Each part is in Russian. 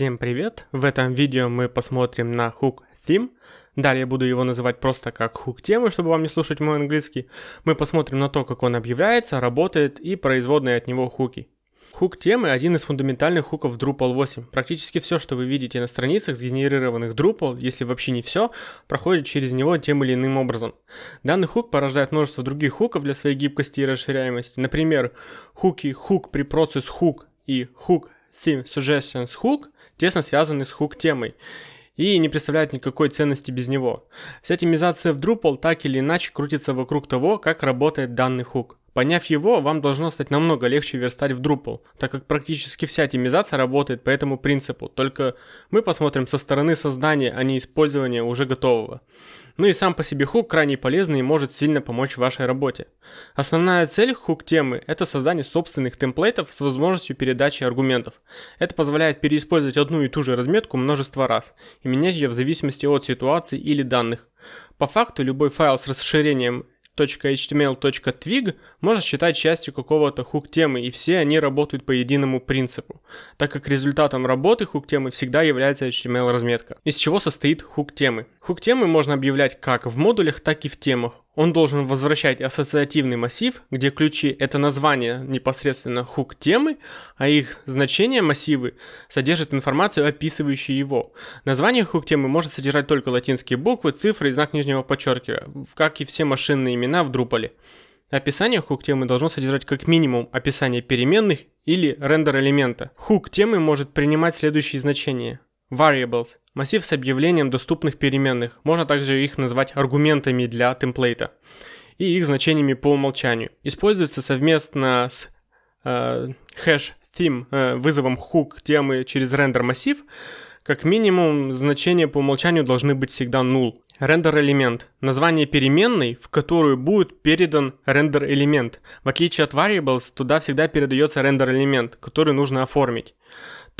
Всем привет! В этом видео мы посмотрим на hook theme. Далее буду его называть просто как hook темы, чтобы вам не слушать мой английский. Мы посмотрим на то, как он объявляется, работает и производные от него хуки. Хук темы – один из фундаментальных хуков Drupal 8. Практически все, что вы видите на страницах, сгенерированных Drupal, если вообще не все, проходит через него тем или иным образом. Данный хук порождает множество других хуков для своей гибкости и расширяемости. Например, хуки hook при process hook и hook theme suggestions hook тесно связаны с хук темой и не представляют никакой ценности без него. Вся темизация в Drupal так или иначе крутится вокруг того, как работает данный хук. Поняв его, вам должно стать намного легче верстать в Drupal, так как практически вся темизация работает по этому принципу, только мы посмотрим со стороны создания, а не использования уже готового. Ну и сам по себе хук крайне полезный и может сильно помочь в вашей работе. Основная цель хук темы – это создание собственных темплейтов с возможностью передачи аргументов. Это позволяет переиспользовать одну и ту же разметку множество раз и менять ее в зависимости от ситуации или данных. По факту любой файл с расширением .html.twig можно считать частью какого-то хук-темы, и все они работают по единому принципу, так как результатом работы хук-темы всегда является HTML-разметка. Из чего состоит хук-темы? Хук-темы можно объявлять как в модулях, так и в темах. Он должен возвращать ассоциативный массив, где ключи — это название непосредственно хук-темы, а их значение массивы содержит информацию, описывающую его. Название хук-темы может содержать только латинские буквы, цифры и знак нижнего подчеркивания, как и все машинные имена в Drupal. Описание хук-темы должно содержать как минимум описание переменных или рендер элемента. Хук темы может принимать следующие значения. Variables – массив с объявлением доступных переменных, можно также их назвать аргументами для темплейта, и их значениями по умолчанию. Используется совместно с э, hash theme э, вызовом hook темы через рендер массив, как минимум значения по умолчанию должны быть всегда null. Рендер элемент – название переменной, в которую будет передан рендер элемент. В отличие от variables, туда всегда передается рендер элемент, который нужно оформить.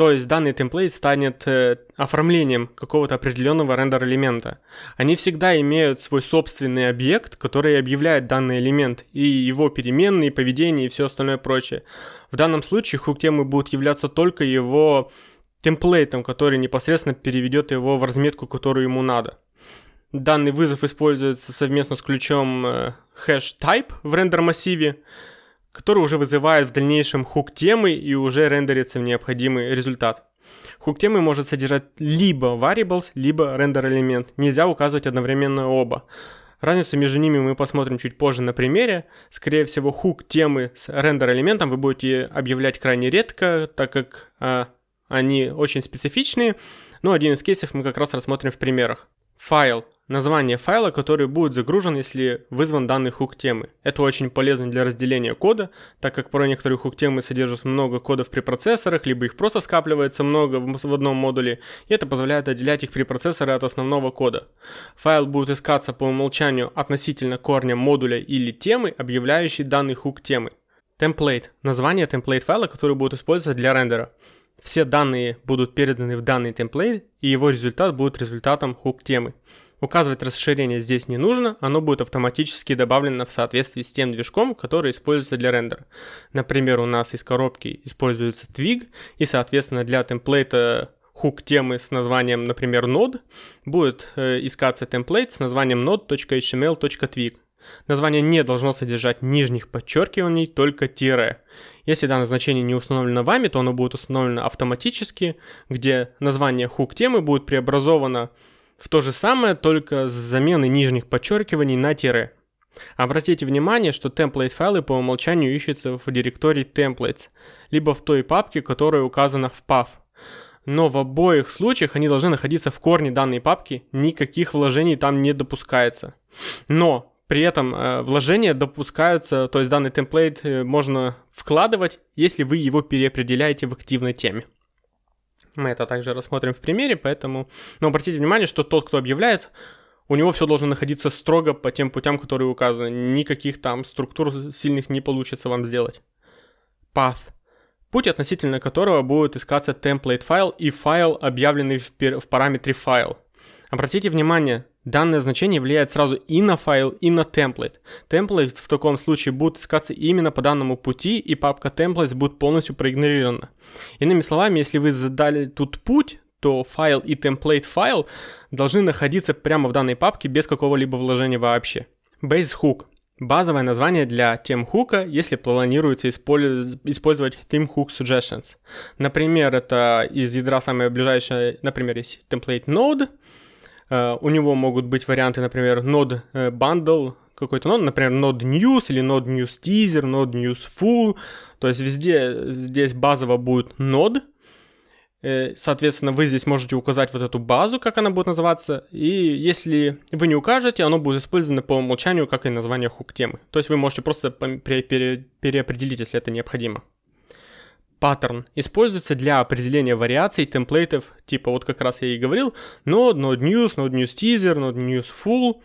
То есть данный темплейт станет э, оформлением какого-то определенного рендер-элемента. Они всегда имеют свой собственный объект, который объявляет данный элемент, и его переменные, поведение и все остальное прочее. В данном случае хук-темы будут являться только его темплейтом, который непосредственно переведет его в разметку, которую ему надо. Данный вызов используется совместно с ключом э, hash type в рендер массиве который уже вызывает в дальнейшем хук темы и уже рендерится в необходимый результат. Хук темы может содержать либо variables, либо рендер элемент. Нельзя указывать одновременно оба. Разницу между ними мы посмотрим чуть позже на примере. Скорее всего, хук темы с рендер элементом вы будете объявлять крайне редко, так как а, они очень специфичные. Но один из кейсов мы как раз рассмотрим в примерах. Файл название файла, который будет загружен, если вызван данный хук темы. Это очень полезно для разделения кода, так как порой некоторые хук темы содержат много кодов при процессорах, либо их просто скапливается много в одном модуле, и это позволяет отделять их при процессоре от основного кода. Файл будет искаться по умолчанию относительно корня модуля или темы, объявляющей данный хук темы. Темплейт – название темплейт файла, который будет использоваться для рендера. Все данные будут переданы в данный темплейт, и его результат будет результатом хук темы. Указывать расширение здесь не нужно, оно будет автоматически добавлено в соответствии с тем движком, который используется для рендера. Например, у нас из коробки используется Twig, и соответственно для темплейта хук темы с названием, например, node, будет э, искаться темплейт с названием node.html.twig. Название не должно содержать нижних подчеркиваний, только тире. Если данное значение не установлено вами, то оно будет установлено автоматически, где название хук темы будет преобразовано в то же самое, только с заменой нижних подчеркиваний на тире. Обратите внимание, что template файлы по умолчанию ищутся в директории templates, либо в той папке, которая указана в path. Но в обоих случаях они должны находиться в корне данной папки, никаких вложений там не допускается. Но при этом э, вложения допускаются, то есть данный темплейт э, можно вкладывать, если вы его переопределяете в активной теме. Мы это также рассмотрим в примере, поэтому... Но обратите внимание, что тот, кто объявляет, у него все должно находиться строго по тем путям, которые указаны. Никаких там структур сильных не получится вам сделать. Path. Путь, относительно которого будет искаться template файл и файл, объявленный в, в параметре файл. Обратите внимание, Данное значение влияет сразу и на файл, и на template. Template в таком случае будет искаться именно по данному пути, и папка templates будет полностью проигнорирована. Иными словами, если вы задали тут путь, то файл и template файл должны находиться прямо в данной папке без какого-либо вложения вообще. Base hook Базовое название для тем хука, если планируется использовать theme hook suggestions. Например, это из ядра самое ближайшее, например, есть template node, у него могут быть варианты, например, node uh, bundle, какой-то нод, например, node news или node news teaser, node news full. То есть везде здесь базово будет node, Э, соответственно, вы здесь можете указать вот эту базу, как она будет называться, и если вы не укажете, оно будет использовано по умолчанию, как и название хук темы. То есть вы можете просто переопределить, если это необходимо. Паттерн используется для определения вариаций темплейтов, типа вот как раз я и говорил, node, node news, node news teaser, node news full,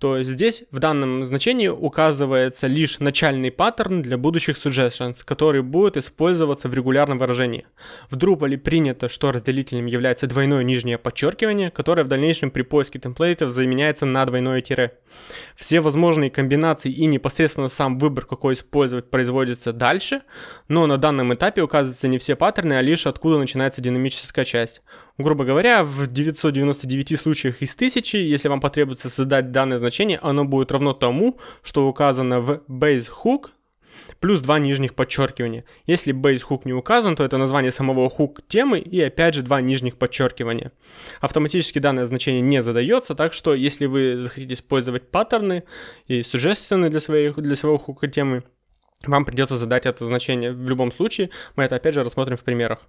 то здесь в данном значении указывается лишь начальный паттерн для будущих suggestions, который будет использоваться в регулярном выражении. В Drupal принято, что разделителем является двойное нижнее подчеркивание, которое в дальнейшем при поиске темплейтов заменяется на двойное тире. Все возможные комбинации и непосредственно сам выбор, какой использовать, производится дальше, но на данном этапе указываются не все паттерны, а лишь откуда начинается динамическая часть. Грубо говоря, в 999 случаях из 1000, если вам потребуется создать данное значение, оно будет равно тому, что указано в base hook плюс два нижних подчеркивания. Если base hook не указан, то это название самого hook темы и опять же два нижних подчеркивания. Автоматически данное значение не задается, так что если вы захотите использовать паттерны и suggestions для, своей, для своего хука темы, вам придется задать это значение в любом случае. Мы это опять же рассмотрим в примерах.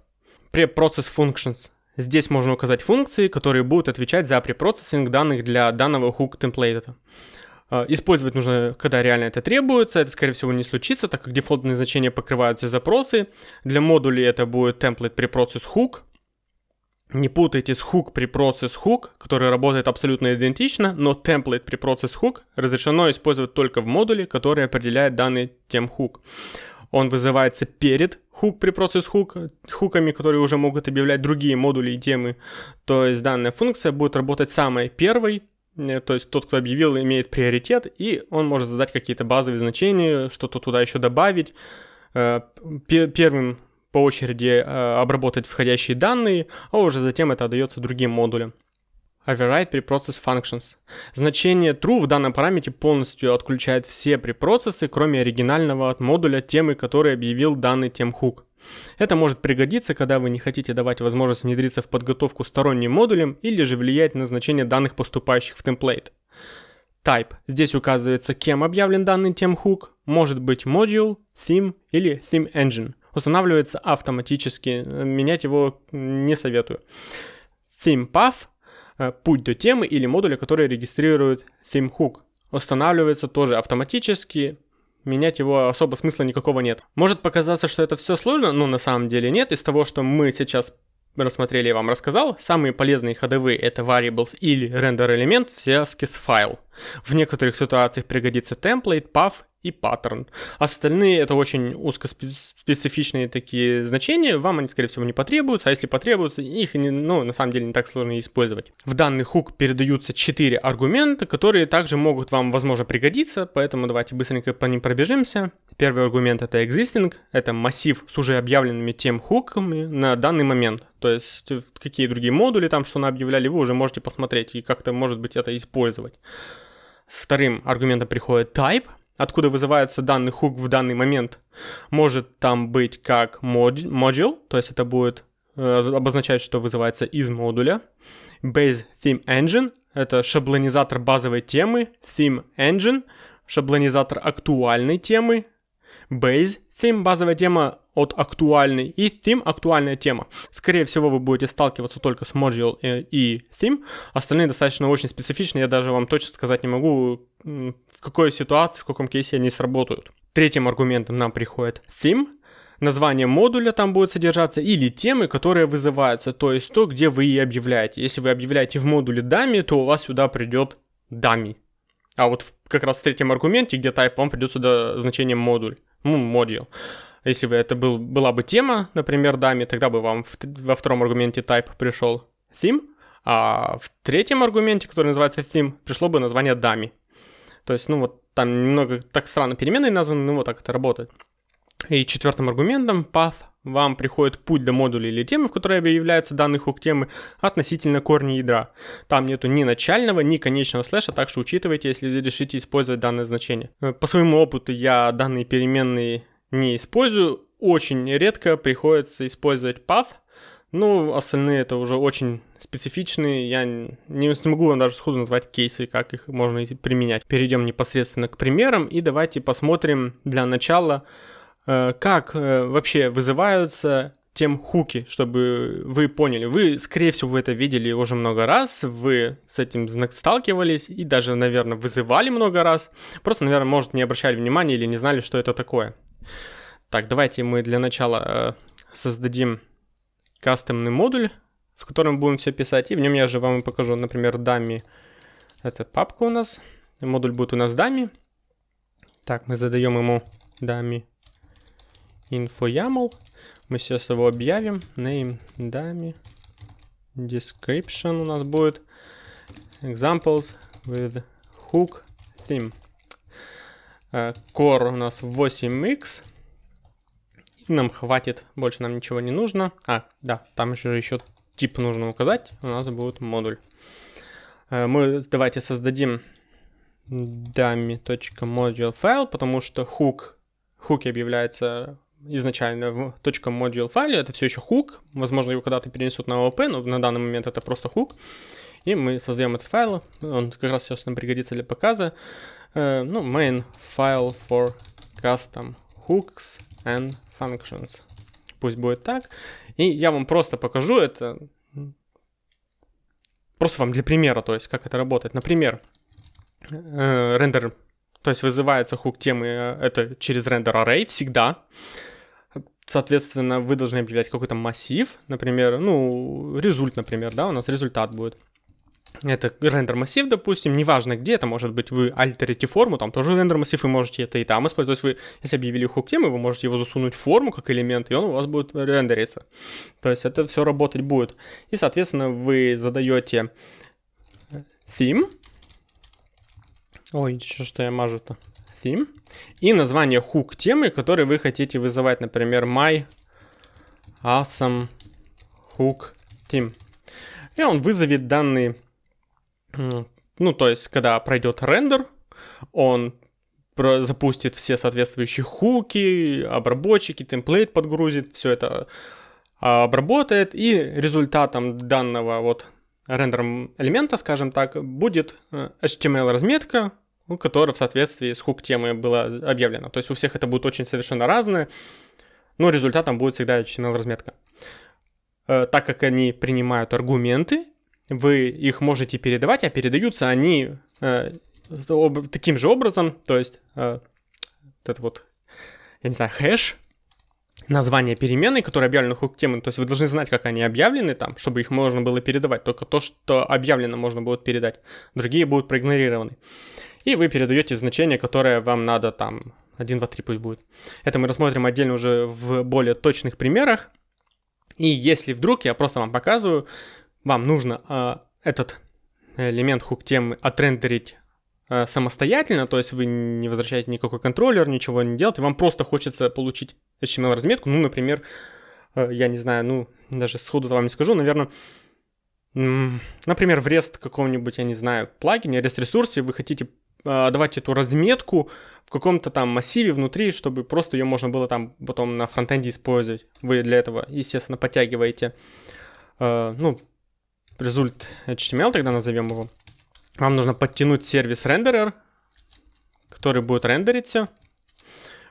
Preprocess functions Здесь можно указать функции, которые будут отвечать за препроцессинг данных для данного hook темплейта. А, использовать нужно, когда реально это требуется. Это, скорее всего, не случится, так как дефолтные значения покрывают все запросы. Для модулей это будет template preprocess hook. Не путайте с hook preprocess hook, который работает абсолютно идентично, но template preprocess hook разрешено использовать только в модуле, который определяет данный тем hook он вызывается перед хук при процесс хук, хуками, которые уже могут объявлять другие модули и темы. То есть данная функция будет работать самой первой, э, то есть тот, кто объявил, имеет приоритет, и он может задать какие-то базовые значения, что-то туда еще добавить. Э, первым по очереди э, обработать входящие данные, а уже затем это отдается другим модулям. Override preprocess functions. Значение true в данном параметре полностью отключает все препроцессы, кроме оригинального от модуля темы, который объявил данный темхук. Это может пригодиться, когда вы не хотите давать возможность внедриться в подготовку сторонним модулем или же влиять на значение данных, поступающих в темплейт. Type. Здесь указывается, кем объявлен данный темхук. Может быть module, theme или theme engine. Устанавливается автоматически, менять его не советую. Theme path Э, путь до темы или модуля, который регистрирует theme hook. Устанавливается тоже автоматически, менять его особо смысла никакого нет. Может показаться, что это все сложно, но на самом деле нет. Из того, что мы сейчас рассмотрели и вам рассказал, самые полезные ходовые это variables или render элемент в связке с файл. В некоторых ситуациях пригодится template, path и паттерн. Остальные это очень узкоспецифичные такие значения, вам они, скорее всего, не потребуются, а если потребуются, их не, ну, на самом деле не так сложно использовать. В данный хук передаются 4 аргумента, которые также могут вам, возможно, пригодиться, поэтому давайте быстренько по ним пробежимся. Первый аргумент это existing, это массив с уже объявленными тем хуками на данный момент. То есть какие другие модули там, что на объявляли, вы уже можете посмотреть и как-то, может быть, это использовать. С вторым аргументом приходит type, откуда вызывается данный хук в данный момент, может там быть как module, то есть это будет э, обозначать, что вызывается из модуля. Base Theme Engine — это шаблонизатор базовой темы, Theme Engine — шаблонизатор актуальной темы, Base Theme — базовая тема от актуальной, и Theme — актуальная тема. Скорее всего, вы будете сталкиваться только с Module и Theme, остальные достаточно очень специфичные, я даже вам точно сказать не могу, в какой ситуации, в каком кейсе они сработают. Третьим аргументом нам приходит theme, название модуля там будет содержаться, или темы, которые вызываются, то есть то, где вы и объявляете. Если вы объявляете в модуле дами, то у вас сюда придет дами. А вот в, как раз в третьем аргументе, где type, вам придет сюда значение модуль, module. Если бы это был, была бы тема, например, дами, тогда бы вам в, во втором аргументе type пришел theme, А в третьем аргументе, который называется theme, пришло бы название dummy. То есть, ну вот там немного так странно переменные названы, но вот так это работает. И четвертым аргументом path вам приходит путь до модуля или темы, в которой объявляется данный хук темы относительно корня ядра. Там нету ни начального, ни конечного слэша, так что учитывайте, если решите использовать данное значение. По своему опыту я данные переменные не использую, очень редко приходится использовать path, ну, остальные это уже очень специфичные, я не смогу вам даже сходу назвать кейсы, как их можно применять. Перейдем непосредственно к примерам и давайте посмотрим для начала, Э, как э, вообще вызываются тем хуки, чтобы вы поняли. Вы, скорее всего, вы это видели уже много раз, вы с этим сталкивались и даже, наверное, вызывали много раз. Просто, наверное, может, не обращали внимания или не знали, что это такое. Так, давайте мы для начала э, создадим кастомный модуль, в котором будем все писать, и в нем я же вам покажу, например, дами. Это папка у нас, модуль будет у нас дами. Так, мы задаем ему дами info.yaml. Мы сейчас его объявим. Name, dummy. Description у нас будет. Examples with hook theme. Core у нас 8x. И нам хватит, больше нам ничего не нужно. А, да, там же еще тип нужно указать. У нас будет модуль. Uh, мы давайте создадим dummy.module файл, потому что hook, хуки объявляется изначально в .module файле, это все еще хук, возможно его когда-то перенесут на OOP, но на данный момент это просто хук. И мы создаем этот файл, он как раз сейчас нам пригодится для показа. Uh, ну, main file for custom hooks and functions. Пусть будет так. И я вам просто покажу это, просто вам для примера, то есть как это работает. Например, э, рендер, то есть вызывается хук темы, э, это через рендер array всегда. Соответственно, вы должны объявлять какой-то массив, например, ну, результ, например, да, у нас результат будет. Это рендер массив, допустим, неважно где, это может быть вы альтерите форму, там тоже рендер массив, вы можете это и там использовать. То есть вы, если объявили хук темы, вы можете его засунуть в форму как элемент, и он у вас будет рендериться. То есть это все работать будет. И, соответственно, вы задаете theme. Ой, что, что я мажу-то? theme и название hook темы, который вы хотите вызывать, например, my awesome hook theme. И он вызовет данный, ну, то есть, когда пройдет рендер, он запустит все соответствующие хуки, обработчики, темплейт подгрузит, все это обработает, и результатом данного вот рендером элемента, скажем так, будет э, HTML разметка, ну, которое в соответствии с хук-темой было объявлено. То есть у всех это будет очень совершенно разное, но результатом будет всегда HTML-разметка. Э, так как они принимают аргументы, вы их можете передавать, а передаются они э, таким же образом, то есть э, это вот, я не знаю, хэш, название переменной, которые объявлены хук темы, то есть вы должны знать, как они объявлены там, чтобы их можно было передавать. Только то, что объявлено, можно будет передать. Другие будут проигнорированы и вы передаете значение, которое вам надо там 1, 2, 3 пусть будет. Это мы рассмотрим отдельно уже в более точных примерах. И если вдруг, я просто вам показываю, вам нужно э, этот элемент хук темы отрендерить э, самостоятельно, то есть вы не возвращаете никакой контроллер, ничего не делаете, вам просто хочется получить HTML-разметку, ну, например, э, я не знаю, ну, даже сходу вам не скажу, наверное, Например, в REST каком-нибудь, я не знаю, плагине, REST-ресурсе вы хотите а, давать эту разметку в каком-то там массиве внутри, чтобы просто ее можно было там потом на фронтенде использовать. Вы для этого, естественно, подтягиваете, ну, результ HTML, тогда назовем его. Вам нужно подтянуть сервис рендерер, который будет рендерить все.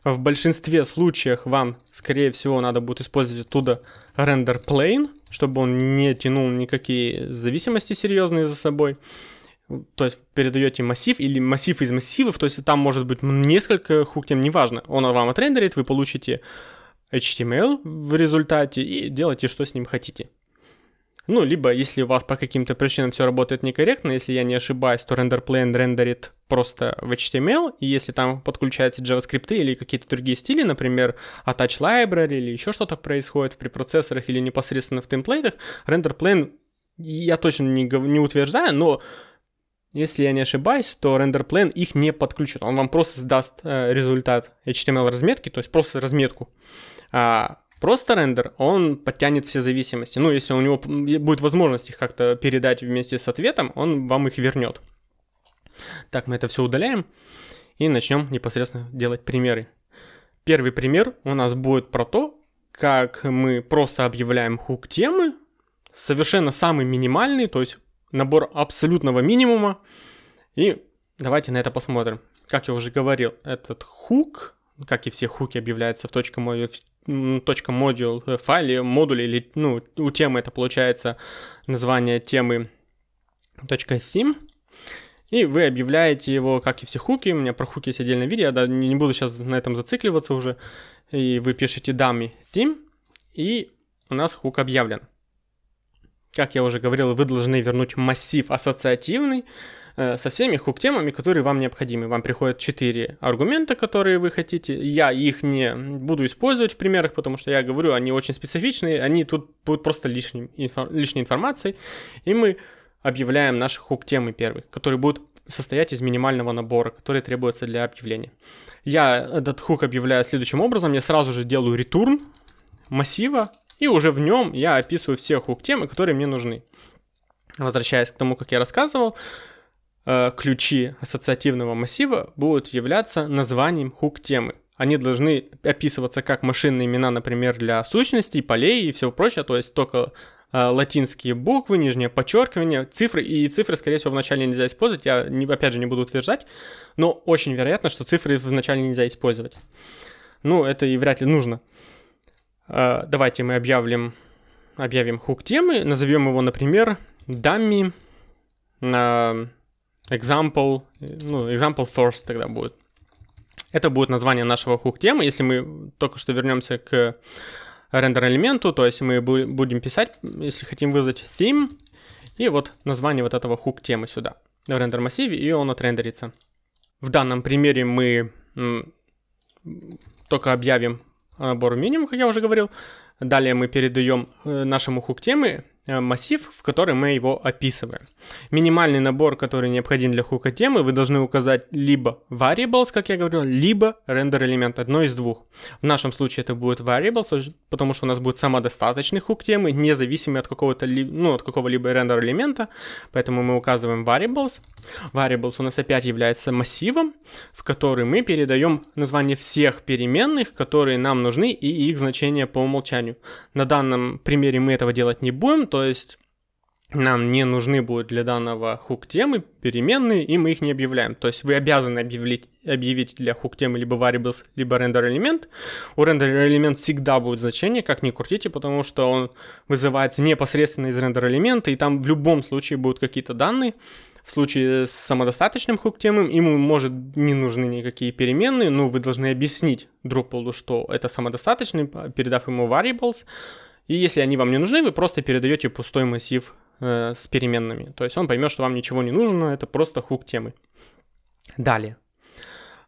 В большинстве случаев вам, скорее всего, надо будет использовать оттуда рендер plane, чтобы он не тянул никакие зависимости серьезные за собой то есть передаете массив или массив из массивов, то есть там может быть несколько хуктем, неважно, он вам отрендерит, вы получите HTML в результате и делайте, что с ним хотите. Ну, либо если у вас по каким-то причинам все работает некорректно, если я не ошибаюсь, то RenderPlane рендерит просто в HTML, и если там подключаются JavaScript или какие-то другие стили, например, Attach Library или еще что-то происходит в препроцессорах или непосредственно в темплейтах, RenderPlane я точно не, не утверждаю, но если я не ошибаюсь, то RenderPlane их не подключит. Он вам просто сдаст э, результат HTML разметки, то есть просто разметку. А просто рендер, он подтянет все зависимости. Ну, если у него будет возможность их как-то передать вместе с ответом, он вам их вернет. Так, мы это все удаляем и начнем непосредственно делать примеры. Первый пример у нас будет про то, как мы просто объявляем хук темы, совершенно самый минимальный, то есть набор абсолютного минимума. И давайте на это посмотрим. Как я уже говорил, этот хук, как и все хуки объявляются в точка модуль э, файле, модуле или ну, у темы это получается название темы .theme. И вы объявляете его, как и все хуки. У меня про хуки есть отдельное видео, я да, не буду сейчас на этом зацикливаться уже. И вы пишете dummy theme, и у нас хук объявлен. Как я уже говорил, вы должны вернуть массив ассоциативный со всеми хук-темами, которые вам необходимы. Вам приходят 4 аргумента, которые вы хотите. Я их не буду использовать в примерах, потому что я говорю, они очень специфичные, они тут будут просто лишним, инфо, лишней информацией. И мы объявляем наши хук-темы первые, которые будут состоять из минимального набора, который требуется для объявления. Я этот хук объявляю следующим образом. Я сразу же делаю return массива и уже в нем я описываю все хук-темы, которые мне нужны. Возвращаясь к тому, как я рассказывал, э, ключи ассоциативного массива будут являться названием хук-темы. Они должны описываться как машинные имена, например, для сущностей, полей и всего прочего, то есть только э, латинские буквы, нижнее подчеркивание, цифры, и цифры, скорее всего, вначале нельзя использовать, я, не, опять же, не буду утверждать, но очень вероятно, что цифры вначале нельзя использовать. Ну, это и вряд ли нужно. Э, давайте мы объявим, объявим хук темы, назовем его, например, uh, example, ну, example first тогда будет. Это будет название нашего хук темы. Если мы только что вернемся к рендер элементу, то есть мы будем писать, если хотим вызвать theme, и вот название вот этого хук темы сюда в рендер массиве, и он отрендерится. В данном примере мы только объявим набор минимум, как я уже говорил. Далее мы передаем э, нашему хук темы Э, массив, в который мы его описываем. Минимальный набор, который необходим для хука темы, вы должны указать либо variables, как я говорил, либо render элемент, одно из двух. В нашем случае это будет variables, потому что у нас будет самодостаточный хук темы, независимый от какого-то, ну, от какого-либо рендер элемента, поэтому мы указываем variables. Variables у нас опять является массивом, в который мы передаем название всех переменных, которые нам нужны и их значения по умолчанию. На данном примере мы этого делать не будем, то есть нам не нужны будут для данного хук темы переменные, и мы их не объявляем. То есть вы обязаны объявить, объявить для хук темы либо variables, либо render элемент. У render элемент всегда будет значение, как ни крутите, потому что он вызывается непосредственно из render элемента, и там в любом случае будут какие-то данные. В случае с самодостаточным хук темой ему может не нужны никакие переменные, но вы должны объяснить Drupal, что это самодостаточный, передав ему variables, и если они вам не нужны, вы просто передаете пустой массив э, с переменными. То есть он поймет, что вам ничего не нужно, это просто хук темы. Далее.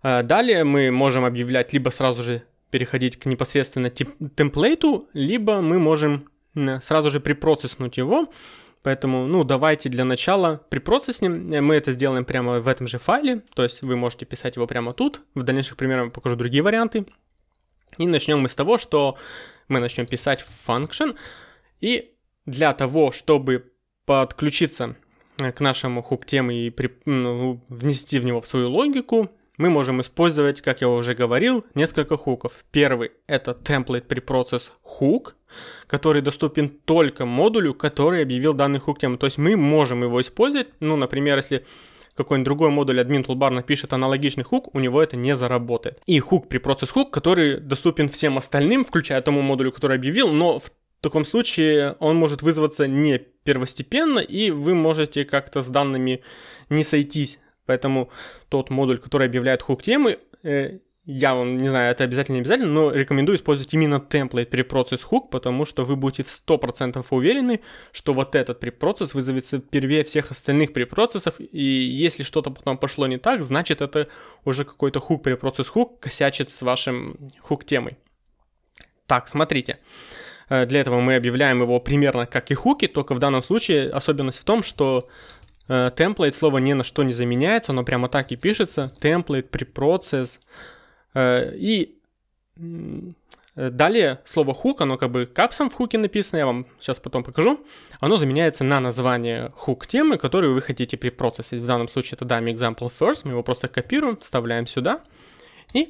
Э, далее мы можем объявлять, либо сразу же переходить к непосредственно темплейту, либо мы можем сразу же припроцесснуть его. Поэтому, ну, давайте для начала припроцесснем. Мы это сделаем прямо в этом же файле. То есть вы можете писать его прямо тут. В дальнейших примерах я покажу другие варианты. И начнем мы с того, что мы начнем писать function. И для того, чтобы подключиться э, к нашему хук темы и при, ну, внести в него в свою логику, мы можем использовать, как я уже говорил, несколько хуков. Первый — это template preprocess hook, который доступен только модулю, который объявил данный хук тему. То есть мы можем его использовать, ну, например, если какой-нибудь другой модуль админ toolbar напишет аналогичный хук, у него это не заработает. И хук при процесс хук, который доступен всем остальным, включая тому модулю, который объявил, но в таком случае он может вызваться не первостепенно, и вы можете как-то с данными не сойтись. Поэтому тот модуль, который объявляет хук темы, э, я вам не знаю, это обязательно не обязательно, но рекомендую использовать именно темплейт препроцесс хук, потому что вы будете в 100% уверены, что вот этот препроцесс вызовется первее всех остальных препроцессов, и если что-то потом пошло не так, значит это уже какой-то хук препроцесс хук косячит с вашим хук темой. Так, смотрите. Э, для этого мы объявляем его примерно как и хуки, только в данном случае особенность в том, что темплейт слово ни на что не заменяется, оно прямо так и пишется, template, preprocess. И далее слово hook, оно как бы капсом в хуке написано, я вам сейчас потом покажу. Оно заменяется на название hook темы, которую вы хотите препроцессить. В данном случае это dame example first, мы его просто копируем, вставляем сюда и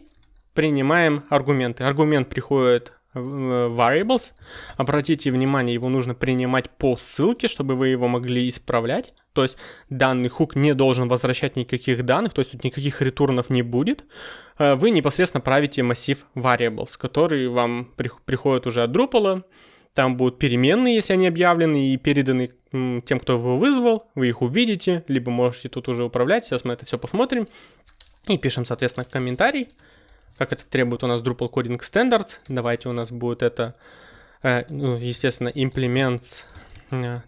принимаем аргументы. Аргумент приходит variables. Обратите внимание, его нужно принимать по ссылке, чтобы вы его могли исправлять. То есть данный хук не должен возвращать никаких данных, то есть тут никаких ретурнов не будет. Э, вы непосредственно правите массив variables, который вам приходит уже от Drupal. Там будут переменные, если они объявлены и переданы тем, кто его вызвал. Вы их увидите, либо можете тут уже управлять. Сейчас мы это все посмотрим. И пишем, соответственно, комментарий как это требует у нас Drupal Coding Standards. Давайте у нас будет это, э, ну, естественно, implements э,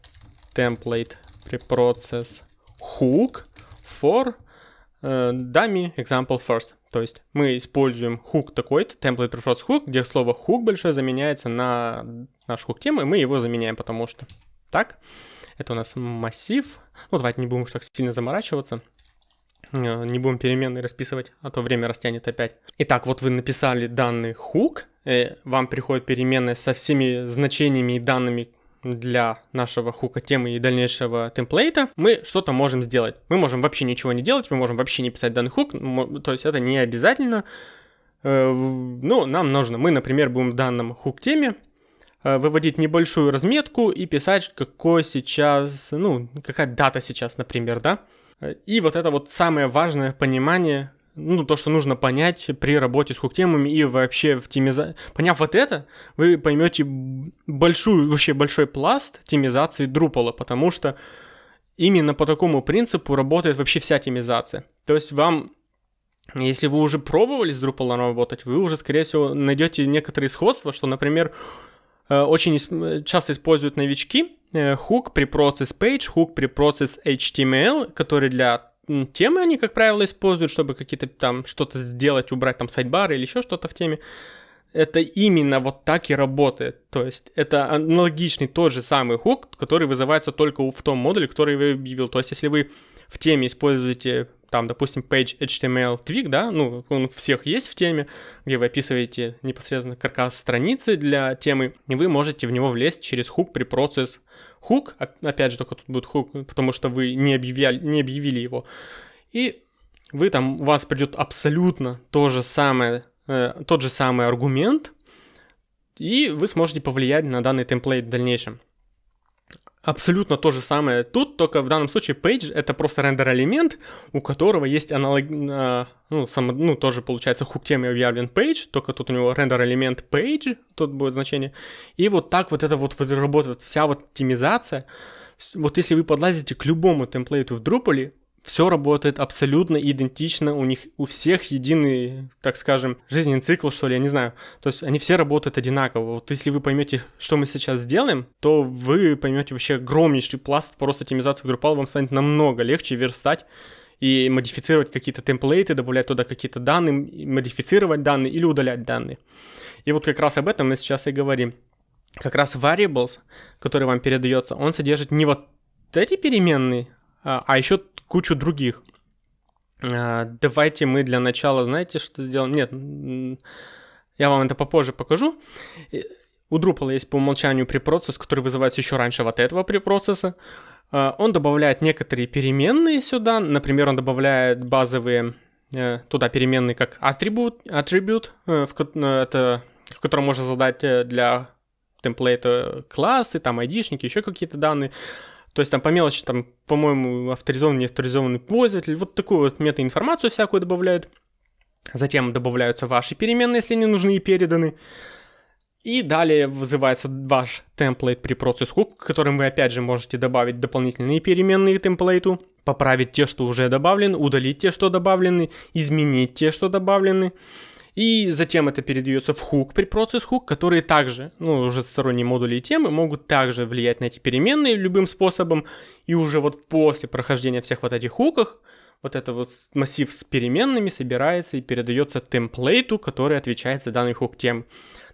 template preprocess hook for э, dummy example first. То есть мы используем hook такой-то, template preprocess hook, где слово hook большое заменяется на наш hook темы, и мы его заменяем, потому что так. Это у нас массив. Ну, давайте не будем уж так сильно заморачиваться. Э, не будем переменные расписывать, а то время растянет опять. Итак, вот вы написали данный хук, э, вам приходит переменная со всеми значениями и данными для нашего хука темы и дальнейшего темплейта, мы что-то можем сделать. Мы можем вообще ничего не делать, мы можем вообще не писать данный хук, то есть это не обязательно. Э, ну, нам нужно, мы, например, будем в данном хук теме выводить небольшую разметку и писать, какой сейчас, ну, какая дата сейчас, например, да, и вот это вот самое важное понимание, ну, то, что нужно понять при работе с хук-темами и вообще в темизации. Поняв вот это, вы поймете большую, вообще большой пласт темизации Drupal, потому что именно по такому принципу работает вообще вся темизация. То есть вам если вы уже пробовали с Drupal работать, вы уже, скорее всего, найдете некоторые сходства, что, например, Э, очень часто используют новички hook при process page, hook при process HTML, который для темы они, как правило, используют, чтобы какие-то там что-то сделать, убрать там сайдбары или еще что-то в теме. Это именно вот так и работает. То есть это аналогичный тот же самый хук, который вызывается только в том модуле, который вы объявил. То есть если вы в теме используете там, допустим, page HTML twig, да, ну, он у всех есть в теме, где вы описываете непосредственно каркас страницы для темы, и вы можете в него влезть через хук при процесс хук, опять же, только тут будет хук, потому что вы не объявляли, не объявили его, и вы там, у вас придет абсолютно то же самое, э, тот же самый аргумент, и вы сможете повлиять на данный темплейт в дальнейшем. Абсолютно то же самое тут, только в данном случае page это просто рендер элемент, у которого есть аналог, а, ну, сам, ну, тоже получается хук темы объявлен page, только тут у него рендер элемент page, тут будет значение. И вот так вот это вот, вот работает, вся вот оптимизация. Вот если вы подлазите к любому темплейту в Drupal, все работает абсолютно идентично, у них у всех единый, так скажем, жизненный цикл, что ли, я не знаю. То есть они все работают одинаково. Вот если вы поймете, что мы сейчас сделаем, то вы поймете вообще огромнейший пласт просто оптимизации Drupal, вам станет намного легче верстать и модифицировать какие-то темплейты, добавлять туда какие-то данные, модифицировать данные или удалять данные. И вот как раз об этом мы сейчас и говорим. Как раз variables, который вам передается, он содержит не вот эти переменные, а, а еще кучу других. А, давайте мы для начала, знаете, что сделаем? Нет, я вам это попозже покажу. У Drupal есть по умолчанию препроцесс, который вызывается еще раньше вот этого препроцесса. А, он добавляет некоторые переменные сюда. Например, он добавляет базовые э, туда переменные как attribute, attribute э, в, э, это, в котором можно задать для темплейта классы, там айдишники, еще какие-то данные. То есть там по мелочи, там, по-моему, авторизованный, не авторизованный пользователь, вот такую вот метаинформацию всякую добавляют. Затем добавляются ваши переменные, если они нужны и переданы. И далее вызывается ваш темплейт при процесс hook, которым вы опять же можете добавить дополнительные переменные к темплейту, поправить те, что уже добавлены, удалить те, что добавлены, изменить те, что добавлены. И затем это передается в хук при процесс хук, которые также, ну, уже сторонние модули и темы могут также влиять на эти переменные любым способом. И уже вот после прохождения всех вот этих хуков, вот этот вот массив с переменными собирается и передается темплейту, который отвечает за данный хук тем.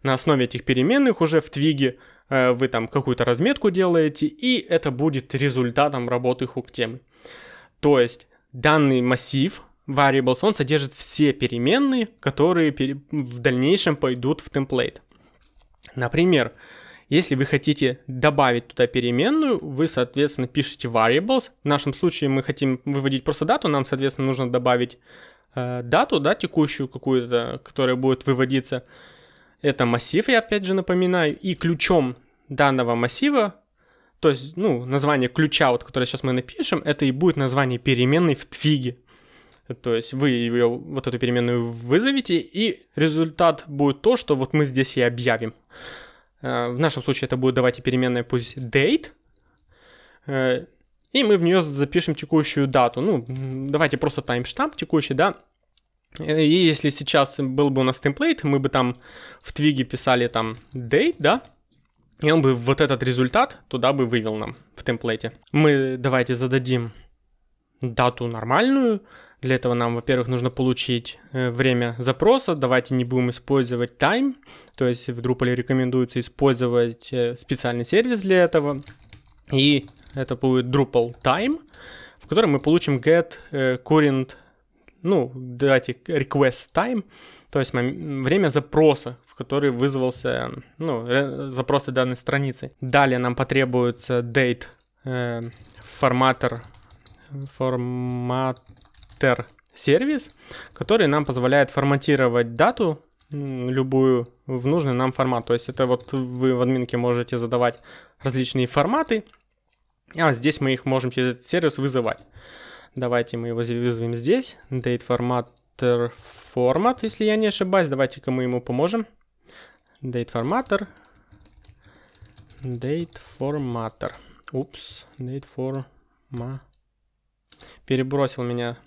На основе этих переменных уже в твиге э, вы там какую-то разметку делаете, и это будет результатом работы хук-темы. То есть данный массив variables, он содержит все переменные, которые в дальнейшем пойдут в темплейт. Например, если вы хотите добавить туда переменную, вы, соответственно, пишете variables. В нашем случае мы хотим выводить просто дату, нам, соответственно, нужно добавить э, дату, да, текущую какую-то, которая будет выводиться. Это массив, я опять же напоминаю, и ключом данного массива, то есть, ну, название ключа, вот, которое сейчас мы напишем, это и будет название переменной в твиге. То есть вы ее, вот эту переменную вызовете, и результат будет то, что вот мы здесь и объявим. Э, в нашем случае это будет давайте переменная пусть date, э, и мы в нее запишем текущую дату. Ну, давайте просто таймштамп текущий, да. И если сейчас был бы у нас темплейт, мы бы там в твиге писали там date, да, и он бы вот этот результат туда бы вывел нам в темплейте. Мы давайте зададим дату нормальную, для этого нам, во-первых, нужно получить э, время запроса. Давайте не будем использовать time. То есть в Drupal рекомендуется использовать э, специальный сервис для этого. И это будет Drupal time, в котором мы получим get э, current, ну, давайте request time, то есть время запроса, в который вызвался, ну, запросы данной страницы. Далее нам потребуется date э, форматор, формат ter сервис, который нам позволяет форматировать дату любую в нужный нам формат. То есть это вот вы в админке можете задавать различные форматы, а здесь мы их можем через этот сервис вызывать. Давайте мы его вызовем здесь. Date formatter format, если я не ошибаюсь. Давайте-ка мы ему поможем. Date formatter. Date formatter. Упс. Date forma. Перебросил меня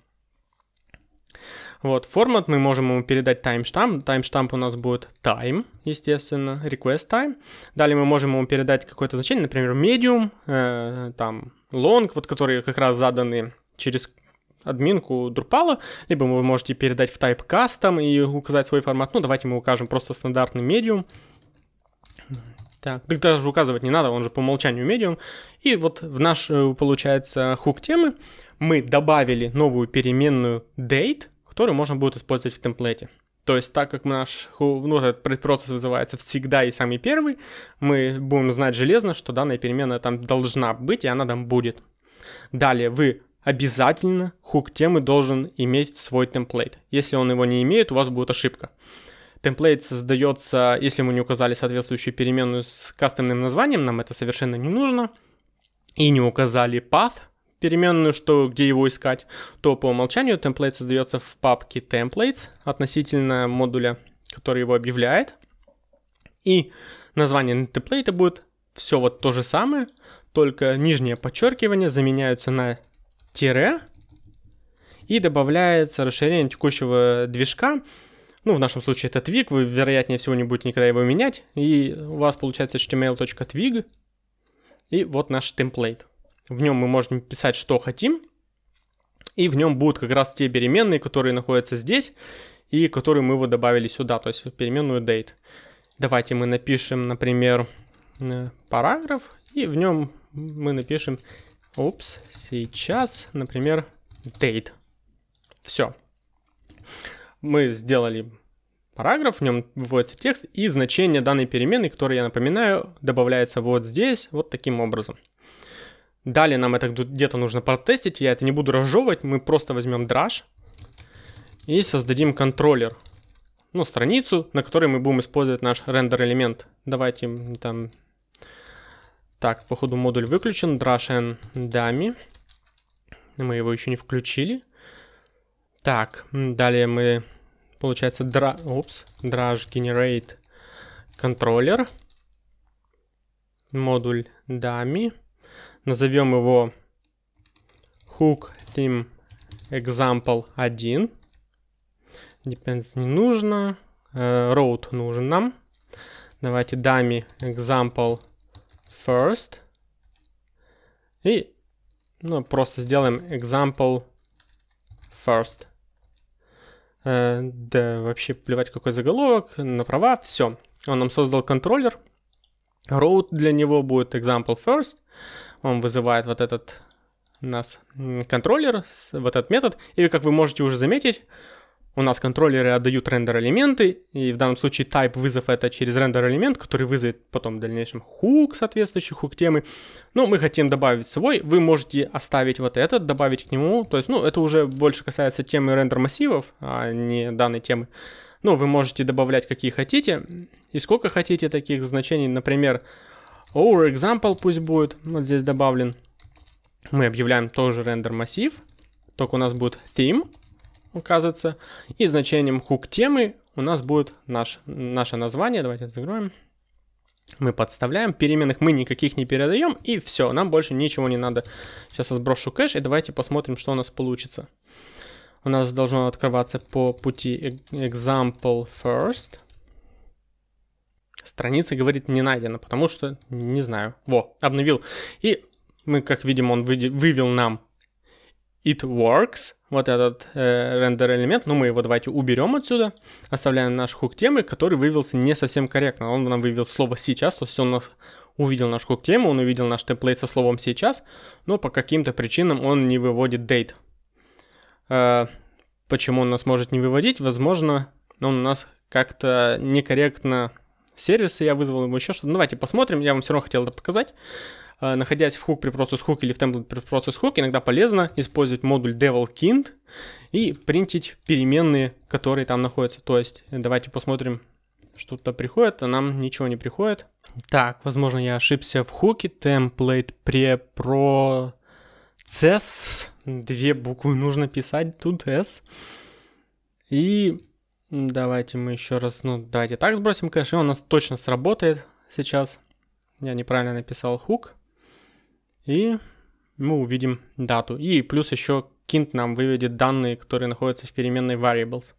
вот, формат мы можем ему передать таймштамп. Таймштамп у нас будет time, естественно, request time. Далее мы можем ему передать какое-то значение, например, medium, э, там, long, вот которые как раз заданы через админку Drupal, либо вы можете передать в type custom и указать свой формат. Ну, давайте мы укажем просто стандартный medium. Так, так даже указывать не надо, он же по умолчанию medium. И вот в наш, э, получается, хук темы мы добавили новую переменную date, который можно будет использовать в темплете. То есть, так как наш ну, этот предпроцесс вызывается всегда и самый первый, мы будем знать железно, что данная переменная там должна быть, и она там будет. Далее, вы обязательно хук темы должен иметь свой темплейт. Если он его не имеет, у вас будет ошибка. Темплейт создается, если мы не указали соответствующую переменную с кастомным названием, нам это совершенно не нужно. И не указали path, переменную, что где его искать, то по умолчанию темплейт создается в папке templates относительно модуля, который его объявляет. И название темплейта будет все вот то же самое, только нижнее подчеркивание заменяются на тире и добавляется расширение текущего движка. Ну, в нашем случае это twig, вы, вероятнее всего, не будете никогда его менять. И у вас получается html.twig. И вот наш темплейт. В нем мы можем писать, что хотим. И в нем будут как раз те переменные, которые находятся здесь и которые мы вот добавили сюда, то есть переменную date. Давайте мы напишем, например, э, параграф, и в нем мы напишем, упс, сейчас, например, date. Все. Мы сделали параграф, в нем выводится текст, и значение данной переменной, которое, я напоминаю, добавляется вот здесь, вот таким образом. Далее нам это где-то нужно протестить, я это не буду разжевывать, мы просто возьмем драж и создадим контроллер, ну, страницу, на которой мы будем использовать наш рендер элемент. Давайте там, так, походу модуль выключен, drash and dummy, мы его еще не включили. Так, далее мы, получается, дра, опс, drash generate controller, модуль dummy, Назовем его hook theme example 1. Depends не нужно. Uh, road нужен нам. Давайте dummy example first. И ну, просто сделаем example first. Э, да, вообще плевать какой заголовок, на права, все. Он нам создал контроллер. Route для него будет example first. Он вызывает вот этот нас контроллер, вот этот метод. И как вы можете уже заметить, у нас контроллеры отдают рендер элементы, и в данном случае type вызов это через рендер элемент, который вызовет потом в дальнейшем хук, соответствующий хук темы. Ну, мы хотим добавить свой, вы можете оставить вот этот, добавить к нему, то есть, ну, это уже больше касается темы рендер массивов, а не данной темы. Ну, вы можете добавлять какие хотите, и сколько хотите таких значений, например, our example пусть будет, вот здесь добавлен. Мы объявляем тоже рендер массив, только у нас будет theme, указывается. И значением hook темы у нас будет наш, наше название. Давайте закроем. Мы подставляем, переменных мы никаких не передаем, и все, нам больше ничего не надо. Сейчас я сброшу кэш, и давайте посмотрим, что у нас получится. У нас должно открываться по пути example first. Страница говорит не найдена, потому что не знаю. Во, обновил. И мы, как видим, он вывел нам it works, вот этот э, рендер элемент, ну мы его давайте уберем отсюда, оставляем наш хук темы, который вывелся не совсем корректно, он нам вывел слово сейчас, то есть он нас увидел наш хук тему, он увидел наш темплейт со словом сейчас, но по каким-то причинам он не выводит date. Э, почему он нас может не выводить? Возможно, он у нас как-то некорректно сервисы, я вызвал ему еще что-то. Давайте посмотрим, я вам все равно хотел это показать. Э, находясь в hook при process hook или в template при process hook, иногда полезно использовать модуль devilKint и принтить переменные, которые там находятся. То есть давайте посмотрим, что-то приходит, а нам ничего не приходит. Так, возможно, я ошибся в хуке. Template pre process. Две буквы нужно писать, тут S. И давайте мы еще раз, ну, давайте так сбросим кэш, и он у нас точно сработает сейчас. Я неправильно написал хук. И мы увидим дату. И плюс еще kint нам выведет данные, которые находятся в переменной variables.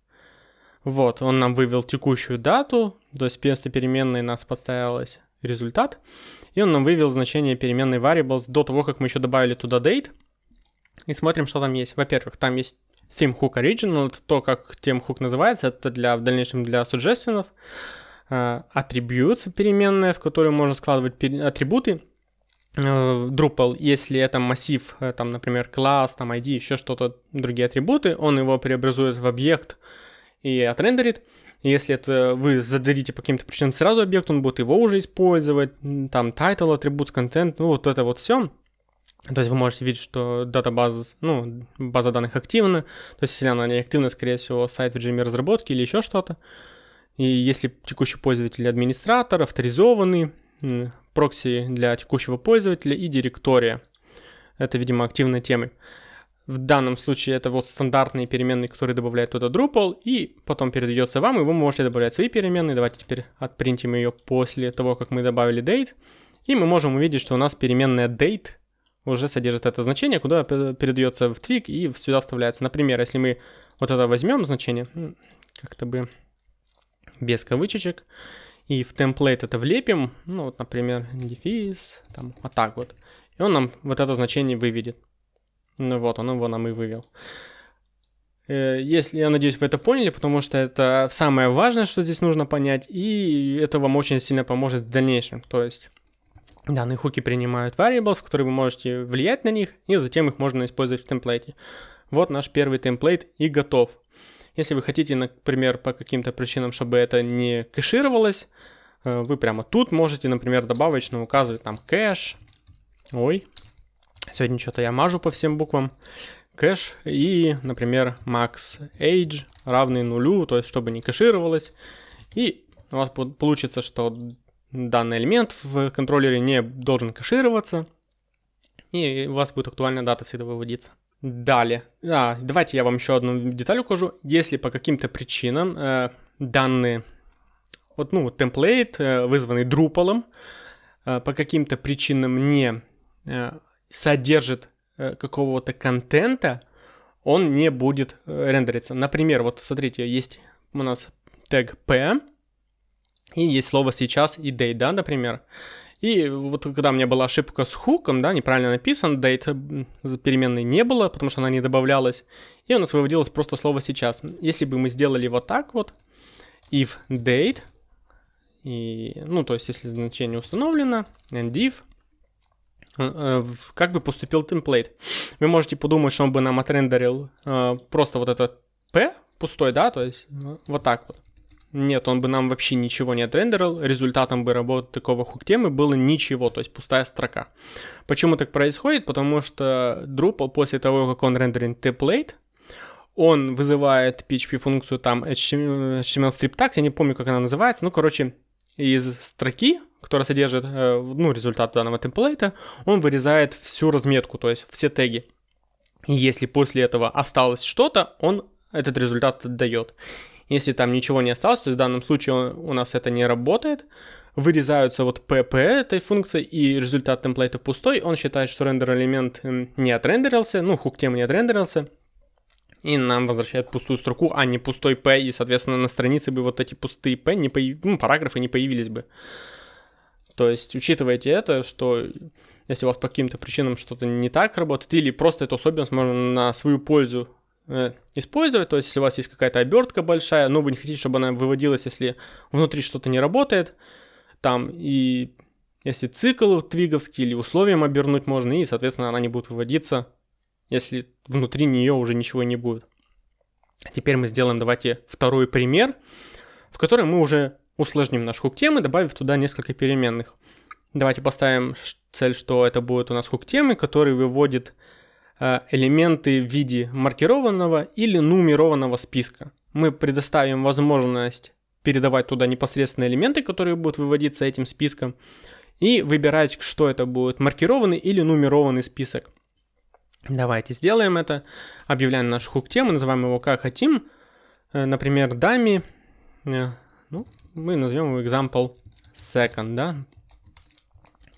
Вот, он нам вывел текущую дату, то есть вместо переменной нас подставилась результат. И он нам вывел значение переменной variables до того, как мы еще добавили туда date. И смотрим, что там есть. Во-первых, там есть theme hook original, это то, как тем hook называется, это для, в дальнейшем для suggestions. Uh, attributes переменная, в которую можно складывать атрибуты. Э, Drupal, если это массив, э, там, например, класс, там, ID, еще что-то, другие атрибуты, он его преобразует в объект и отрендерит. Если это вы зададите по каким-то причинам сразу объект, он будет его уже использовать, там, title, атрибут, контент, ну, вот это вот все. То есть вы можете видеть, что датабаза, ну, база данных активна. То есть если она не активна, скорее всего, сайт в режиме разработки или еще что-то. И если текущий пользователь администратор, авторизованный, прокси для текущего пользователя и директория. Это, видимо, активной темы. В данном случае это вот стандартные переменные, которые добавляет туда Drupal, и потом передается вам, и вы можете добавлять свои переменные. Давайте теперь отпринтим ее после того, как мы добавили date. И мы можем увидеть, что у нас переменная date уже содержит это значение, куда передается в твик и сюда вставляется. Например, если мы вот это возьмем значение, как-то бы без кавычечек, и в темплейт это влепим, ну вот, например, дефис, там, вот так вот. И он нам вот это значение выведет. Ну вот, он его нам и вывел. Э, если, я надеюсь, вы это поняли, потому что это самое важное, что здесь нужно понять, и это вам очень сильно поможет в дальнейшем. То есть данные хуки принимают variables, которые вы можете влиять на них, и затем их можно использовать в темплейте. Вот наш первый темплейт и готов. Если вы хотите, например, по каким-то причинам, чтобы это не кэшировалось, э, вы прямо тут можете, например, добавочно указывать там кэш. Ой, сегодня что-то я мажу по всем буквам. Кэш и, например, max age равный нулю, то есть чтобы не кэшировалось. И у вас получится, что данный элемент в контроллере не должен кэшироваться. И у вас будет актуальная дата всегда выводиться. Далее. А, давайте я вам еще одну деталь укажу. Если по каким-то причинам э, данные, вот, ну, темплейт, э, вызванный Drupal, э, по каким-то причинам не э, содержит э, какого-то контента, он не будет э, рендериться. Например, вот смотрите, есть у нас тег p, и есть слово сейчас и date, да, например. И вот когда у меня была ошибка с хуком, да, неправильно написан, date переменной не было, потому что она не добавлялась, и у нас выводилось просто слово сейчас. Если бы мы сделали вот так вот, if date, и, ну, то есть если значение установлено, and if, как бы поступил темплейт. Вы можете подумать, что он бы нам отрендерил э, просто вот это p пустой, да, то есть ну, вот так вот. Нет, он бы нам вообще ничего не отрендерил, результатом бы работы такого хук-темы было ничего, то есть пустая строка. Почему так происходит? Потому что Drupal после того, как он рендерит template, он вызывает PHP-функцию там HTML strip tags, я не помню, как она называется, ну, короче, из строки, которая содержит, э, ну, результат данного темплейта, он вырезает всю разметку, то есть все теги. И если после этого осталось что-то, он этот результат отдает. Если там ничего не осталось, то есть в данном случае у нас это не работает, вырезаются вот pp этой функции, и результат темплейта пустой, он считает, что рендер элемент не отрендерился, ну, хук тема не отрендерился, и нам возвращает пустую строку, а не пустой p, и, соответственно, на странице бы вот эти пустые p, не появ... ну, параграфы не появились бы. То есть учитывайте это, что если у вас по каким-то причинам что-то не так работает, или просто эту особенность можно на свою пользу Э, использовать. То есть, если у вас есть какая-то обертка большая, но вы не хотите, чтобы она выводилась, если внутри что-то не работает, там и если цикл твиговский или условием обернуть можно, и, соответственно, она не будет выводиться, если внутри нее уже ничего не будет. Теперь мы сделаем, давайте, второй пример, в котором мы уже усложним наш хук темы, добавив туда несколько переменных. Давайте поставим цель, что это будет у нас хук темы, который выводит Э, элементы в виде маркированного или нумерованного списка. Мы предоставим возможность передавать туда непосредственно элементы, которые будут выводиться этим списком, и выбирать, что это будет, маркированный или нумерованный список. Давайте сделаем это. Объявляем наш хук тему, называем его как хотим. Э, например, дами. Мы назовем его example second, да.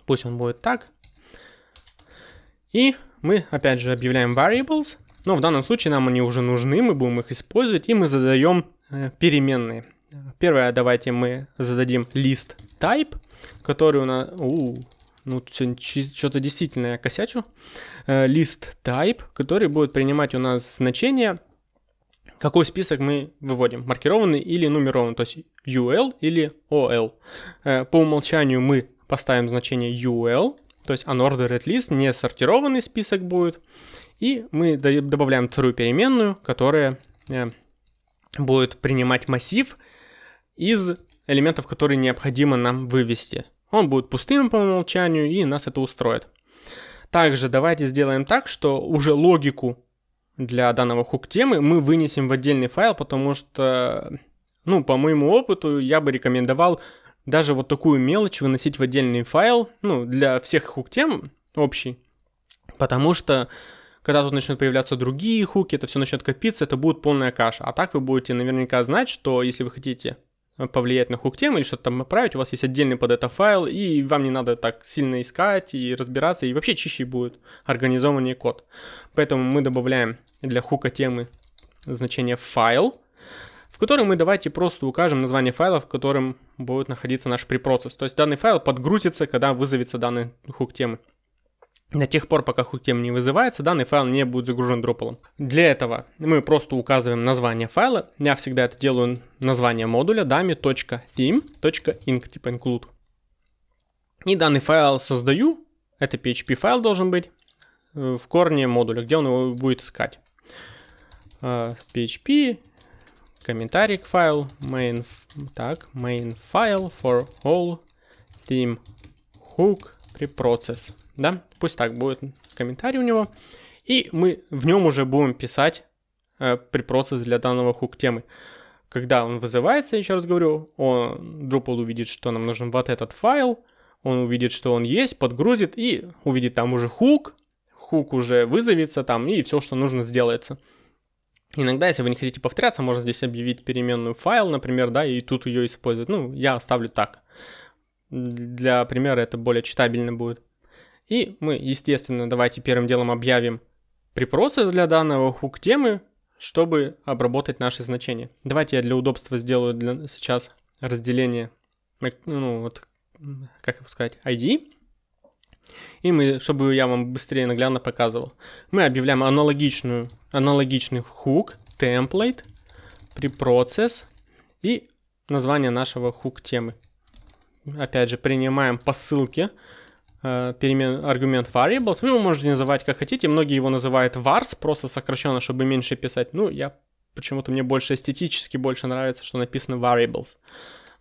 Пусть он будет так. И мы опять же объявляем variables, но в данном случае нам они уже нужны, мы будем их использовать, и мы задаем э, переменные. Первое, давайте мы зададим list type, который у нас... У, ну, что-то действительно я косячу. Э, list type, который будет принимать у нас значение, какой список мы выводим, маркированный или нумерованный, то есть UL или OL. Э, по умолчанию мы поставим значение UL, то есть unordered list, не сортированный список будет. И мы добавляем вторую переменную, которая э, будет принимать массив из элементов, которые необходимо нам вывести. Он будет пустым по умолчанию, и нас это устроит. Также давайте сделаем так, что уже логику для данного хук-темы мы вынесем в отдельный файл, потому что, ну, по моему опыту, я бы рекомендовал даже вот такую мелочь выносить в отдельный файл, ну, для всех хук-тем общий, потому что когда тут начнут появляться другие хуки, это все начнет копиться, это будет полная каша. А так вы будете наверняка знать, что если вы хотите повлиять на хук-тему или что-то там отправить, у вас есть отдельный под это файл, и вам не надо так сильно искать и разбираться, и вообще чище будет организованнее код. Поэтому мы добавляем для хука темы значение файл, в котором мы давайте просто укажем название файла, в котором будет находиться наш препроцесс. То есть данный файл подгрузится, когда вызовется данный хук темы. До тех пор, пока хук тема не вызывается, данный файл не будет загружен дропалом. Для этого мы просто указываем название файла. Я всегда это делаю название модуля dami.theme.inc, типа include. И данный файл создаю. Это PHP файл должен быть э, в корне модуля, где он его будет искать. PHP э, комментарий к файлу, main, так, main file for all theme hook preprocess, да, пусть так будет комментарий у него, и мы в нем уже будем писать э, препроцесс для данного хук темы. Когда он вызывается, еще раз говорю, он, Drupal увидит, что нам нужен вот этот файл, он увидит, что он есть, подгрузит и увидит там уже хук, хук уже вызовется там и все, что нужно, сделается. Иногда, если вы не хотите повторяться, можно здесь объявить переменную файл, например, да, и тут ее использовать. Ну, я оставлю так. Для примера это более читабельно будет. И мы, естественно, давайте первым делом объявим препроцесс для данного хук темы, чтобы обработать наши значения. Давайте я для удобства сделаю для, сейчас разделение ну, вот, как его сказать, ID. И мы, чтобы я вам быстрее наглядно показывал, мы объявляем аналогичную, аналогичный хук, template, preprocess и название нашего хук темы. Опять же, принимаем по ссылке э, перемен, аргумент variables. Вы его можете называть как хотите. Многие его называют vars, просто сокращенно, чтобы меньше писать. Ну, я почему-то мне больше эстетически больше нравится, что написано variables.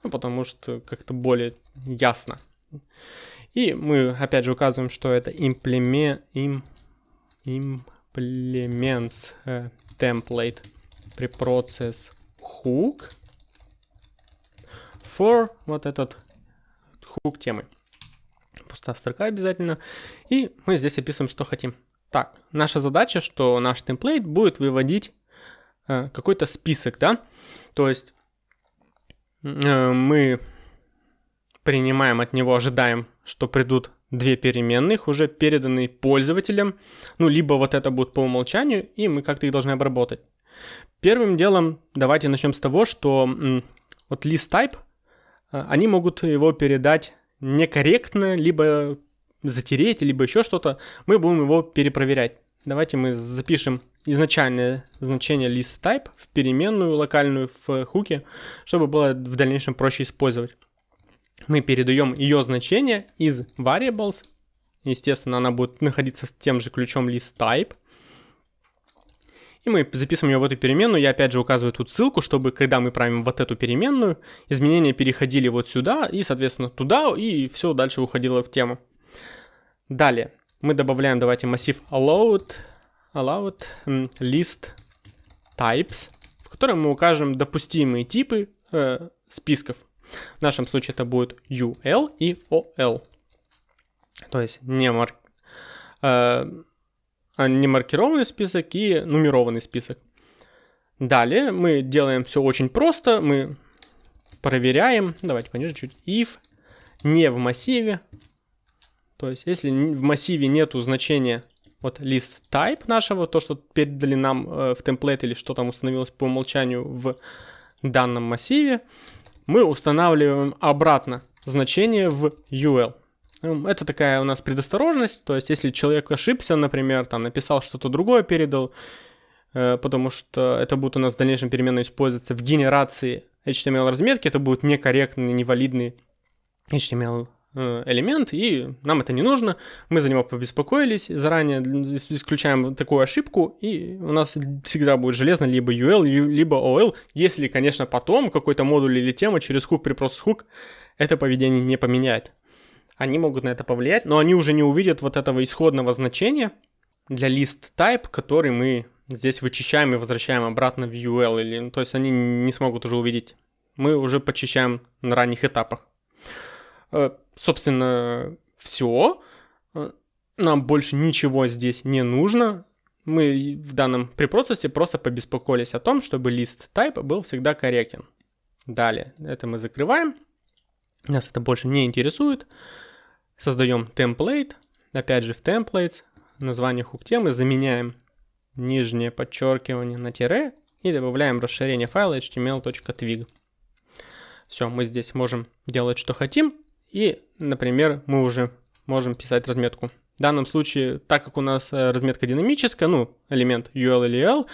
Ну, потому что как-то более ясно. И мы опять же указываем, что это implement, им, implements uh, template preprocess hook for вот этот хук темы. Пустая строка обязательно. И мы здесь описываем, что хотим. Так, наша задача, что наш темплейт будет выводить э, какой-то список, да? То есть э, мы принимаем от него, ожидаем, что придут две переменных, уже переданные пользователям. Ну, либо вот это будет по умолчанию, и мы как-то их должны обработать. Первым делом давайте начнем с того, что вот list type а, они могут его передать некорректно, либо затереть, либо еще что-то, мы будем его перепроверять. Давайте мы запишем изначальное значение list type в переменную локальную в хуке, чтобы было в дальнейшем проще использовать. Мы передаем ее значение из variables. Естественно, она будет находиться с тем же ключом list type. И мы записываем ее в эту переменную. Я опять же указываю тут ссылку, чтобы когда мы правим вот эту переменную, изменения переходили вот сюда и, соответственно, туда, и все дальше уходило в тему. Далее мы добавляем, давайте, массив allowed, allowed list types, в котором мы укажем допустимые типы э, списков. В нашем случае это будет UL и OL. То есть не марк... Э, а не маркированный список и нумерованный список. Далее мы делаем все очень просто. Мы проверяем, давайте пониже чуть, if не в массиве. То есть если в массиве нету значения вот list type нашего, то, что передали нам э, в темплейт или что там установилось по умолчанию в данном массиве, мы устанавливаем обратно значение в UL. Это такая у нас предосторожность, то есть если человек ошибся, например, там написал что-то другое, передал, э, потому что это будет у нас в дальнейшем переменно использоваться в генерации HTML разметки, это будет некорректный, невалидный HTML э, элемент, и нам это не нужно. Мы за него побеспокоились заранее, исключаем такую ошибку, и у нас всегда будет железно либо UL, либо OL, если, конечно, потом какой-то модуль или тема через хук при process hook это поведение не поменяет они могут на это повлиять, но они уже не увидят вот этого исходного значения для list type, который мы здесь вычищаем и возвращаем обратно в UL, или, ну, то есть они не смогут уже увидеть. Мы уже почищаем на ранних этапах. Э, собственно, все. Э, нам больше ничего здесь не нужно. Мы в данном препроцессе просто побеспокоились о том, чтобы list type был всегда корректен. Далее, это мы закрываем. Нас это больше не интересует. Создаем template. Опять же в templates название хук темы заменяем нижнее подчеркивание на тире и добавляем расширение файла html.twig. Все, мы здесь можем делать, что хотим. И, например, мы уже можем писать разметку. В данном случае, так как у нас э, разметка динамическая, ну, элемент UL или L,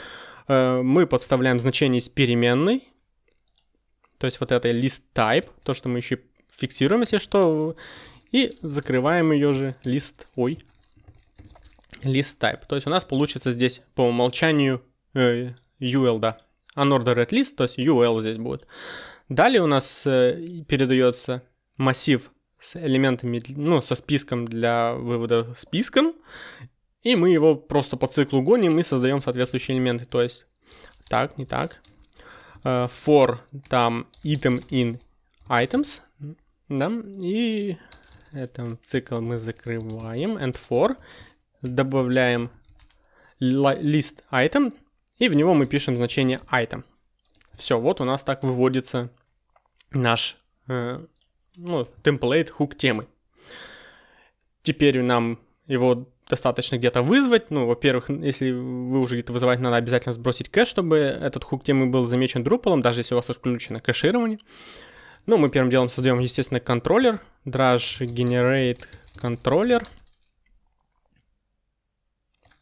э, мы подставляем значение из переменной, то есть вот это list type, то, что мы еще фиксируем, если что, и закрываем ее же лист, ой, list type. То есть у нас получится здесь по умолчанию э, UL, да, unordered list, то есть UL здесь будет. Далее у нас э, передается массив с элементами, ну, со списком для вывода списком, и мы его просто по циклу гоним и создаем соответствующие элементы. То есть, так, не так, uh, for там item in items, да, и этот цикл мы закрываем. And for. Добавляем list item. И в него мы пишем значение item. Все, вот у нас так выводится наш э, ну, хук темы. Теперь нам его достаточно где-то вызвать. Ну, во-первых, если вы уже где-то вызывать, надо обязательно сбросить кэш, чтобы этот хук темы был замечен Drupal, даже если у вас отключено кэширование. Ну, мы первым делом создаем, естественно, контроллер. Drush generate controller.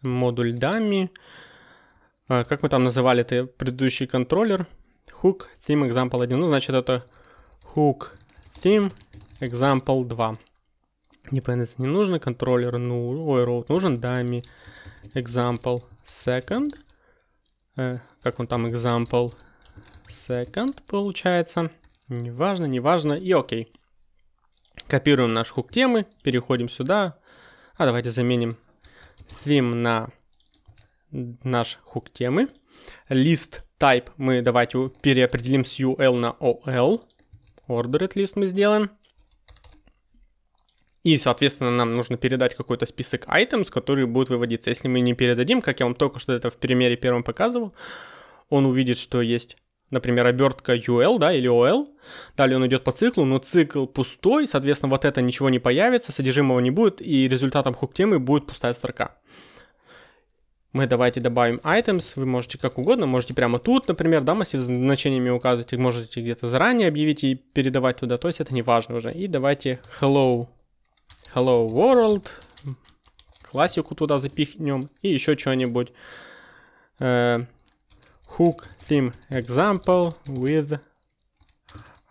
Модуль dummy. А, как мы там называли это предыдущий контроллер? Hook theme example 1. Ну, значит, это hook theme example 2. Dependency не нужно, контроллер ну, ой, route нужен, dummy example second. Э, как он там example second получается. Неважно, неважно. И окей. Копируем наш хук темы, переходим сюда. А давайте заменим theme на наш хук темы. List type мы давайте переопределим с UL на OL. Ordered list мы сделаем. И, соответственно, нам нужно передать какой-то список items, которые будут выводиться. Если мы не передадим, как я вам только что это в примере первом показывал, он увидит, что есть, например, обертка UL, да, или OL. Далее он идет по циклу, но цикл пустой, соответственно, вот это ничего не появится, содержимого не будет, и результатом хук-темы будет пустая строка. Мы давайте добавим items, вы можете как угодно, можете прямо тут, например, да, массив с значениями указывать, можете где-то заранее объявить и передавать туда, то есть это не важно уже. И давайте hello Hello World. Классику туда запихнем. И еще что-нибудь. Hook theme example with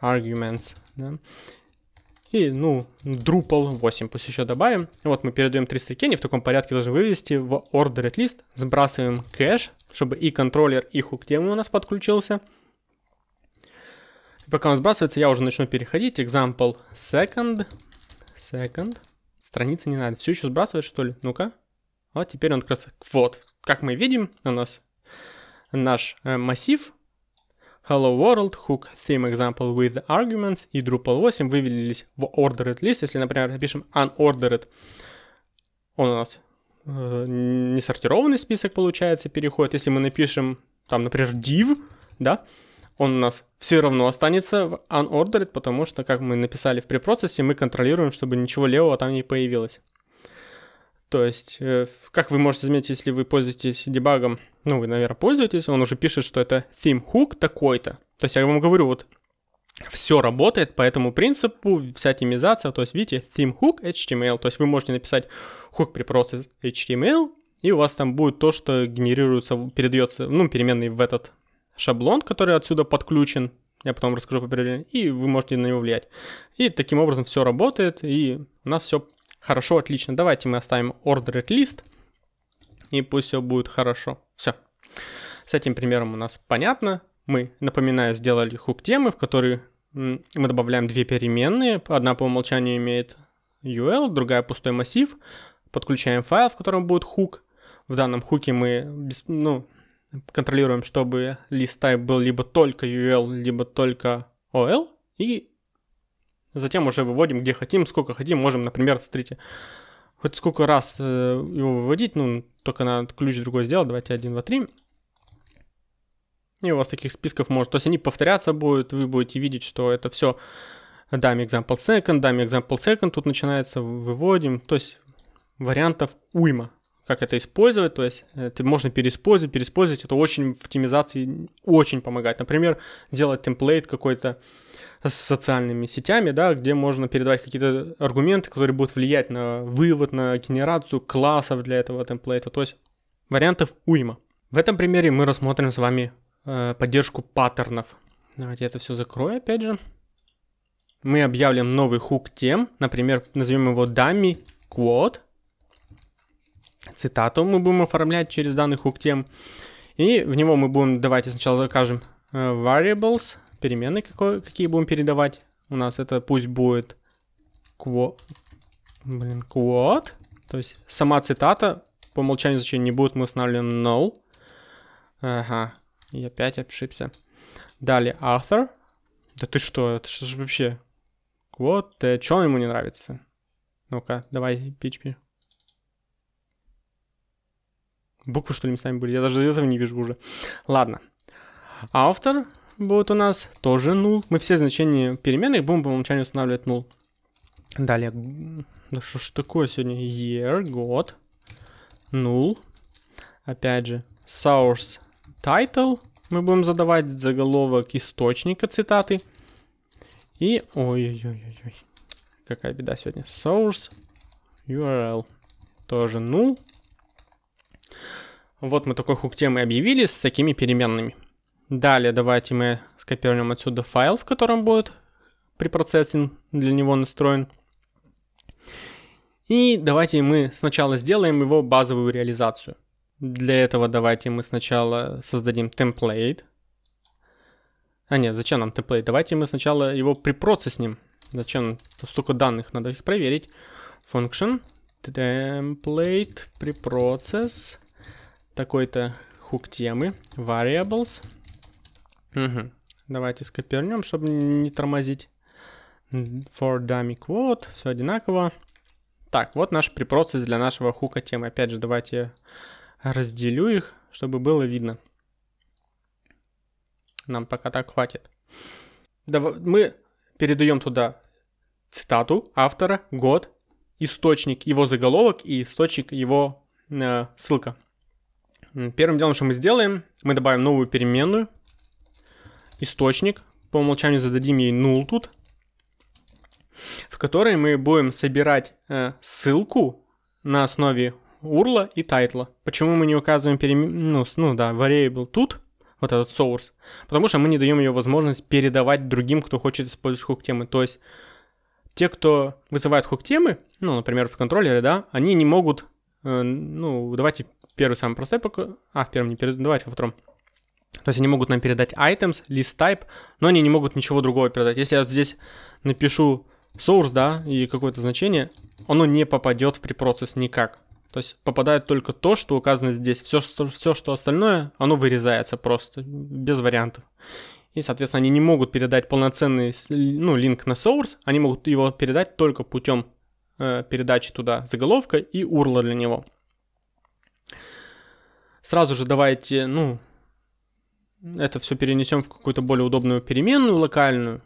arguments. Да? И, ну, Drupal 8 пусть еще добавим. Вот мы передаем три строки, они в таком порядке должны вывести в ordered list. Сбрасываем кэш, чтобы и контроллер, и хук тему у нас подключился. Пока он сбрасывается, я уже начну переходить. Example second. Second. Страница не надо. Все еще сбрасывает, что ли? Ну-ка. Вот теперь он как раз... Вот. Как мы видим, у нас наш э, массив Hello World, Hook Theme Example with Arguments и Drupal 8 вывелись в Ordered List. Если, например, напишем Unordered, он у нас э, несортированный список получается, переходит. Если мы напишем, там, например, div, да, он у нас все равно останется в unordered, потому что, как мы написали в препроцессе, мы контролируем, чтобы ничего левого там не появилось. То есть, э, как вы можете заметить, если вы пользуетесь дебагом, ну, вы, наверное, пользуетесь, он уже пишет, что это theme hook такой-то. То есть, я вам говорю, вот все работает по этому принципу, вся темизация, то есть, видите, theme hook HTML, то есть вы можете написать hook при process HTML, и у вас там будет то, что генерируется, передается, ну, переменный в этот шаблон, который отсюда подключен, я потом расскажу по определению, и вы можете на него влиять. И таким образом все работает, и у нас все хорошо, отлично. Давайте мы оставим ordered list, и пусть все будет хорошо. Все. С этим примером у нас понятно. Мы, напоминаю, сделали хук темы, в который мы добавляем две переменные. Одна по умолчанию имеет UL, другая пустой массив. Подключаем файл, в котором будет хук. В данном хуке мы, ну, контролируем, чтобы list type был либо только UL, либо только OL, и затем уже выводим где хотим, сколько хотим, можем, например, смотрите, хоть сколько раз э, его выводить, ну, только надо ключ другой сделать, давайте 1, 2, 3, и у вас таких списков может, то есть они повторяться будут, вы будете видеть, что это все даме example second, даме example second, тут начинается, выводим, то есть вариантов уйма. Как это использовать, то есть это можно переиспользовать, переиспользовать, это очень в оптимизации очень помогает. Например, сделать темплейт какой-то с социальными сетями, да, где можно передавать какие-то аргументы, которые будут влиять на вывод, на генерацию классов для этого темплейта, то есть вариантов уйма. В этом примере мы рассмотрим с вами э, поддержку паттернов. Давайте это все закрою опять же. Мы объявим новый хук тем, например, назовем его dummy quote, цитату мы будем оформлять через данный хук тем. И в него мы будем, давайте сначала закажем э, variables, переменные какой, какие будем передавать. У нас это пусть будет блин, quote, то есть сама цитата по умолчанию значения не будет, мы устанавливаем null. Ага, и опять ошибся. Далее author. Да ты что, это же вообще... Вот, э, что ему не нравится? Ну-ка, давай, PHP. Буквы, что ли, местами были? Я даже этого не вижу уже. Ладно. Автор будет у нас тоже null. Мы все значения переменных будем по умолчанию устанавливать null. Далее. Да что ж такое сегодня? Year, год. Null. Опять же. Source title. Мы будем задавать заголовок источника цитаты. И, ой-ой-ой-ой, какая беда сегодня. Source URL тоже null. Вот мы такой хук темы объявили с такими переменными. Далее давайте мы скопируем отсюда файл, в котором будет препроцессинг для него настроен. И давайте мы сначала сделаем его базовую реализацию. Для этого давайте мы сначала создадим темплейт. А нет, зачем нам темплейт? Давайте мы сначала его припроцесснем. Зачем? Столько данных, надо их проверить. Function template preprocess такой-то хук темы variables. Угу. Давайте скопируем, чтобы не тормозить. For dummy quote, все одинаково. Так, вот наш препроцесс для нашего хука темы. Опять же, давайте разделю их, чтобы было видно. Нам пока так хватит. Мы передаем туда цитату автора, год, источник его заголовок и источник его э, ссылка. Первым делом, что мы сделаем, мы добавим новую переменную, источник, по умолчанию зададим ей null тут, в которой мы будем собирать э, ссылку на основе URL и тайтла. Почему мы не указываем перемен... ну, ну да, variable тут, вот этот source? Потому что мы не даем ее возможность передавать другим, кто хочет использовать хук темы. То есть те, кто вызывает хук темы, ну, например, в контроллере, да, они не могут, э, ну, давайте первый самый простой пока, а, в первом не передавать, давайте во втором. То есть они могут нам передать items, list type, но они не могут ничего другого передать. Если я здесь напишу source, да, и какое-то значение, оно не попадет в препроцесс никак. То есть попадает только то, что указано здесь. Все, что, все, что остальное, оно вырезается просто, без вариантов. И, соответственно, они не могут передать полноценный ну, линк на source, они могут его передать только путем э, передачи туда заголовка и URL для него. Сразу же давайте, ну, это все перенесем в какую-то более удобную переменную локальную,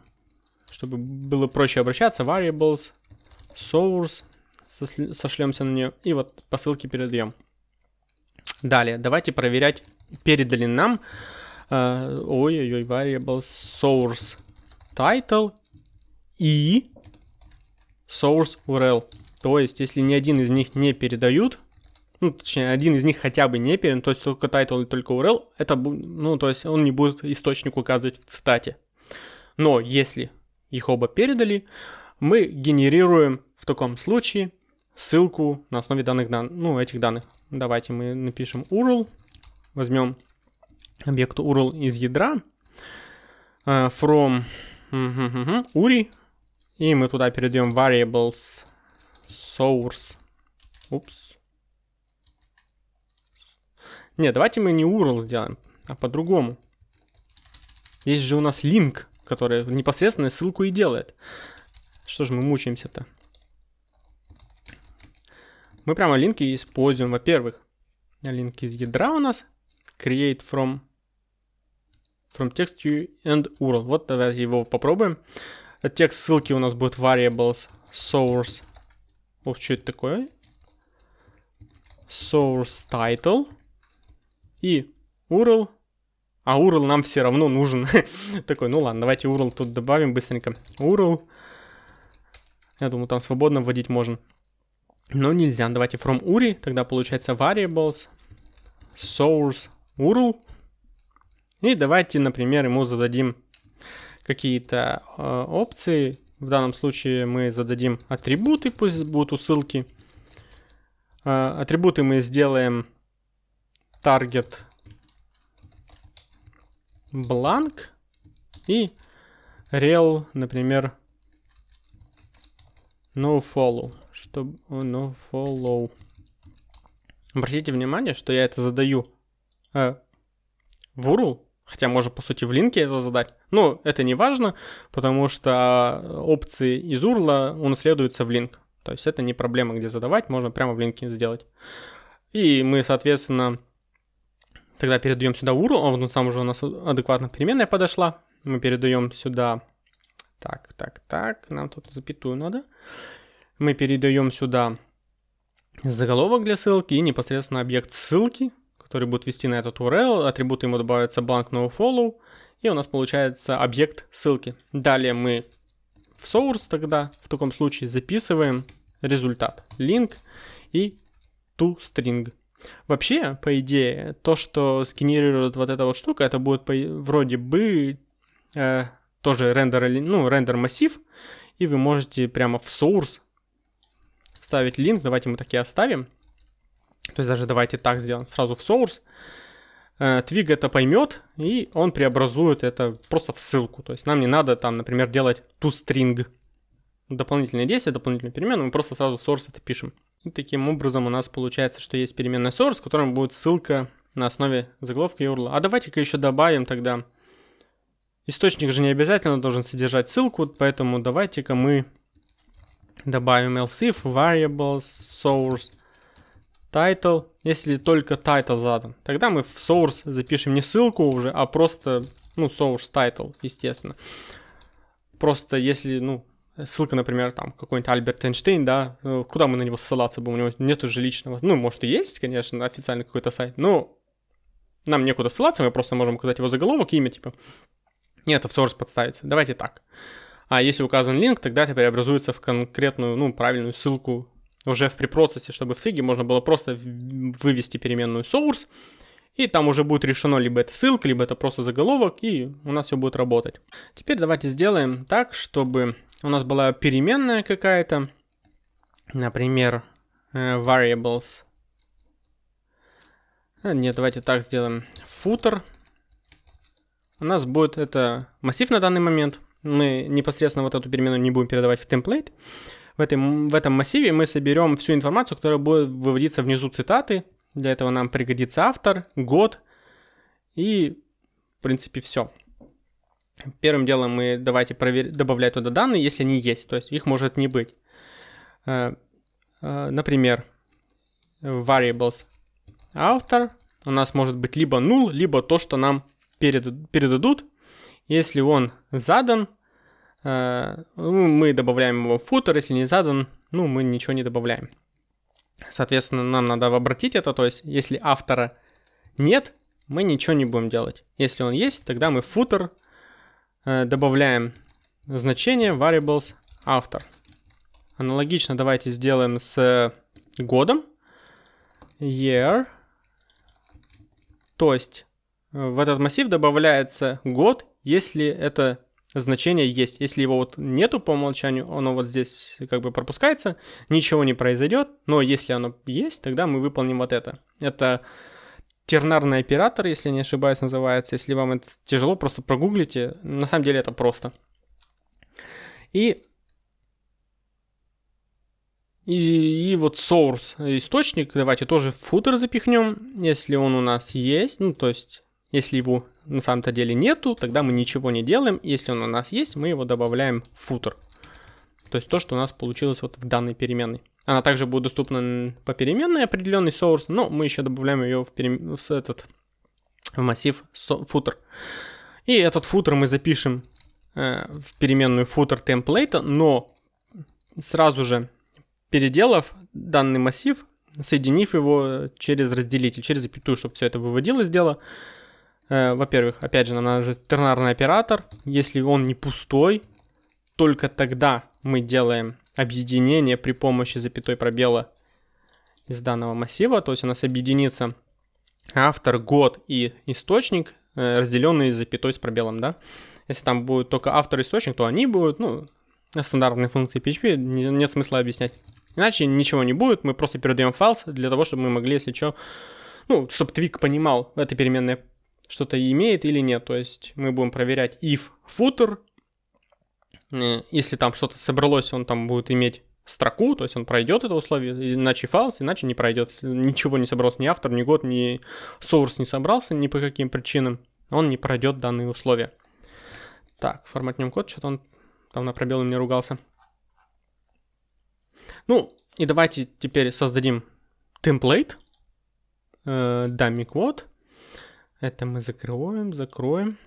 чтобы было проще обращаться. Variables, source, сошлемся на нее и вот по ссылке передаем. Далее, давайте проверять, передали нам э, ой-ой-ой, variable source title и source URL. То есть, если ни один из них не передают, ну, точнее, один из них хотя бы не передан, то есть только title и только URL, это, ну, то есть он не будет источник указывать в цитате. Но если их оба передали, мы генерируем в таком случае ссылку на основе данных дан ну, этих данных. Давайте мы напишем URL, возьмем объект URL из ядра uh, from URI, и мы туда перейдем variables source. Упс. Не, давайте мы не URL сделаем, а по-другому. Есть же у нас link, который непосредственно ссылку и делает. Что же мы мучаемся-то? Мы прямо линки используем. Во-первых, линк из ядра у нас create from from text and URL. Вот давайте его попробуем. Текст ссылки у нас будет variables source. Ох, что это такое? Source title и URL. А URL нам все равно нужен. Такой, ну ладно, давайте URL тут добавим быстренько. URL. Я думаю, там свободно вводить можно. Но нельзя. Давайте from URI. Тогда получается variables source URL. И давайте, например, ему зададим какие-то э, опции. В данном случае мы зададим атрибуты, пусть будут ссылки. Э, атрибуты мы сделаем target blank и rel, например, no follow, чтобы no follow. Обратите внимание, что я это задаю э, в URL, хотя можно по сути в линке это задать. Но это не важно, потому что опции из URL унаследуются в линк. То есть это не проблема, где задавать, можно прямо в линке сделать. И мы, соответственно, тогда передаем сюда URL, а вот сам уже у нас адекватно переменная подошла. Мы передаем сюда, так, так, так, нам тут запятую надо. Мы передаем сюда заголовок для ссылки и непосредственно объект ссылки, который будет вести на этот URL. Атрибуты ему добавятся blank nofollow, и у нас получается объект ссылки. Далее мы в source тогда, в таком случае записываем результат, link и toString. Вообще, по идее, то, что сгенерирует вот эта вот штука, это будет вроде бы э, тоже рендер, ну, рендер массив, и вы можете прямо в source вставить линк, давайте мы такие оставим. То есть даже давайте так сделаем, сразу в source. Э, Twig это поймет, и он преобразует это просто в ссылку. То есть нам не надо там, например, делать toString. Дополнительные действия, дополнительную переменную, мы просто сразу в source это пишем. И таким образом у нас получается, что есть переменная source, в котором будет ссылка на основе заголовка URL. А давайте-ка еще добавим тогда... Источник же не обязательно должен содержать ссылку, поэтому давайте-ка мы добавим else if variables source title, если только title задан. Тогда мы в source запишем не ссылку уже, а просто, ну, source title, естественно. Просто если, ну, ссылка, например, там, какой-нибудь Альберт Эйнштейн, да, э, куда мы на него ссылаться будем, у него нету же личного, ну, может и есть, конечно, официальный какой-то сайт, но нам некуда ссылаться, мы просто можем указать его заголовок, имя, типа, нет, в source подставится, давайте так. А если указан линк, тогда это преобразуется в конкретную, ну, правильную ссылку уже в препроцессе, чтобы в фиге можно было просто вывести переменную source, и там уже будет решено либо это ссылка, либо это просто заголовок, и у нас все будет работать. Теперь давайте сделаем так, чтобы у нас была переменная какая-то, например, э, variables. А, нет, давайте так сделаем. Footer. У нас будет это массив на данный момент. Мы непосредственно вот эту переменную не будем передавать в template. В этом, в этом массиве мы соберем всю информацию, которая будет выводиться внизу цитаты. Для этого нам пригодится автор, год и, в принципе, все. Первым делом мы давайте провер... добавлять туда данные, если они есть, то есть их может не быть. Э, э, например, variables автор у нас может быть либо null, либо то, что нам передадут. Если он задан, э, ну, мы добавляем его в footer, если не задан, ну, мы ничего не добавляем. Соответственно, нам надо обратить это, то есть если автора нет, мы ничего не будем делать. Если он есть, тогда мы footer Э, добавляем значение variables автор. Аналогично давайте сделаем с годом. Year. То есть э, в этот массив добавляется год, если это значение есть. Если его вот нету по умолчанию, оно вот здесь как бы пропускается, ничего не произойдет. Но если оно есть, тогда мы выполним вот это. Это тернарный оператор, если не ошибаюсь, называется. Если вам это тяжело, просто прогуглите. На самом деле это просто. И, и, и вот source, источник, давайте тоже в футер запихнем, если он у нас есть. Ну, то есть, если его на самом-то деле нету, тогда мы ничего не делаем. Если он у нас есть, мы его добавляем в футер. То есть то, что у нас получилось вот в данной переменной. Она также будет доступна по переменной определенный source, но мы еще добавляем ее в, перем... в этот в массив footer. И этот footer мы запишем э, в переменную footer template, но сразу же переделав данный массив, соединив его через разделитель, через запятую, чтобы все это выводилось дело. Э, во-первых, опять же, нам надо тернарный оператор. Если он не пустой, только тогда мы делаем объединение при помощи запятой пробела из данного массива. То есть у нас объединится автор, год и источник, э, разделенные запятой с пробелом, да. Если там будет только автор и источник, то они будут, ну, стандартные функции PHP, нет смысла объяснять. Иначе ничего не будет, мы просто передаем файл для того, чтобы мы могли, если что, ну, чтобы твик понимал, эта переменная что-то имеет или нет. То есть мы будем проверять if footer если там что-то собралось, он там будет иметь строку, то есть он пройдет это условие, иначе фалс, иначе не пройдет. Ничего не собрался, ни автор, ни год, ни source не собрался ни по каким причинам, он не пройдет данные условия. Так, форматнем код, что-то он там на пробелы мне ругался. Ну, и давайте теперь создадим template, э, dummy код. Это мы закроем, закроем.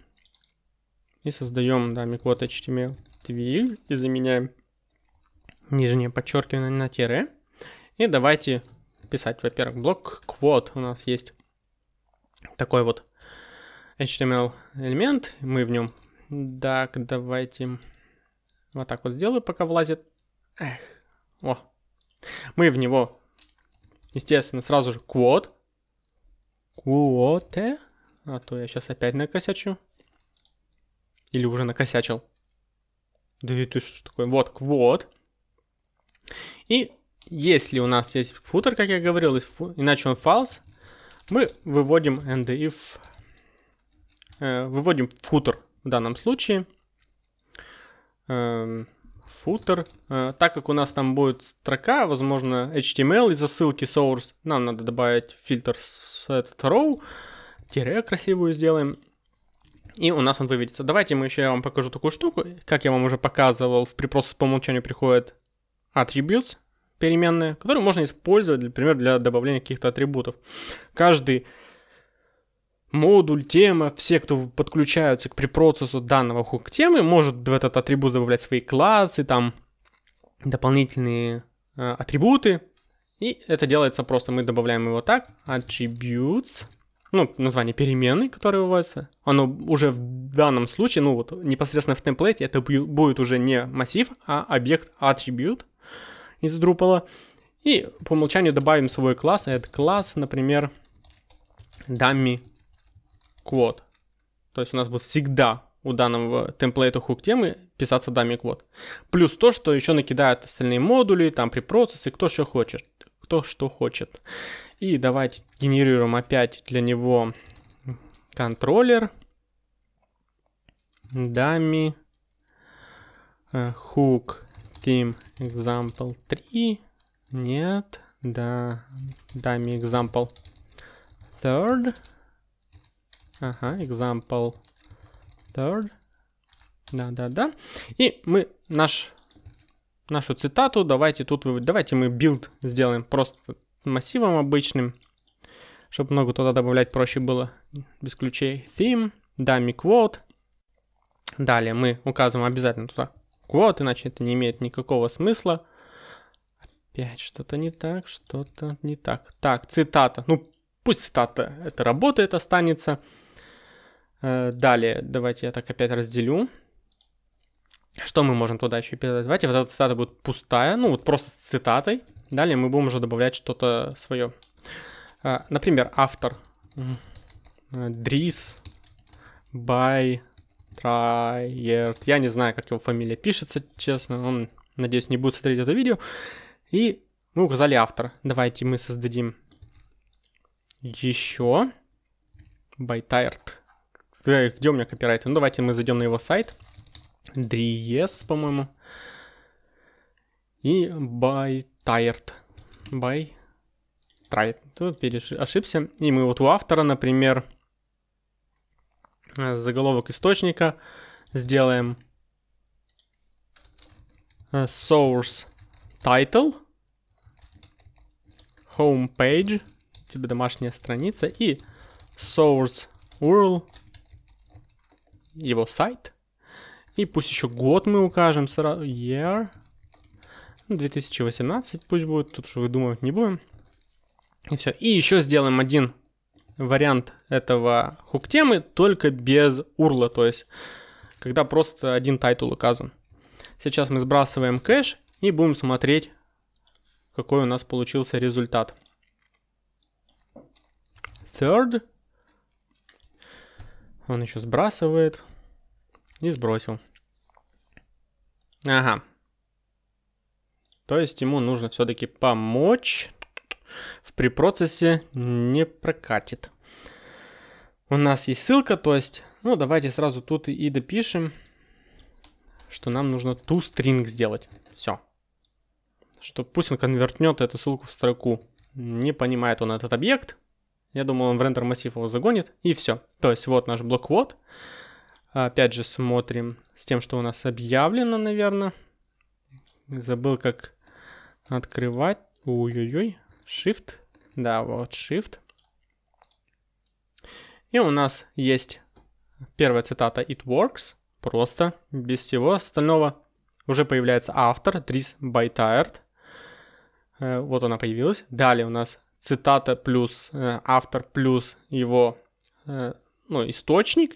И создаем dummy код HTML твиль и заменяем нижнее подчеркивание на тире. И давайте писать, во-первых, блок quote у нас есть такой вот HTML элемент, мы в нем. Так, давайте Вот так вот сделаю, пока влазит. Эх, о. Мы в него, естественно, сразу же квот. Квоте. А то я сейчас опять накосячу. Или уже накосячил. Да и ты что такое? Вот, квот. И если у нас есть футер, как я говорил, иначе он false, мы выводим and if, э, выводим футер в данном случае. Э, футер. Э, так как у нас там будет строка, возможно, HTML из-за ссылки source, нам надо добавить фильтр с этот row, тире красивую сделаем. И у нас он выведется. Давайте мы еще я вам покажу такую штуку. Как я вам уже показывал, в препроцесс по умолчанию приходит attributes, переменные, которые можно использовать, например, для добавления каких-то атрибутов. Каждый модуль, тема, все, кто подключаются к препроцессу данного хук темы, может в этот атрибут добавлять свои классы, там дополнительные э, атрибуты. И это делается просто, мы добавляем его так, attributes, ну, название переменной, которая выводится, оно уже в данном случае, ну вот непосредственно в темплейте, это будет уже не массив, а объект attribute из Drupal. И по умолчанию добавим свой класс, это класс, например, dummy quote. То есть у нас будет всегда у данного темплейта хук темы писаться dummy quote. Плюс то, что еще накидают остальные модули, там при процессе, кто что хочет. Кто что хочет. И давайте генерируем опять для него контроллер. Dummy uh, hook theme example 3. Нет. Да. Dummy example third. Ага, example third. Да-да-да. И мы наш, нашу цитату давайте тут. Давайте мы build сделаем просто массивом обычным, чтобы много туда добавлять проще было без ключей. Theme, dummy quote. Далее мы указываем обязательно туда quote, иначе это не имеет никакого смысла. Опять что-то не так, что-то не так. Так, цитата. Ну, пусть цитата это работает, останется. Э, далее, давайте я так опять разделю. Что мы можем туда еще передать? Давайте вот эта цитата будет пустая, ну вот просто с цитатой. Далее мы будем уже добавлять что-то свое. А, например, автор. Dries Buytaert. Я не знаю, как его фамилия пишется, честно. Он, надеюсь, не будет смотреть это видео. И мы указали автор. Давайте мы создадим еще Buytaert. Где у меня копирайт? Ну, давайте мы зайдем на его сайт. Dries, по-моему. И Buytaert. Buytaert. Тут переш... ошибся. И мы вот у автора, например, заголовок источника сделаем source title, home page, типа домашняя страница, и source URL, его сайт. И пусть еще год мы укажем сразу, year, 2018 пусть будет, тут уже выдумывать не будем. И все. И еще сделаем один вариант этого hook темы, только без урла, то есть когда просто один title указан. Сейчас мы сбрасываем кэш и будем смотреть, какой у нас получился результат. Third. Он еще сбрасывает. И сбросил. Ага. То есть ему нужно все-таки помочь. В препроцессе не прокатит. У нас есть ссылка, то есть, ну давайте сразу тут и допишем, что нам нужно toString сделать. Все. Что пусть он конвертнет эту ссылку в строку. Не понимает он этот объект. Я думаю, он в рендер массив его загонит. И все. То есть вот наш блок вот. Опять же смотрим с тем, что у нас объявлено, наверное. Забыл, как открывать. Ой-ой-ой. Shift. Да, вот Shift. И у нас есть первая цитата It works. Просто, без всего остального. Уже появляется автор, Dries Байтайрт. Э, вот она появилась. Далее у нас цитата плюс э, автор плюс его э, ну, источник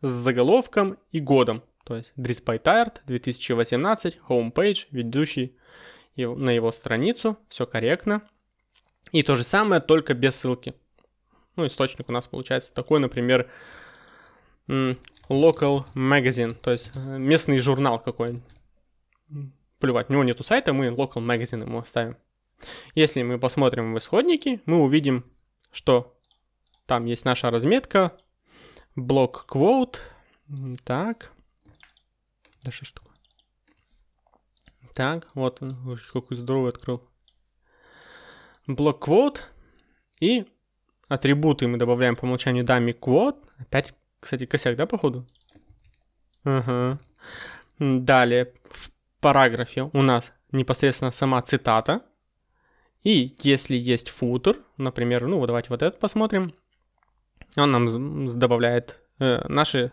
с заголовком и годом. то есть Drizby Tired 2018, homepage, ведущий на его страницу, все корректно. И то же самое, только без ссылки. Ну, источник у нас получается такой, например, local magazine, то есть э, местный журнал какой-нибудь. Плевать, у него нету сайта, мы local magazine ему оставим. Если мы посмотрим в исходники, мы увидим, что там есть наша разметка, блок quote, так, да что ж такое? Так, вот он, какой здоровый открыл. Блок quote и атрибуты мы добавляем по умолчанию dummy quote. Опять, кстати, косяк, да, походу? Ага. Далее, в параграфе у нас непосредственно сама цитата. И если есть футер, например, ну, давайте вот этот посмотрим, он нам добавляет э, наши,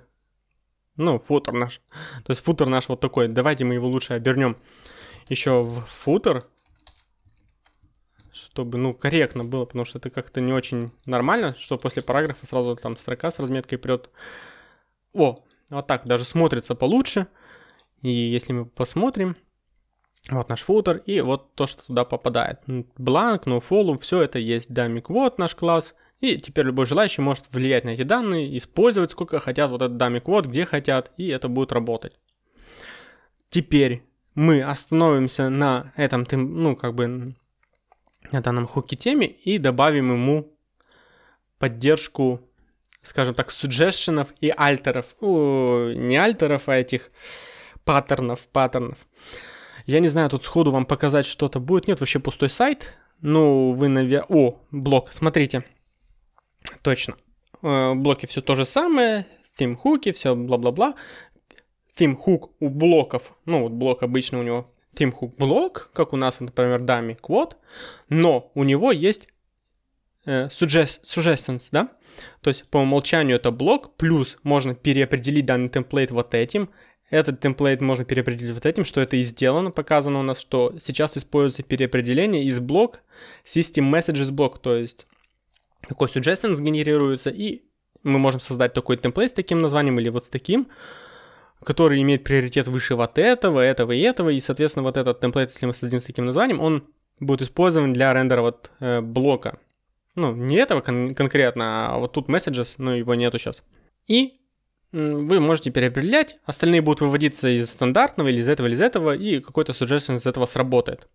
ну, футер наш. То есть футер наш вот такой. Давайте мы его лучше обернем еще в футер, чтобы, ну, корректно было, потому что это как-то не очень нормально, что после параграфа сразу там строка с разметкой прет. О, вот так даже смотрится получше. И если мы посмотрим, вот наш футер, и вот то, что туда попадает. Бланк, nofollow, все это есть. Дамик, вот наш класс. И теперь любой желающий может влиять на эти данные, использовать сколько хотят вот этот дамик вот, где хотят, и это будет работать. Теперь мы остановимся на этом, ну, как бы, на данном хуке теме и добавим ему поддержку, скажем так, суджешенов и альтеров. О, не альтеров, а этих паттернов, паттернов. Я не знаю, тут сходу вам показать что-то будет. Нет, вообще пустой сайт. Ну, вы, наверное... О, блок, смотрите. Точно. Э, блоки все то же самое. Theme хуки, все бла-бла-бла. Theme hook у блоков, ну вот блок обычно у него theme hook блок, как у нас, например, dummy quote, но у него есть э, suggest, suggestions, да? То есть по умолчанию это блок, плюс можно переопределить данный темплейт вот этим, этот темплейт можно переопределить вот этим, что это и сделано, показано у нас, что сейчас используется переопределение из блок system messages блок, то есть такой suggestions генерируется, и мы можем создать такой темплейт с таким названием или вот с таким, который имеет приоритет выше вот этого, этого и этого, и, соответственно, вот этот темплейт, если мы создадим с таким названием, он будет использован для рендера вот э, блока. Ну, не этого кон- конкретно, а вот тут messages, но его нету сейчас. И вы можете переопределять, остальные будут выводиться из стандартного или из этого, или из этого, и какой-то suggestion из этого сработает.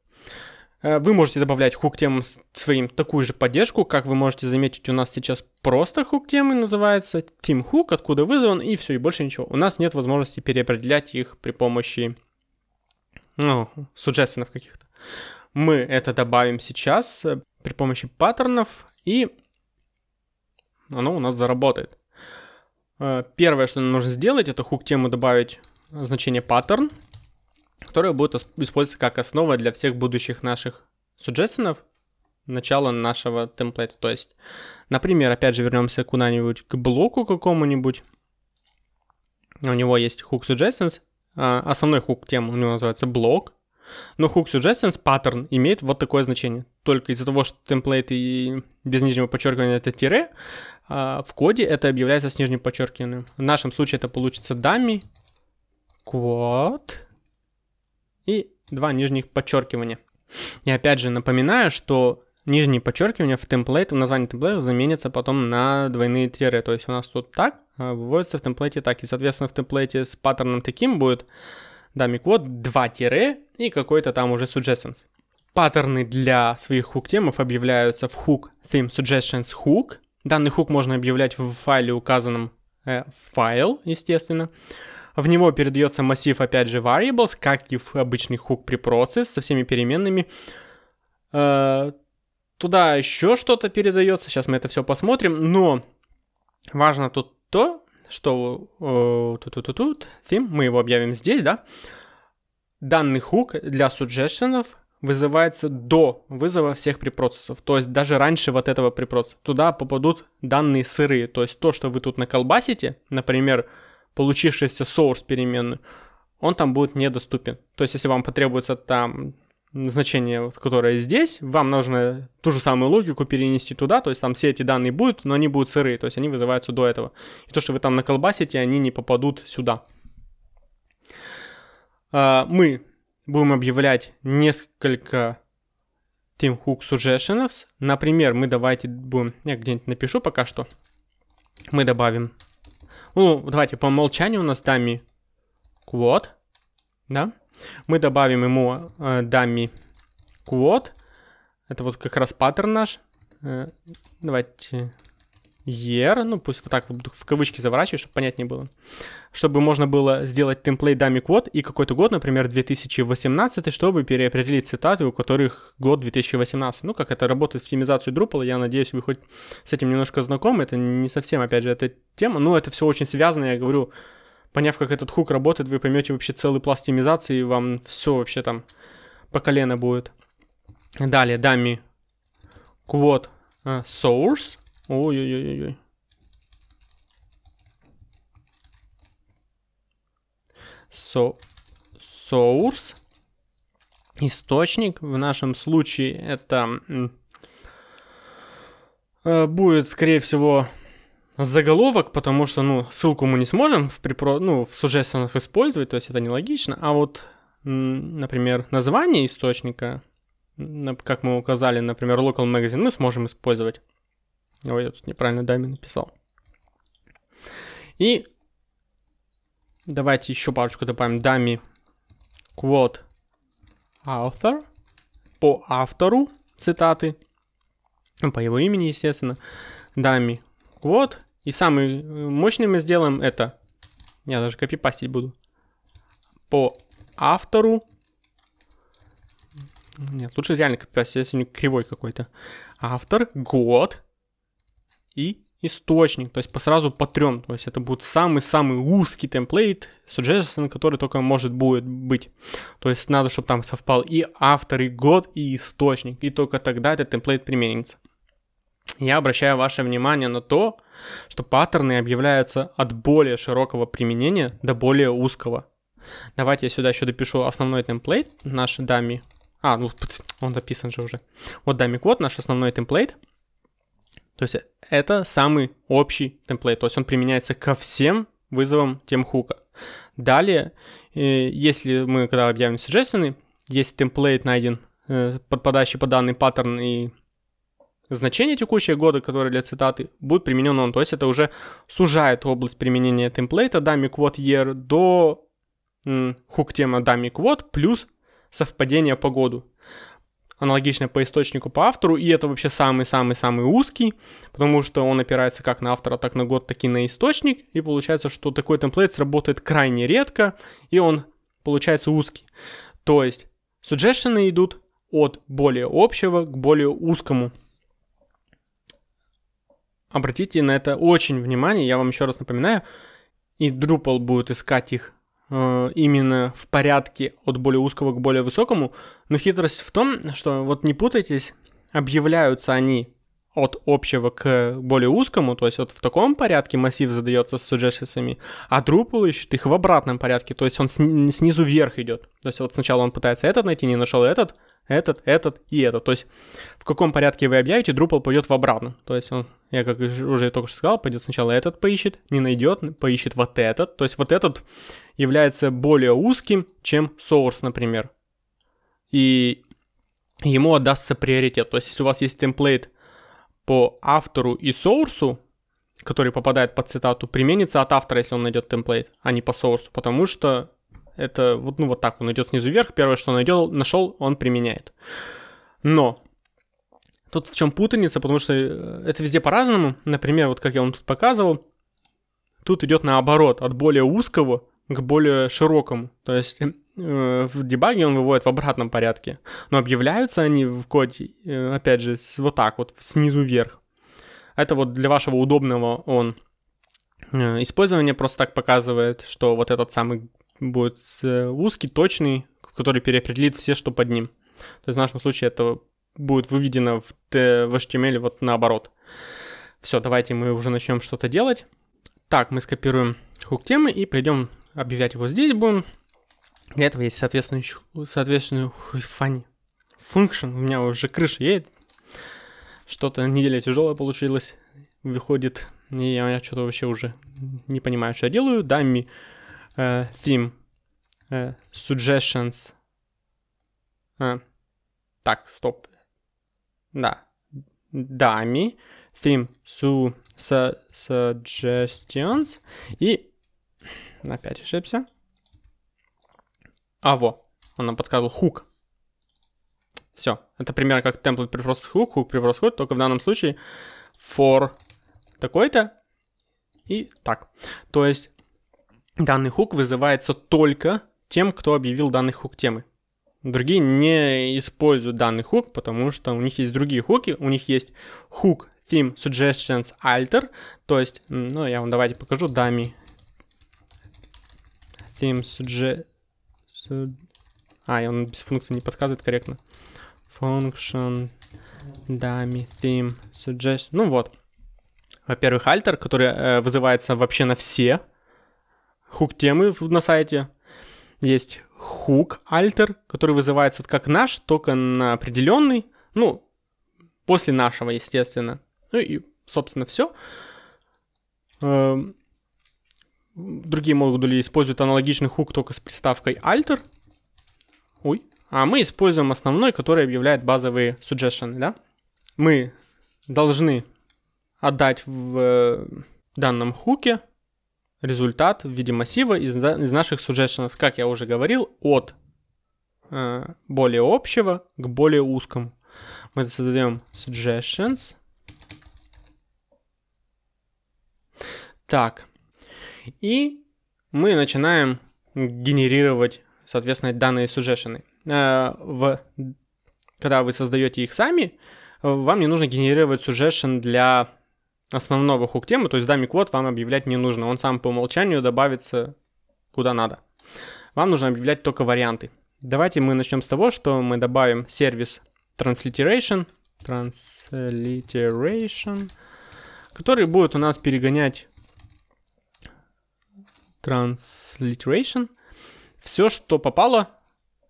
Э, вы можете добавлять хук темам своим такую же поддержку, как вы можете заметить, у нас сейчас просто хук темы называется theme hook, откуда вызван, и все, и больше ничего. У нас нет возможности переопределять их при помощи, ну, суджессонов каких-то. Мы это добавим сейчас э, при помощи паттернов, и оно у нас заработает. Э, первое, что нам нужно сделать, это хук тему добавить значение паттерн, которая будет использоваться как основа для всех будущих наших суджессонов, начала нашего темплейта. То есть, например, опять же вернемся куда-нибудь к блоку какому-нибудь. У него есть hook suggestions. А, основной хук тем у него называется блок. Но hook suggestions pattern имеет вот такое значение. Только из-за того, что темплейт и без нижнего подчеркивания это тире, а, в коде это объявляется с нижним подчеркиванием. В нашем случае это получится dummy quote и два нижних подчеркивания. И опять же напоминаю, что нижние подчеркивания в темплейт, в названии темплейта заменятся потом на двойные тире. То есть у нас тут так, а выводится в темплейте так. И, соответственно, в темплейте с паттерном таким будет dummy код 2 тире и какой-то там уже suggestions. Паттерны для своих хук-темов объявляются в hook theme suggestions hook. Данный хук можно объявлять в файле, указанном э, файл, естественно. В него передается массив, опять же, variables, как и в обычный hook preprocess со всеми переменными. Э, туда еще что-то передается, сейчас мы это все посмотрим, но важно тут то, что э, тут, тут, тут, theme, мы его объявим здесь, да, данный хук для суджешенов вызывается до вызова всех препроцессов. То есть даже раньше вот этого препроцесса. Туда попадут данные сырые. То есть то, что вы тут наколбасите, например, получившийся source переменную, он там будет недоступен. То есть, если вам потребуется там значение, которое здесь, вам нужно ту же самую логику перенести туда, то есть там все эти данные будут, но они будут сырые, то есть они вызываются до этого. И то, что вы там наколбасите, они не попадут сюда. э, мы будем объявлять несколько theme hook suggestions. Например, мы давайте будем, я где-нибудь напишу пока что. Мы добавим, ну, давайте по умолчанию у нас dummy quote, да. Мы добавим ему э, dummy quote. Это вот как раз паттерн наш. Э, давайте year, ну пусть вот так в кавычки заворачиваю, чтобы понятнее было. Чтобы можно было сделать темплейт dummy код и какой-то год, например, 2018, чтобы переопределить цитаты, у которых год 2018. Ну, как это работает в оптимизацию Drupal, я надеюсь, вы хоть с этим немножко знакомы. Это не совсем, опять же, эта тема, но это все очень связано, я говорю, поняв, как этот хук работает, вы поймете вообще целый пласт оптимизации, и вам все вообще там по колено будет. Далее, dummy quote uh, source, Ой-ой-ой-ой. So, source. Источник. В нашем случае это э, будет, скорее всего, заголовок, потому что, ну, ссылку мы не сможем в, припро... ну, в suggestions использовать, то есть это нелогично. А вот, например, название источника, как мы указали, например, local magazine, мы сможем использовать. Ой, я тут неправильно даме написал. И давайте еще парочку добавим. Дами quote author по автору цитаты, по его имени, естественно. Дами quote. И самый мощный мы сделаем это, я даже копипастить буду, по автору. Нет, лучше реально копипастить, если не кривой какой-то. Автор, год, и источник, то есть по сразу по трем, то есть это будет самый-самый узкий темплейт, suggestion, который только может будет быть. То есть надо, чтобы там совпал и автор, и год, и источник, и только тогда этот темплейт применится. Я обращаю ваше внимание на то, что паттерны объявляются от более широкого применения до более узкого. Давайте я сюда еще допишу основной темплейт, наш дами. А, ну он дописан же уже. Вот дами код, наш основной темплейт – то есть это самый общий темплейт, то есть он применяется ко всем вызовам темхука. Далее, э, если мы когда объявим suggestion, есть темплейт найден, э, подпадающий под данный паттерн и значение текущего года, которое для цитаты, будет применен он. То есть это уже сужает область применения темплейта dummy quote year до хук тема dummy quote плюс совпадение по году аналогичное по источнику, по автору, и это вообще самый-самый-самый узкий, потому что он опирается как на автора, так на год, так и на источник, и получается, что такой темплейт сработает крайне редко, и он получается узкий. То есть suggestions идут от более общего к более узкому. Обратите на это очень внимание, я вам еще раз напоминаю, и Drupal будет искать их именно в порядке от более узкого к более высокому, но хитрость в том, что вот не путайтесь, объявляются они от общего к более узкому, то есть вот в таком порядке массив задается с suggestions, а Drupal ищет их в обратном порядке, то есть он снизу вверх идет. То есть вот сначала он пытается этот найти, не нашел этот, этот, этот и этот. То есть в каком порядке вы объявите, Drupal пойдет в обратно. То есть он, я как уже только что сказал, пойдет сначала этот поищет, не найдет, поищет вот этот. То есть вот этот является более узким, чем source, например. И ему отдастся приоритет. То есть если у вас есть темплейт по автору и source, который попадает под цитату, применится от автора, если он найдет темплейт, а не по source, потому что это вот, ну, вот так он идет снизу вверх. Первое, что он найдет, нашел, он применяет. Но тут в чем путаница, потому что э, это везде по-разному. Например, вот как я вам тут показывал, тут идет наоборот, от более узкого к более широкому. То есть э, в дебаге он выводит в обратном порядке. Но объявляются они в коде, э, опять же, вот так вот, снизу вверх. Это вот для вашего удобного он использование просто так показывает, что вот этот самый будет э, узкий, точный, который переопределит все, что под ним. То есть в нашем случае это будет выведено в, в HTML вот наоборот. Все, давайте мы уже начнем что-то делать. Так, мы скопируем хук темы и пойдем объявлять его здесь будем. Для этого есть соответствующий, соответственный фани. Function, у меня уже крыша едет. Что-то неделя тяжелая получилась, выходит. И я, что-то вообще уже не понимаю, что я делаю. Dummy э, theme э, suggestions. А, так, стоп. Да. Dummy theme su, su, suggestions. И опять ошибся. А, во. Он нам подсказывал хук. Все. Это примерно как темплейт припрос хук, хук припрос хук, только в данном случае for такой-то и так. То есть данный хук вызывается только тем, кто объявил данный хук темы. Другие не используют данный хук, потому что у них есть другие хуки. У них есть хук theme suggestions alter, то есть, ну, я вам давайте покажу, dummy theme suggest... А, он без функции не подсказывает корректно. Function dummy theme suggest... Ну вот. Во-первых, alter, который э, вызывается вообще на все хук темы на сайте. Есть хук alter, который вызывается как наш, только на определенный. Ну, после нашего, естественно. Ну и, собственно, все. Эм, другие модули используют аналогичный хук только с приставкой alter. Ой. А мы используем основной, который объявляет базовые suggestions, да? Мы должны отдать в э, данном хуке результат в виде массива из, из наших suggestions, как я уже говорил, от э, более общего к более узкому. Мы создаем suggestions. Так. И мы начинаем генерировать, соответственно, данные suggestions. Э, в, когда вы создаете их сами, вам не нужно генерировать suggestion для основного хук-темы, то есть dummy код вам объявлять не нужно, он сам по умолчанию добавится куда надо. Вам нужно объявлять только варианты. Давайте мы начнем с того, что мы добавим сервис transliteration, transliteration, который будет у нас перегонять transliteration, все, что попало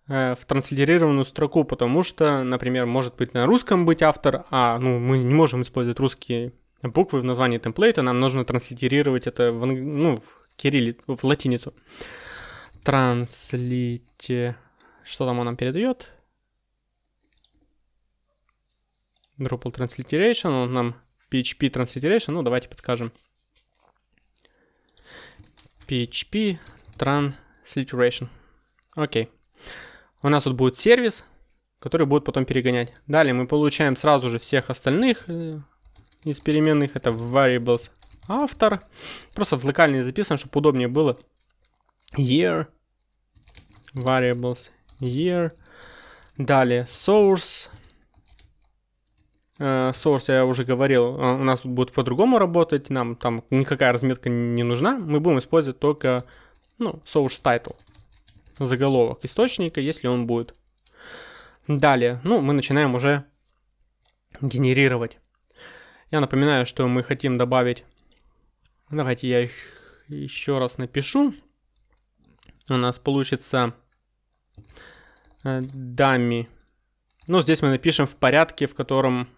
э, в транслитерированную строку, потому что, например, может быть на русском быть автор, а ну, мы не можем использовать русские буквы в названии темплейта, нам нужно транслитерировать это в, ну, в кирилли, в латиницу. Транслите... Что там он нам передает? Drupal Transliteration, он нам PHP Transliteration, ну давайте подскажем. PHP Transliteration. Окей. У нас тут будет сервис, который будет потом перегонять. Далее мы получаем сразу же всех остальных э, из переменных. Это variables автор. Просто в локальный записан, чтобы удобнее было. Year. Variables year. Далее source. Uh, source я уже говорил, uh, у нас будет по-другому работать, нам там никакая разметка не нужна, мы будем использовать только ну, source title, заголовок источника, если он будет. Далее, ну, мы начинаем уже генерировать. Я напоминаю, что мы хотим добавить... Давайте я их еще раз напишу. У нас получится dummy. Ну, здесь мы напишем в порядке, в котором...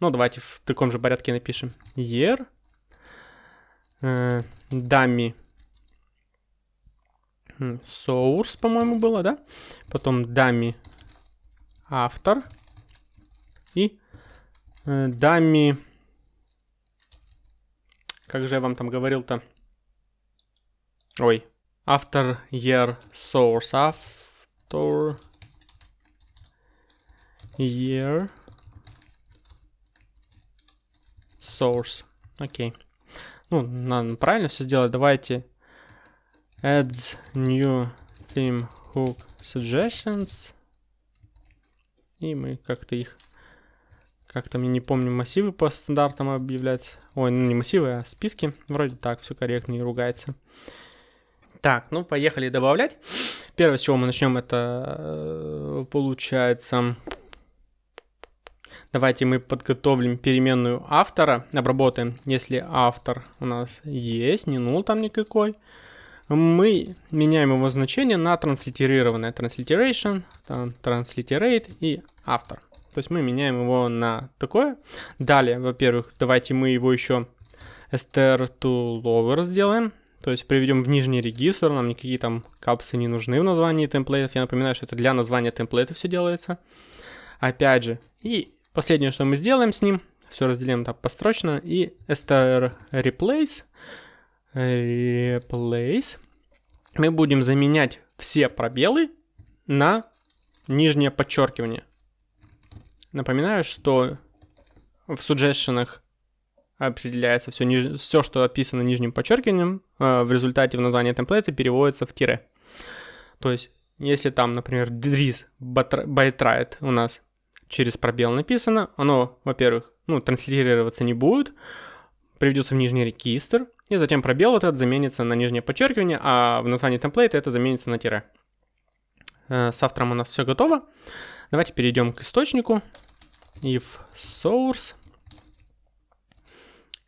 Ну, давайте в таком же порядке напишем. Year. Dummy. Source, по-моему, было, да? Потом dummy автор. И Дами. Как же я вам там говорил-то? Ой. After year source. After year source. Окей. Ну, надо правильно все сделать. Давайте add new theme hook suggestions. И мы как-то их как там, я не помню, массивы по стандартам объявлять. Ой, ну не массивы, а списки. Вроде так, все корректно, не ругается. Так, ну поехали добавлять. Первое, с чего мы начнем, это э, получается... Давайте мы подготовим переменную автора, обработаем, если автор у нас есть, не нул там никакой. Мы меняем его значение на транслитерированное. Transliteration, transliterate и автор. То есть мы меняем его на такое. Далее, во-первых, давайте мы его еще str to lower сделаем. То есть приведем в нижний регистр, нам никакие там капсы не нужны в названии темплейтов. Я напоминаю, что это для названия темплейта все делается. Опять же, и последнее, что мы сделаем с ним, все разделим так построчно, и str replace, replace, мы будем заменять все пробелы на нижнее подчеркивание. Напоминаю, что в suggestions определяется все, все, что описано нижним подчеркиванием, э, в результате в названии темплейта переводится в тире. То есть, если там, например, Dries Bytride у нас через пробел написано, оно, во-первых, ну, транслироваться не будет, приведется в нижний регистр, и затем пробел вот этот заменится на нижнее подчеркивание, а в названии темплейта это заменится на тире. Э, с автором у нас все готово. Давайте перейдем к источнику. If source.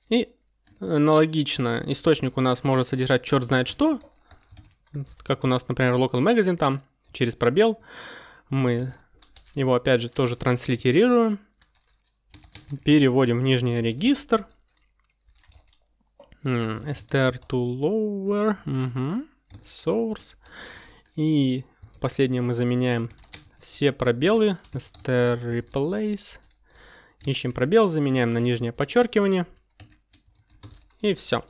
И аналогично источник у нас может содержать черт знает что. Как у нас, например, local magazine там, через пробел. Мы его опять же тоже транслитерируем. Переводим в нижний регистр. str to lower. Угу. Source. И последнее мы заменяем все пробелы. str replace. Ищем пробел, заменяем на нижнее подчеркивание. И все.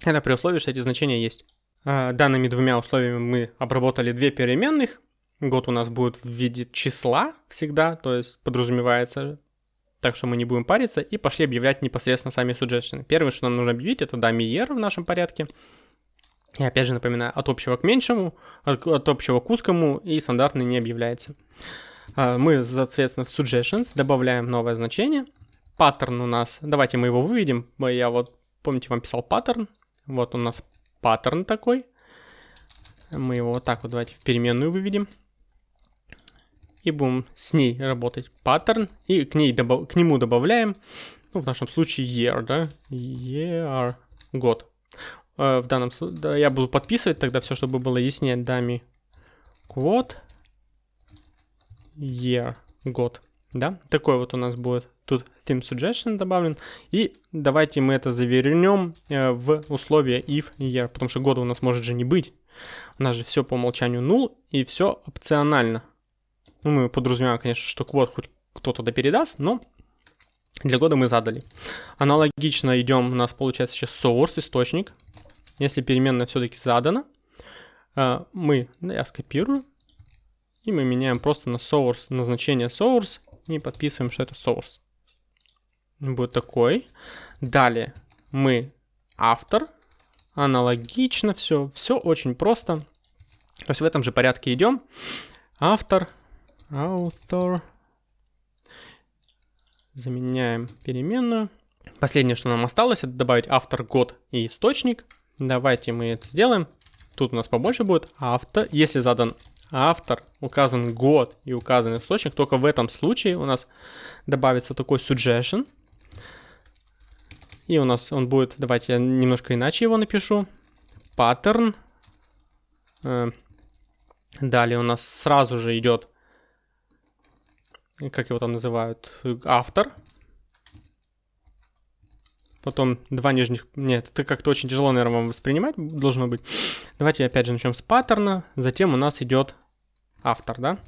Это при условии, что эти значения есть. А, данными двумя условиями мы обработали две переменных. Год у нас будет в виде числа всегда, то есть подразумевается, так что мы не будем париться, и пошли объявлять непосредственно сами suggestion. Первое, что нам нужно объявить, это dummy year в нашем порядке. И опять же напоминаю, от общего к меньшему, от, от общего к узкому и стандартный не объявляется. А, мы, соответственно, в suggestions добавляем новое значение. Паттерн у нас, давайте мы его выведем. Я вот, помните, вам писал паттерн. Вот у нас паттерн такой. Мы его вот так вот давайте в переменную выведем и будем с ней работать паттерн, и к, ней добав к нему добавляем, ну, в нашем случае year, да, year, год. Э, в данном случае, да, я буду подписывать тогда все, чтобы было яснее, дами quote, year, год, да, такой вот у нас будет тут theme suggestion добавлен, и давайте мы это завернем э, в условие if year, потому что года у нас может же не быть, у нас же все по умолчанию null, и все опционально, ну, мы подразумеваем, конечно, что квот хоть кто-то да передаст, но для года мы задали. Аналогично идем, у нас получается сейчас source, источник. Если переменная все-таки задана, э, мы, да, я скопирую, и мы меняем просто на source, назначение source, и подписываем, что это source. Будет такой. Далее мы автор, аналогично все, все очень просто. То есть в этом же порядке идем. Автор, author. Заменяем переменную. Последнее, что нам осталось, это добавить автор, год и источник. Давайте мы это сделаем. Тут у нас побольше будет автор. Если задан автор, указан год и указан источник, только в этом случае у нас добавится такой suggestion. И у нас он будет, давайте я немножко иначе его напишу. Pattern. Э, далее у нас сразу же идет как его там называют, автор. Потом два нижних... Нет, это как-то очень тяжело, наверное, вам воспринимать должно быть. Давайте опять же начнем с паттерна. Затем у нас идет автор, да?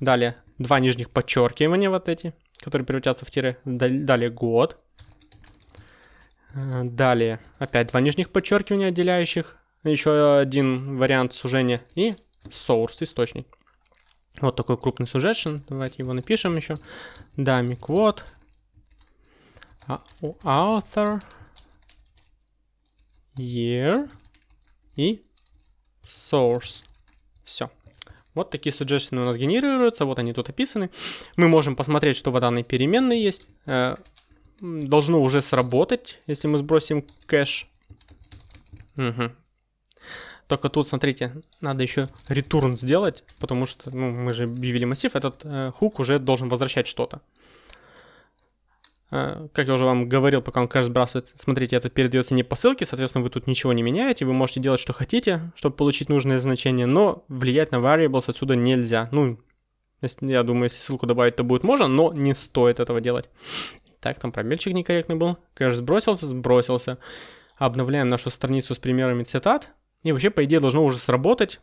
Далее два нижних подчеркивания вот эти, которые превратятся в тире. Далее год. Э, далее опять два нижних подчеркивания отделяющих. Еще один вариант сужения. И source, источник. Вот такой крупный suggestion. Давайте его напишем еще. Dummy quote. Author. Year. И source. Все. Вот такие suggestions у нас генерируются. Вот они тут описаны. Мы можем посмотреть, что в данной переменной есть. Э, должно уже сработать, если мы сбросим кэш. Угу. Только тут, смотрите, надо еще return сделать, потому что, ну, мы же объявили массив, этот э, хук уже должен возвращать что-то. Э, как я уже вам говорил, пока он кэш сбрасывает, смотрите, это передается не по ссылке, соответственно, вы тут ничего не меняете, вы можете делать, что хотите, чтобы получить нужное значение, но влиять на variables отсюда нельзя. Ну, я думаю, если ссылку добавить, то будет можно, но не стоит этого делать. Так, там пробельчик некорректный был. Кэш сбросился, сбросился. обновляем нашу страницу с примерами цитат. И вообще, по идее, должно уже сработать.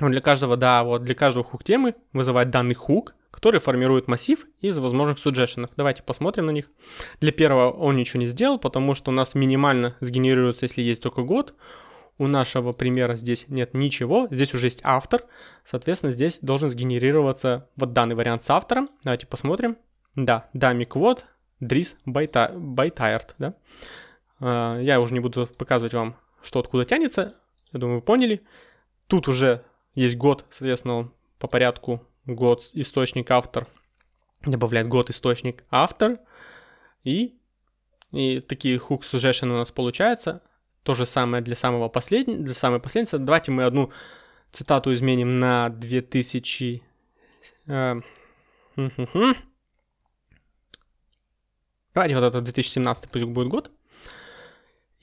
Для каждого, да, вот для каждого хук темы вызывать данный хук, который формирует массив из возможных суджешенов. Давайте посмотрим на них. Для первого он ничего не сделал, потому что у нас минимально сгенерируется, если есть только год. У нашего примера здесь нет ничего, здесь уже есть автор, соответственно, здесь должен сгенерироваться вот данный вариант с автором. Давайте посмотрим. Да, Dris by, by Tired, да. А, я уже не буду показывать вам, что откуда тянется, я думаю, вы поняли. Тут уже есть год, соответственно, по порядку год, источник, автор, добавляет год, источник, автор, и, и такие hook suggestion у нас получается. То же самое для самого последнего, для самой последней. Давайте мы одну цитату изменим на 2000... Э, Давайте вот это 2017 пусть будет год.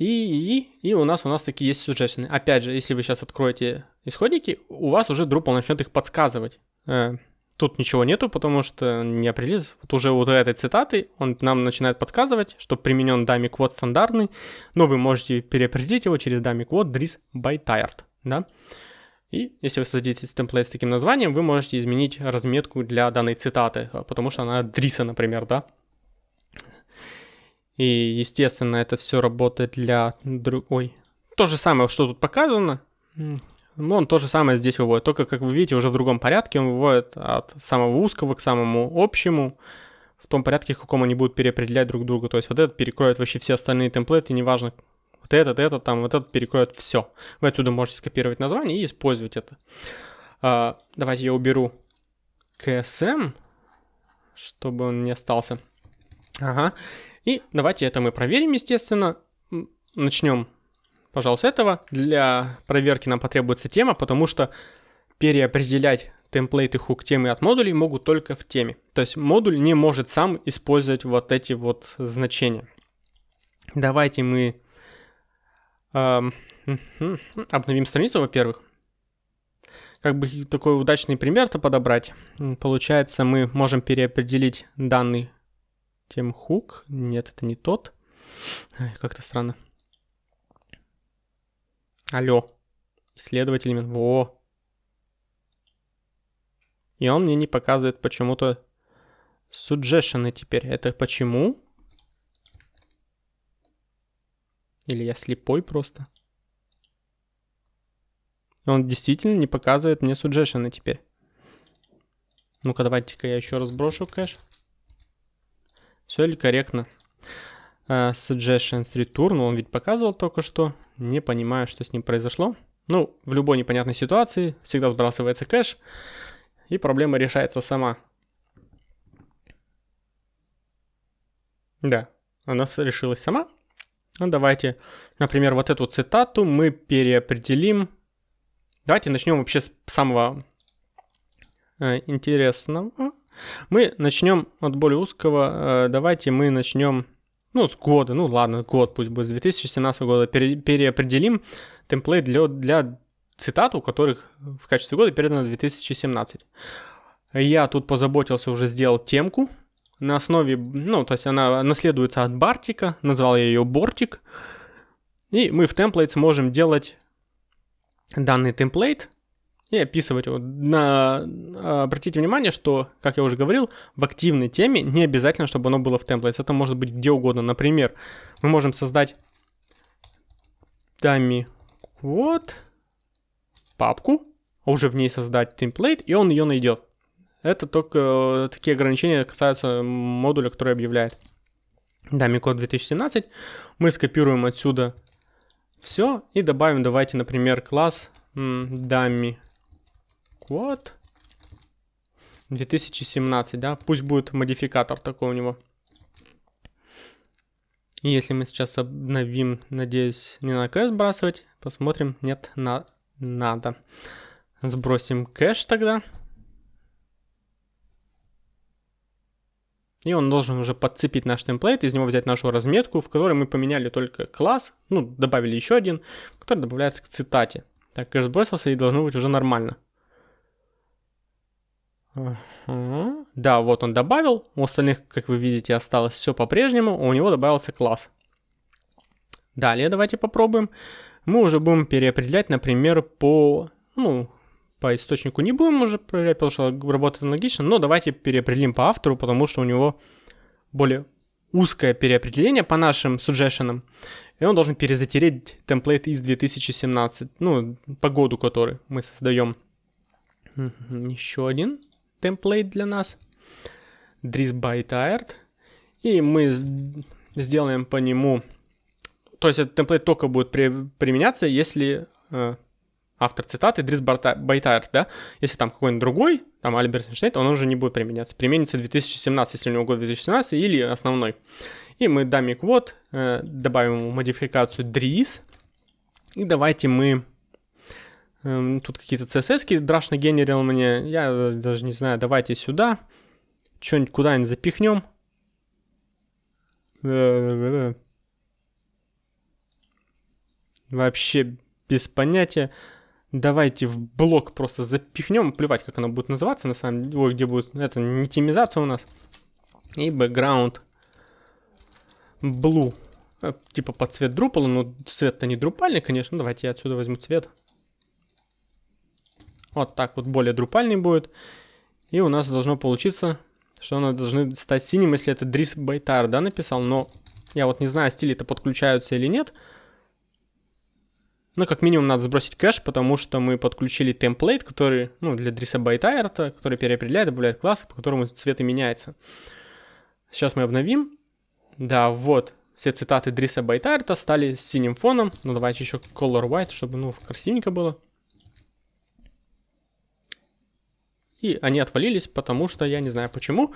И, и, и у нас у нас такие есть suggestion. Опять же, если вы сейчас откроете исходники, у вас уже Drupal начнет их подсказывать. Э, тут ничего нету, потому что не определилось. Вот уже вот этой цитаты он нам начинает подсказывать, что применен dummy код стандартный, но вы можете переопределить его через dummy код dris by tired, да. И если вы создадите темплейт с таким названием, вы можете изменить разметку для данной цитаты, потому что она дриса, например, да. И, естественно, это все работает для другой. То же самое, что тут показано, ну, он то же самое здесь выводит, только, как вы видите, уже в другом порядке он выводит от самого узкого к самому общему, в том порядке, в каком они будут переопределять друг друга. То есть вот этот перекроет вообще все остальные темплейты, неважно, вот этот, этот, там, вот этот перекроет все. Вы отсюда можете скопировать название и использовать это. А, давайте я уберу KSM, чтобы он не остался. Ага. И давайте это мы проверим, естественно. Начнем пожалуйста, этого. Для проверки нам потребуется тема, потому что переопределять темплейты хук темы от модулей могут только в теме. То есть модуль не может сам использовать вот эти вот значения. Давайте мы э, обновим страницу, во-первых. Как бы такой удачный пример-то подобрать. Получается, мы можем переопределить данный тем хук. Нет, это не тот. Как-то странно. Алло. Исследователь имен. Во. И он мне не показывает почему-то suggestion теперь. Это почему? Или я слепой просто? Он действительно не показывает мне suggestion теперь. Ну-ка, давайте-ка я еще раз брошу кэш. Все ли корректно? Uh, suggestions return, он ведь показывал только что не понимаю, что с ним произошло. Ну, в любой непонятной ситуации всегда сбрасывается кэш, и проблема решается сама. Да, она решилась сама. Ну, давайте, например, вот эту цитату мы переопределим. Давайте начнем вообще с самого э, интересного. Мы начнем от более узкого. Э, давайте мы начнем ну, с года, ну ладно, год пусть будет, с 2017 года, пере, переопределим темплейт для, для цитат, у которых в качестве года передано 2017. Я тут позаботился, уже сделал темку на основе, ну, то есть она наследуется от Бартика, назвал я ее Бортик. И мы в темплейт сможем делать данный темплейт, и описывать его. На, обратите внимание, что, как я уже говорил, в активной теме не обязательно, чтобы оно было в темплейте. Это может быть где угодно. Например, мы можем создать dummy вот папку, а уже в ней создать темплейт, и он ее найдет. Это только э, такие ограничения касаются модуля, который объявляет. Dummy код 2017. Мы скопируем отсюда все и добавим, давайте, например, класс dummy вот. 2017, да? Пусть будет модификатор такой у него. И если мы сейчас обновим, надеюсь, не на кэш сбрасывать, посмотрим. Нет, на надо. Сбросим кэш тогда. И он должен уже подцепить наш темплейт, из него взять нашу разметку, в которой мы поменяли только класс, ну, добавили еще один, который добавляется к цитате. Так, кэш сбросился и должно быть уже нормально. Да, вот он добавил. У остальных, как вы видите, осталось все по-прежнему. У него добавился класс. Далее давайте попробуем. Мы уже будем переопределять, например, по, ну, по источнику не будем уже проверять, потому что работает аналогично, но давайте переопределим по автору, потому что у него более узкое переопределение по нашим suggestion, и он должен перезатереть темплейт из 2017, ну, по году, который мы создаем. Еще один темплейт для нас. Dries by Tired. И мы сделаем по нему... То есть этот темплейт только будет при, применяться, если э, автор цитаты Байтайр, да, если там какой-нибудь другой, там Альберт Эйнштейн, он уже не будет применяться. Применится 2017, если у него год 2017, или основной. И мы даме квот, э, добавим модификацию Dris, и давайте мы... Э, тут какие-то CSS драшно генерил мне, я даже не знаю, давайте сюда, что-нибудь куда-нибудь запихнем. Вообще без понятия. Давайте в блок просто запихнем, плевать, как оно будет называться, на самом деле, Ой, где будет, это не темизация у нас. И background blue, э, типа под цвет Drupal, но цвет-то не друпальный, конечно, давайте я отсюда возьму цвет. Вот так вот более друпальный будет. И у нас должно получиться, что оно должны стать синим, если это Dries Buytaert, да, написал, но я вот не знаю, стили-то подключаются или нет. Ну, как минимум, надо сбросить кэш, потому что мы подключили template, который, ну, для дриса байтайрта, который переопределяет, добавляет классы, по которому цвет и меняется. Сейчас мы обновим. Да, вот, все цитаты дриса байтайрта стали с синим фоном. Ну, давайте еще color white, чтобы, ну, красивенько было. И они отвалились, потому что я не знаю почему.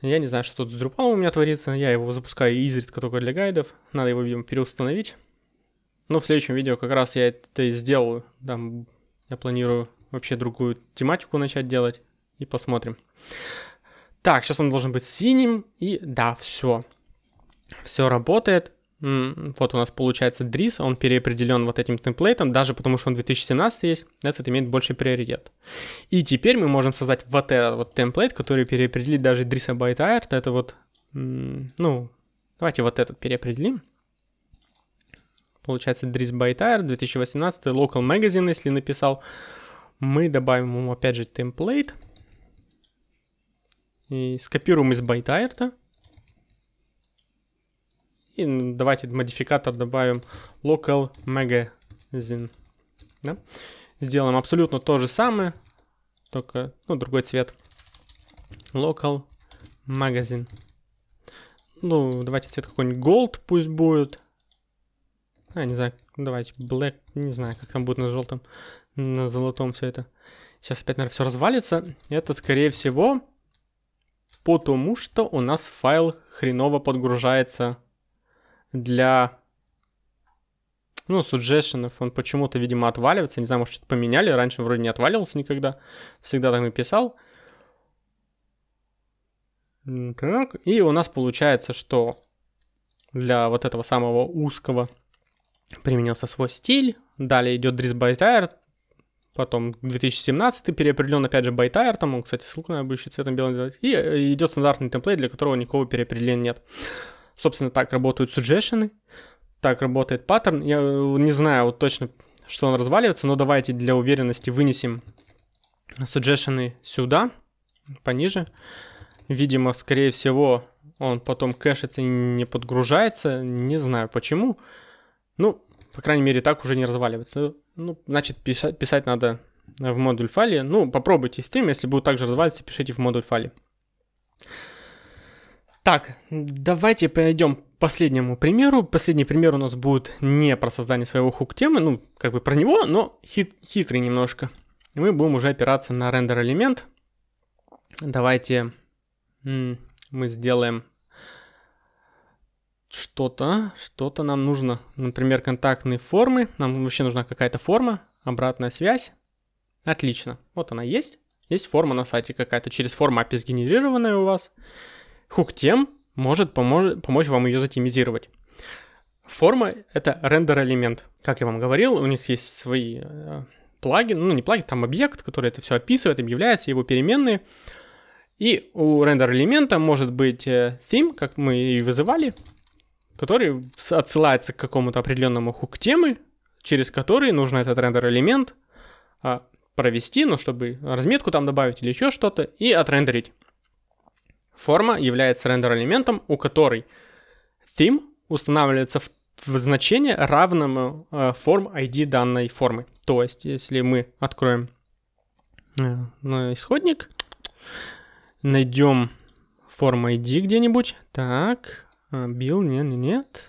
Я не знаю, что тут с Drupal у меня творится. Я его запускаю изредка только для гайдов. Надо его, видимо, переустановить. Ну, в следующем видео как раз я это и сделаю. Там я планирую вообще другую тематику начать делать. И посмотрим. Так, сейчас он должен быть синим. И да, все. Все работает. Вот у нас получается Dris, он переопределен вот этим темплейтом, даже потому что он 2017 есть, этот имеет больший приоритет. И теперь мы можем создать вот этот вот темплейт, который переопределит даже Drisa Byte Art, это вот, ну, давайте вот этот переопределим получается Dries Bytire 2018 Local Magazine, если написал. Мы добавим ему опять же темплейт. И скопируем из Bytire. И давайте модификатор добавим Local Magazine. Да? Сделаем абсолютно то же самое, только ну, другой цвет. Local Magazine. Ну, давайте цвет какой-нибудь Gold пусть будет. А, не знаю, давайте, black, не знаю, как там будет на желтом, на золотом все это. Сейчас опять, наверное, все развалится. Это, скорее всего, потому что у нас файл хреново подгружается для, ну, suggestion. Он почему-то, видимо, отваливается. Не знаю, может, что-то поменяли. Раньше вроде не отваливался никогда. Всегда так написал. Так, и у нас получается, что для вот этого самого узкого применился свой стиль. Далее идет Dries Buytaert, потом 2017 переопределен опять же Buytaert, там он, кстати, ссылку на будущий цветом белым делать. И э, идет стандартный template, для которого никакого переопределения нет. Собственно, так работают suggestion, так работает паттерн. Я э, не знаю вот точно, что он разваливается, но давайте для уверенности вынесем suggestion сюда, пониже. Видимо, скорее всего, он потом кэшится и не подгружается. Не знаю почему. Ну, по крайней мере, так уже не разваливается. Ну, значит, писать, писать надо в модуль файле. Ну, попробуйте стрим, если будет также разваливаться, пишите в модуль файле. Так, давайте перейдем к последнему примеру. Последний пример у нас будет не про создание своего хук-темы, ну, как бы про него, но хит, хитрый немножко. Мы будем уже опираться на рендер-элемент. Давайте мы сделаем что-то, что-то нам нужно. Например, контактные формы. Нам вообще нужна какая-то форма, обратная связь. Отлично. Вот она есть. Есть форма на сайте какая-то, через форму API сгенерированная у вас. Хук-тем может помож- помочь вам ее затемизировать. Форма — это рендер-элемент. Как я вам говорил, у них есть свои э, плагины, ну не плагин, там объект, который это все описывает, объявляется, его переменные. И у рендер-элемента может быть э, theme, как мы и вызывали, который отсылается к какому-то определенному хук темы, через который нужно этот рендер-элемент а, провести, ну, чтобы разметку там добавить или еще что-то, и отрендерить. Форма является рендер-элементом, у которой theme устанавливается в, в значение равному э, form ID данной формы. То есть, если мы откроем э, исходник, найдем form ID где-нибудь, так, а, Bill, нет, нет, нет.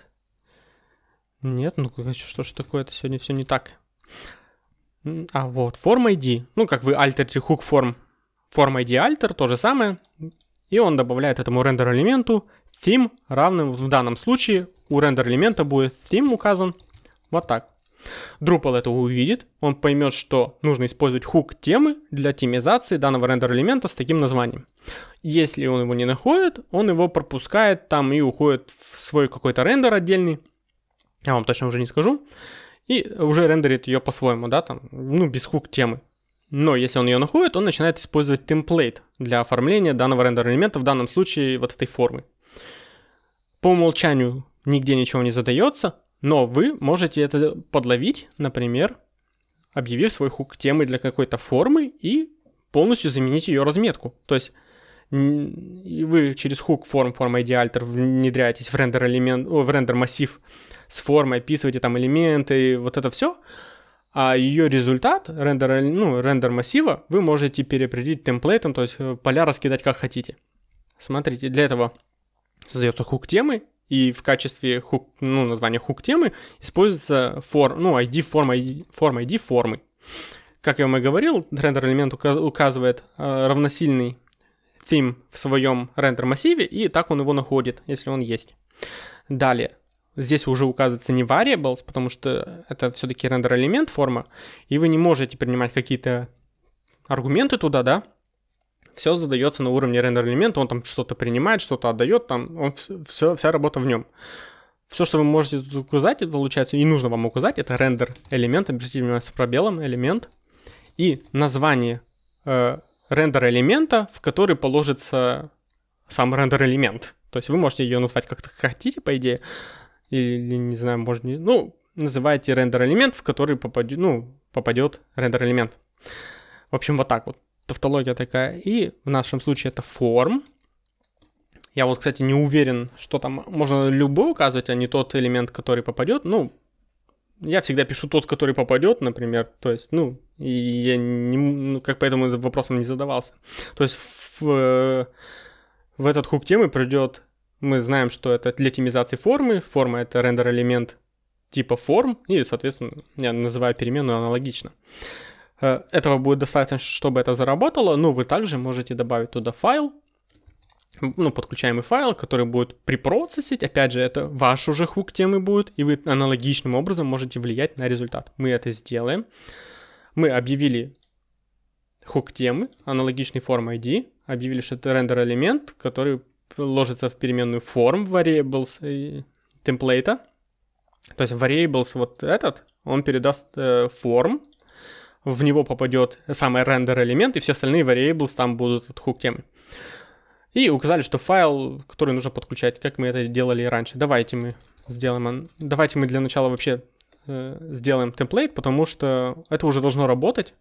Нет, ну что ж такое-то сегодня все не так. А вот, form ID. Ну, как вы alter hook form. Form ID alter, то же самое. И он добавляет этому рендер элементу theme равным, в данном случае у рендер элемента будет theme указан вот так. Drupal это увидит, он поймет, что нужно использовать хук темы для темизации данного рендер элемента с таким названием. Если он его не находит, он его пропускает там и уходит в свой какой-то рендер отдельный. Я вам точно уже не скажу. И уже рендерит ее по-своему, да, там, ну, без хук темы. Но если он ее находит, он начинает использовать темплейт для оформления данного рендер-элемента, в данном случае вот этой формы. По умолчанию нигде ничего не задается, но вы можете это подловить, например, объявив свой хук темы для какой-то формы и полностью заменить ее разметку. То есть вы через хук форм, форма ID alter внедряетесь в рендер элемент, в рендер массив с формой, описываете там элементы, вот это все, а ее результат, рендер, ну, рендер массива, вы можете переопределить темплейтом, то есть э, поля раскидать как хотите. Смотрите, для этого создается хук темы, и в качестве хук, ну, названия хук темы используется for, ну, ID форма, ID, форма ID формы. Как я вам и говорил, рендер элемент указывает э, равносильный theme в своем рендер массиве, и так он его находит, если он есть. Далее, Здесь уже указывается не variables, потому что это все-таки рендер элемент форма, и вы не можете принимать какие-то аргументы туда, да? Все задается на уровне рендер элемента, он там что-то принимает, что-то отдает, там он, все, вся работа в нем. Все, что вы можете указать, получается, и нужно вам указать, это рендер элемент, обратите внимание, с пробелом элемент, и название э, рендер элемента, в который положится сам рендер элемент. То есть вы можете ее назвать как хотите, по идее, или, не знаю, может, ну, называйте рендер элемент, в который попадет, ну, попадет рендер элемент. В общем, вот так вот. Тавтология такая. И в нашем случае это форм. Я вот, кстати, не уверен, что там можно любой указывать, а не тот элемент, который попадет. Ну, я всегда пишу тот, который попадет, например. То есть, ну, и я не, ну, как поэтому вопросом не задавался. То есть в, в этот хук темы придет мы знаем, что это для темизации формы. Форма — это рендер-элемент типа форм, и, соответственно, я называю переменную аналогично. Э, этого будет достаточно, чтобы это заработало, но вы также можете добавить туда файл, ну, подключаемый файл, который будет припроцессить, опять же, это ваш уже хук темы будет, и вы аналогичным образом можете влиять на результат. Мы это сделаем. Мы объявили хук темы, аналогичный форм ID, объявили, что это рендер элемент, который ложится в переменную form variables и темплейта. То есть variables вот этот, он передаст э, form, в него попадет самый рендер элемент, и все остальные variables там будут от хук темы. И указали, что файл, который нужно подключать, как мы это делали раньше. Давайте мы сделаем, давайте мы для начала вообще э, сделаем темплейт, потому что это уже должно работать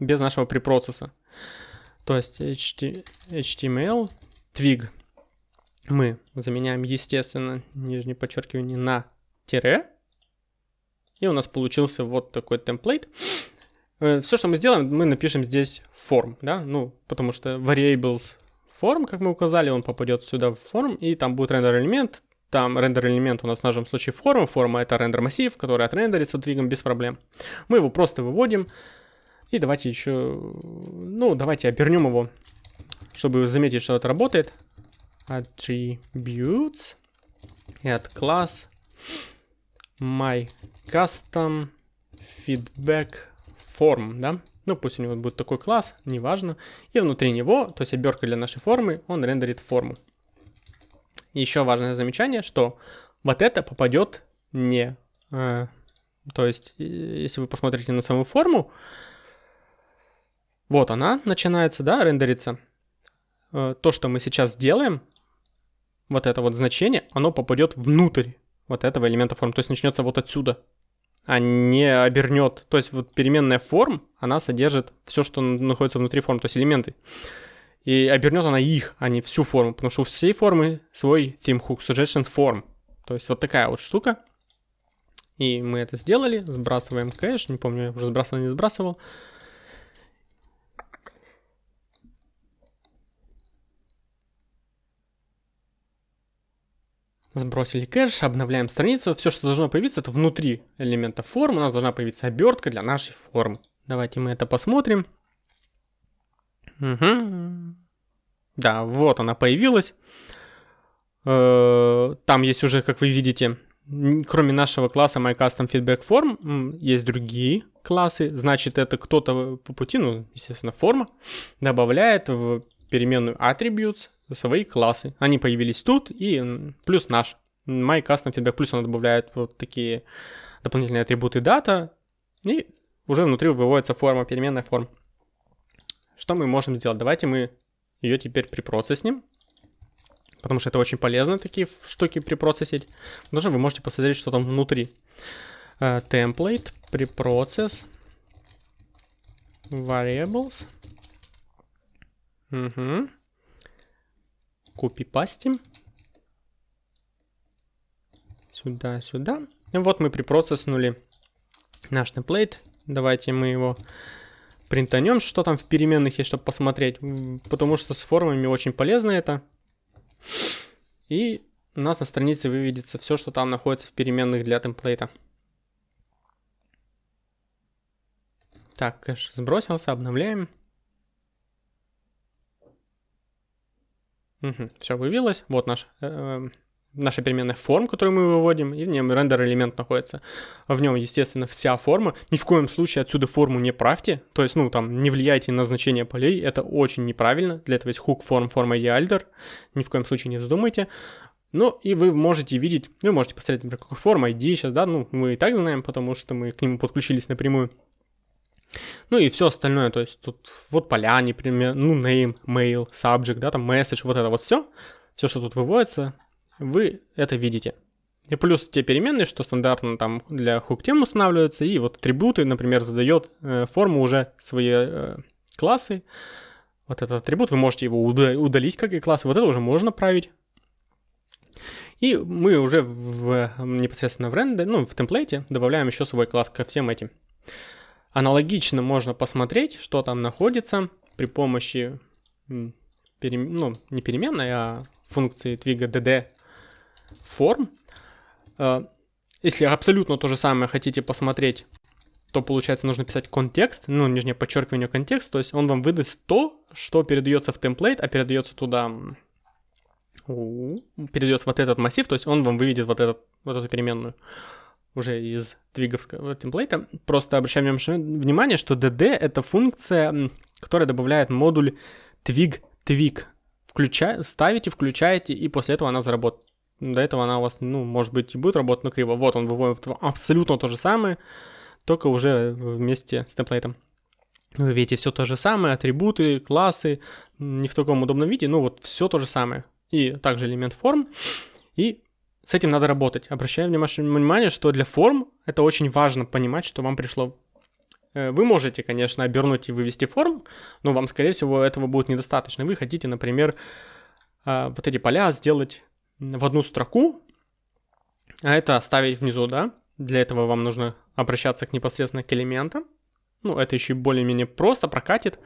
без нашего препроцесса. То есть HTML, twig мы заменяем, естественно, нижнее подчеркивание на тире. И у нас получился вот такой темплейт. Э, Все, что мы сделаем, мы напишем здесь form, да, ну, потому что variables form, как мы указали, он попадет сюда в form, и там будет рендер элемент, там рендер элемент у нас в нашем случае форма, форма это рендер массив, который отрендерится двигом без проблем. Мы его просто выводим, и давайте еще, ну, давайте обернем его, чтобы заметить, что это работает attributes add class my custom feedback form, да? Ну, пусть у него будет такой класс, неважно. И внутри него, то есть оберка для нашей формы, он рендерит форму. Еще важное замечание, что вот это попадет не... Э, то есть, если вы посмотрите на саму форму, вот она начинается, да, рендериться. Э, то, что мы сейчас сделаем, вот это вот значение, оно попадет внутрь вот этого элемента форм, то есть начнется вот отсюда, а не обернет. То есть вот переменная форм, она содержит все, что находится внутри форм, то есть элементы. И обернет она их, а не всю форму, потому что у всей формы свой theme hook, suggestion form. То есть вот такая вот штука. И мы это сделали, сбрасываем кэш, не помню, я уже сбрасывал, не сбрасывал. Сбросили кэш, обновляем страницу. Все, что должно появиться, это внутри элемента формы. У нас должна появиться обертка для нашей формы. Давайте мы это посмотрим. Угу. Да, вот она появилась. Э, там есть уже, как вы видите, кроме нашего класса MyCustomFeedbackForm, есть другие классы. Значит, это кто-то по пути, ну, естественно, форма, добавляет в переменную attributes свои классы. Они появились тут и плюс наш. MyCustomFeedback плюс она добавляет вот такие дополнительные атрибуты дата и уже внутри выводится форма, переменная форма. Что мы можем сделать? Давайте мы ее теперь припроцессим. Потому что это очень полезно, такие штуки припроцессить. Даже вы можете посмотреть, что там внутри. Uh, template, preprocess, variables. Угу. Копипастим. Сюда, сюда. И вот мы припроцесснули наш темплейт. Давайте мы его принтанем, что там в переменных есть, чтобы посмотреть. Потому что с формами очень полезно это. И у нас на странице выведется все, что там находится в переменных для темплейта. Так, кэш сбросился, обновляем. Угу, все вывелось. Вот наш э, наша переменная форм, которую мы выводим, и в нем рендер элемент находится. В нем, естественно, вся форма. Ни в коем случае отсюда форму не правьте, то есть, ну, там, не влияйте на значение полей, это очень неправильно. Для этого есть hook form, форма и alder, ни в коем случае не задумайте. Ну, и вы можете видеть, вы можете посмотреть, например, какой форм, ID сейчас, да, ну, мы и так знаем, потому что мы к нему подключились напрямую. Ну и все остальное, то есть тут вот поля, например, ну, name, mail, subject, да, там message, вот это вот все, все, что тут выводится, вы это видите. И плюс те переменные, что стандартно там для hook тем устанавливаются, и вот атрибуты, например, задает э, форму уже свои э, классы. Вот этот атрибут, вы можете его удалить как и класс, вот это уже можно править. И мы уже в, непосредственно в рендер, ну, в темплейте добавляем еще свой класс ко всем этим. Аналогично можно посмотреть, что там находится при помощи, перем... ну, не переменной, а функции твига dd форм. Э, если абсолютно то же самое хотите посмотреть, то получается нужно писать контекст, ну, нижнее подчеркивание контекст, то есть он вам выдаст то, что передается в темплейт, а передается туда, передается вот этот массив, то есть он вам выведет вот, этот, вот эту переменную уже из твиговского темплейта. Просто обращаем внимание, что dd это функция, которая добавляет модуль twig twig. Включа... Ставите, включаете, и после этого она заработает. До этого она у вас, ну, может быть, и будет работать, но криво. Вот он выводит абсолютно то же самое, только уже вместе с темплейтом. Вы видите все то же самое, атрибуты, классы, не в таком удобном виде, ну вот все то же самое. И также элемент форм. И с этим надо работать. Обращаем внимание, что для форм это очень важно понимать, что вам пришло. Э, вы можете, конечно, обернуть и вывести форм, но вам, скорее всего, этого будет недостаточно. Вы хотите, например, а, вот эти поля сделать в одну строку, а это оставить внизу, да? Для этого вам нужно обращаться к непосредственно к элементам. Ну, это еще более-менее просто прокатит,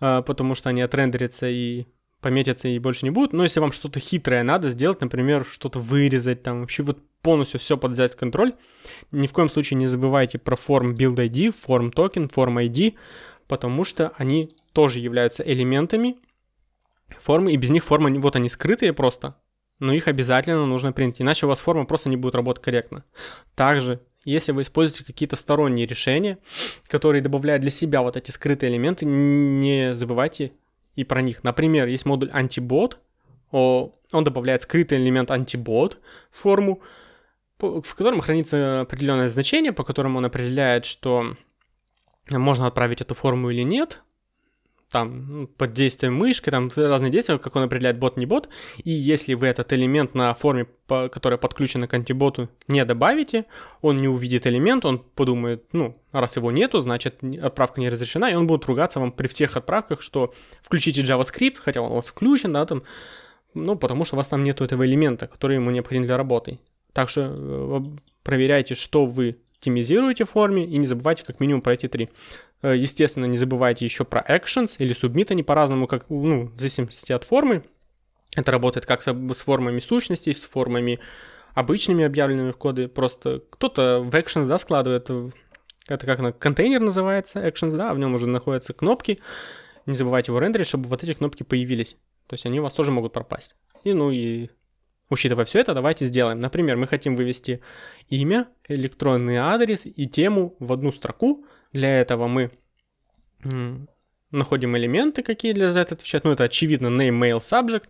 а, потому что они отрендерятся и пометятся и больше не будут. Но если вам что-то хитрое надо сделать, например, что-то вырезать, там вообще вот полностью все под взять контроль, ни в коем случае не забывайте про форм build ID, форм токен, форм ID, потому что они тоже являются элементами формы, и без них форма, вот они скрытые просто, но их обязательно нужно принять, иначе у вас форма просто не будет работать корректно. Также, если вы используете какие-то сторонние решения, которые добавляют для себя вот эти скрытые элементы, не забывайте и про них. Например, есть модуль антибот, он добавляет скрытый элемент антибот в форму, в котором хранится определенное значение, по которому он определяет, что можно отправить эту форму или нет, там ну, под действием мышки, там разные действия, как он определяет бот, не бот. И если вы этот элемент на форме, которая подключена к антиботу, не добавите, он не увидит элемент, он подумает, ну, раз его нету, значит отправка не разрешена, и он будет ругаться вам при всех отправках, что включите JavaScript, хотя он у вас включен, да, там, ну, потому что у вас там нету этого элемента, который ему необходим для работы. Так что э, проверяйте, что вы оптимизируете форме и не забывайте как минимум про эти три. Э, естественно, не забывайте еще про actions или submit, они по-разному, как, ну, в зависимости от формы. Это работает как с, формами сущностей, с формами обычными объявленными в коды. Просто кто-то в actions, да, складывает, это как на контейнер называется, actions, да, в нем уже находятся кнопки. Не забывайте его рендерить, чтобы вот эти кнопки появились. То есть они у вас тоже могут пропасть. И, ну и Учитывая все это, давайте сделаем. Например, мы хотим вывести имя, электронный адрес и тему в одну строку. Для этого мы находим элементы, какие для это отвечают. Ну, это очевидно name, mail, subject.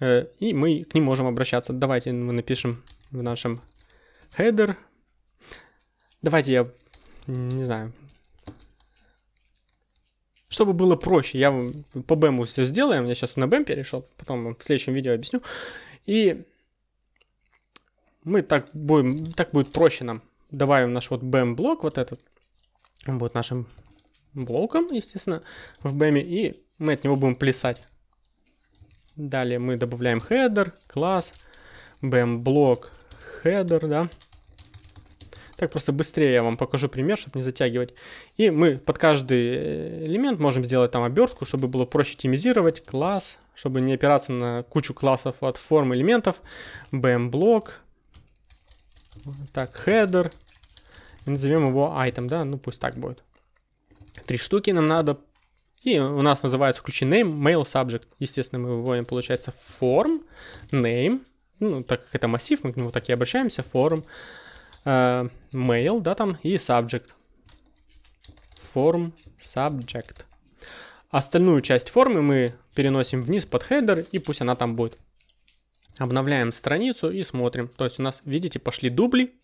Э, и мы к ним можем обращаться. Давайте мы напишем в нашем header. Давайте я, не знаю, чтобы было проще, я по BEM все сделаем. Я сейчас на BEM перешел, потом в следующем видео объясню. И мы так будем, так будет проще нам. Добавим наш вот BEM блок, вот этот. Будет нашим блоком, естественно, в BEM, и мы от него будем плясать. Далее мы добавляем header, класс, BEM блок, header, да. Так просто быстрее я вам покажу пример, чтобы не затягивать. И мы под каждый элемент можем сделать там обертку, чтобы было проще оптимизировать. Класс, чтобы не опираться на кучу классов от форм элементов. BM блок. Так, header. Назовем его item, да, ну пусть так будет. Три штуки нам надо. И у нас называется ключи name, mail, subject. Естественно, мы выводим, получается, form, name. Ну, так как это массив, мы к нему так и обращаемся, form э, mail, да, там, и subject. Form subject. Остальную часть формы мы переносим вниз под header, и пусть она там будет. Обновляем страницу и смотрим. То есть у нас, видите, пошли дубли,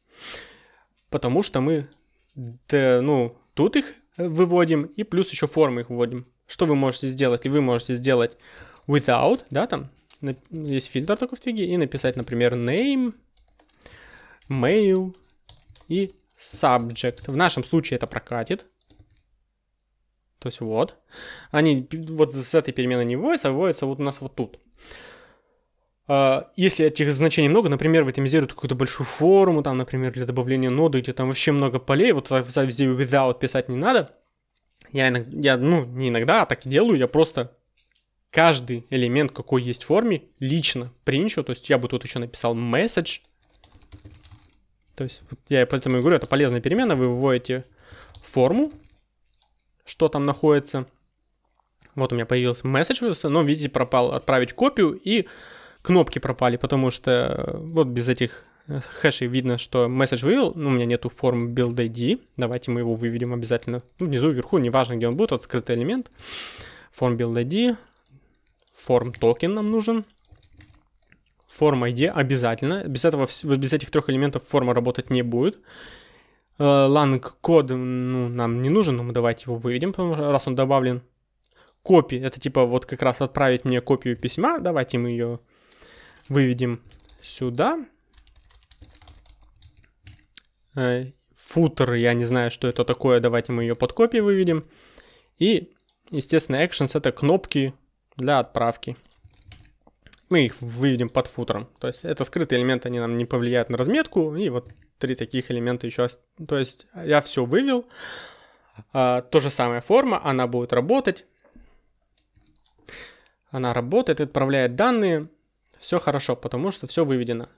потому что мы, да, ну, тут их выводим, и плюс еще формы их вводим. Что вы можете сделать? И вы можете сделать without, да, там, есть фильтр только в твиге, и написать, например, name, mail, и subject. В нашем случае это прокатит. То есть вот. Они вот с этой перемены не вводятся, а вводятся вот у нас вот тут. А, если этих значений много, например, вы оптимизируете какую-то большую форму, там, например, для добавления ноды, где там вообще много полей, вот везде without писать не надо. Я, иногда, я, ну, не иногда, а так и делаю, я просто каждый элемент, какой есть в форме, лично принчу, то есть я бы тут еще написал message, то есть вот я поэтому и говорю, это полезная перемена, вы выводите форму, что там находится. Вот у меня появился месседж, но видите, пропал. Отправить копию и кнопки пропали, потому что э, вот без этих э, хэшей видно, что месседж вывел, но у меня нету формы build ID. Давайте мы его выведем обязательно. Ну, внизу, вверху, неважно, где он будет, вот скрытый элемент. Form build ID. Form токен нам нужен форма ID обязательно. Без, этого, без этих трех элементов форма работать не будет. Э, код ну, нам не нужен, но мы давайте его выведем, потому что раз он добавлен. Копи, это типа вот как раз отправить мне копию письма. Давайте мы ее выведем сюда. Футер, я не знаю, что это такое, давайте мы ее под копией выведем. И, естественно, actions это кнопки для отправки мы их выведем под футером. То есть это скрытые элементы, они нам не повлияют на разметку. И вот три таких элемента еще. То есть я все вывел. А, то же самое форма, она будет работать. Она работает, отправляет данные. Все хорошо, потому что все выведено.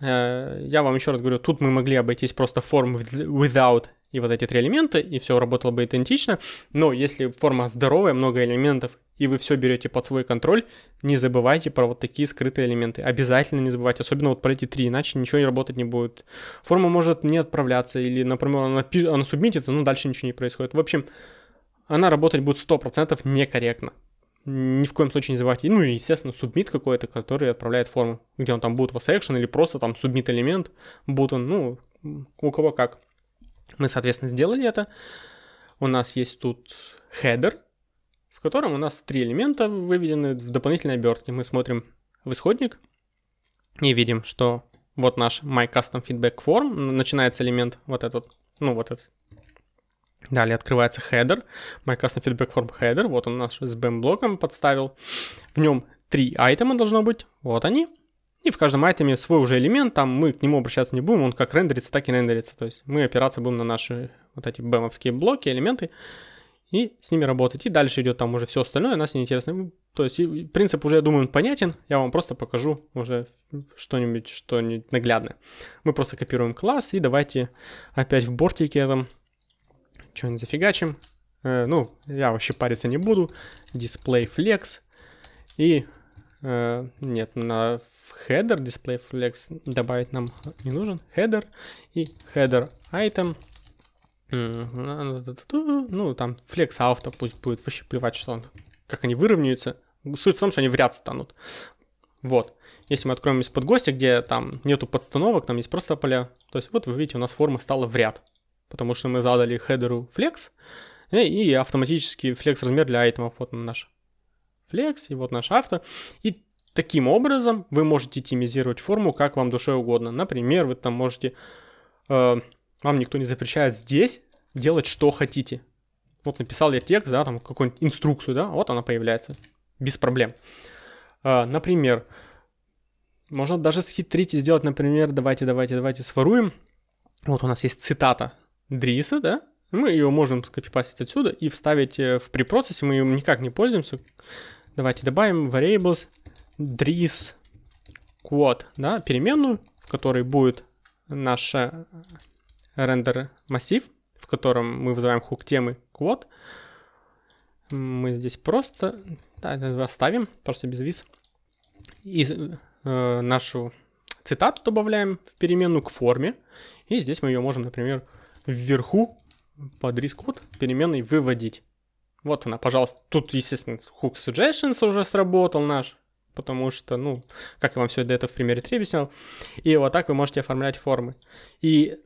Э, я вам еще раз говорю, тут мы могли обойтись просто форм without и вот эти три элемента, и все работало бы идентично. Но если форма здоровая, много элементов, и вы все берете под свой контроль, не забывайте про вот такие скрытые элементы. Обязательно не забывайте, особенно вот про эти три, иначе ничего не работать не будет. Форма может не отправляться, или, например, она, она субмитится, но дальше ничего не происходит. В общем, она работать будет 100% некорректно. Ни в коем случае не забывайте. Ну и, естественно, субмит какой-то, который отправляет форму. Где он там будет в action или просто там субмит элемент button, ну, у кого как. Мы, соответственно, сделали это. У нас есть тут header, в котором у нас три элемента выведены в дополнительной обертке. Мы смотрим в исходник и видим, что вот наш My Custom Feedback Form, начинается элемент вот этот, ну вот этот. Далее открывается header, My Custom Feedback Form header, вот он наш с BEM блоком подставил. В нем три айтема должно быть, вот они. И в каждом айтеме свой уже элемент, там мы к нему обращаться не будем, он как рендерится, так и рендерится. То есть мы опираться будем на наши вот эти бэмовские блоки, элементы, и с ними работать. И дальше идет там уже все остальное, нас не интересно. То есть принцип уже, я думаю, понятен. Я вам просто покажу уже что-нибудь, что-нибудь наглядное. Мы просто копируем класс и давайте опять в бортике этом что-нибудь зафигачим. Э, ну, я вообще париться не буду. Display flex. И э, нет, на header display flex добавить нам не нужен. Header и header item ну, там флекс авто пусть будет, вообще плевать, что он, как они выровняются. Суть в том, что они в ряд станут. Вот. Если мы откроем из-под гостя, где там нету подстановок, там есть просто поля, то есть вот вы видите, у нас форма стала в ряд. Потому что мы задали хедеру flex, э, и автоматически flex размер для айтемов. Вот наш flex, и вот наш авто. И таким образом вы можете тимизировать форму как вам душе угодно. Например, вы там можете э, вам никто не запрещает здесь делать, что хотите. Вот написал я текст, да, там какую-нибудь инструкцию, да, вот она появляется. Без проблем. А, например, можно даже схитрить и сделать, например, давайте, давайте, давайте своруем. Вот у нас есть цитата Дриса, да, мы ее можем скопипастить отсюда и вставить э, в препроцессе, мы ее никак не пользуемся. Давайте добавим variables dris quote, да, переменную, в которой будет наша рендер массив, в котором мы вызываем хук темы quote. Мы здесь просто да, оставим, просто без виз. И э, нашу цитату добавляем в переменную к форме. И здесь мы ее можем, например, вверху под рискод переменной выводить. Вот она, пожалуйста. Тут, естественно, hook suggestions уже сработал наш, потому что, ну, как я вам все это в примере 3 объяснял. И вот так вы можете оформлять формы. И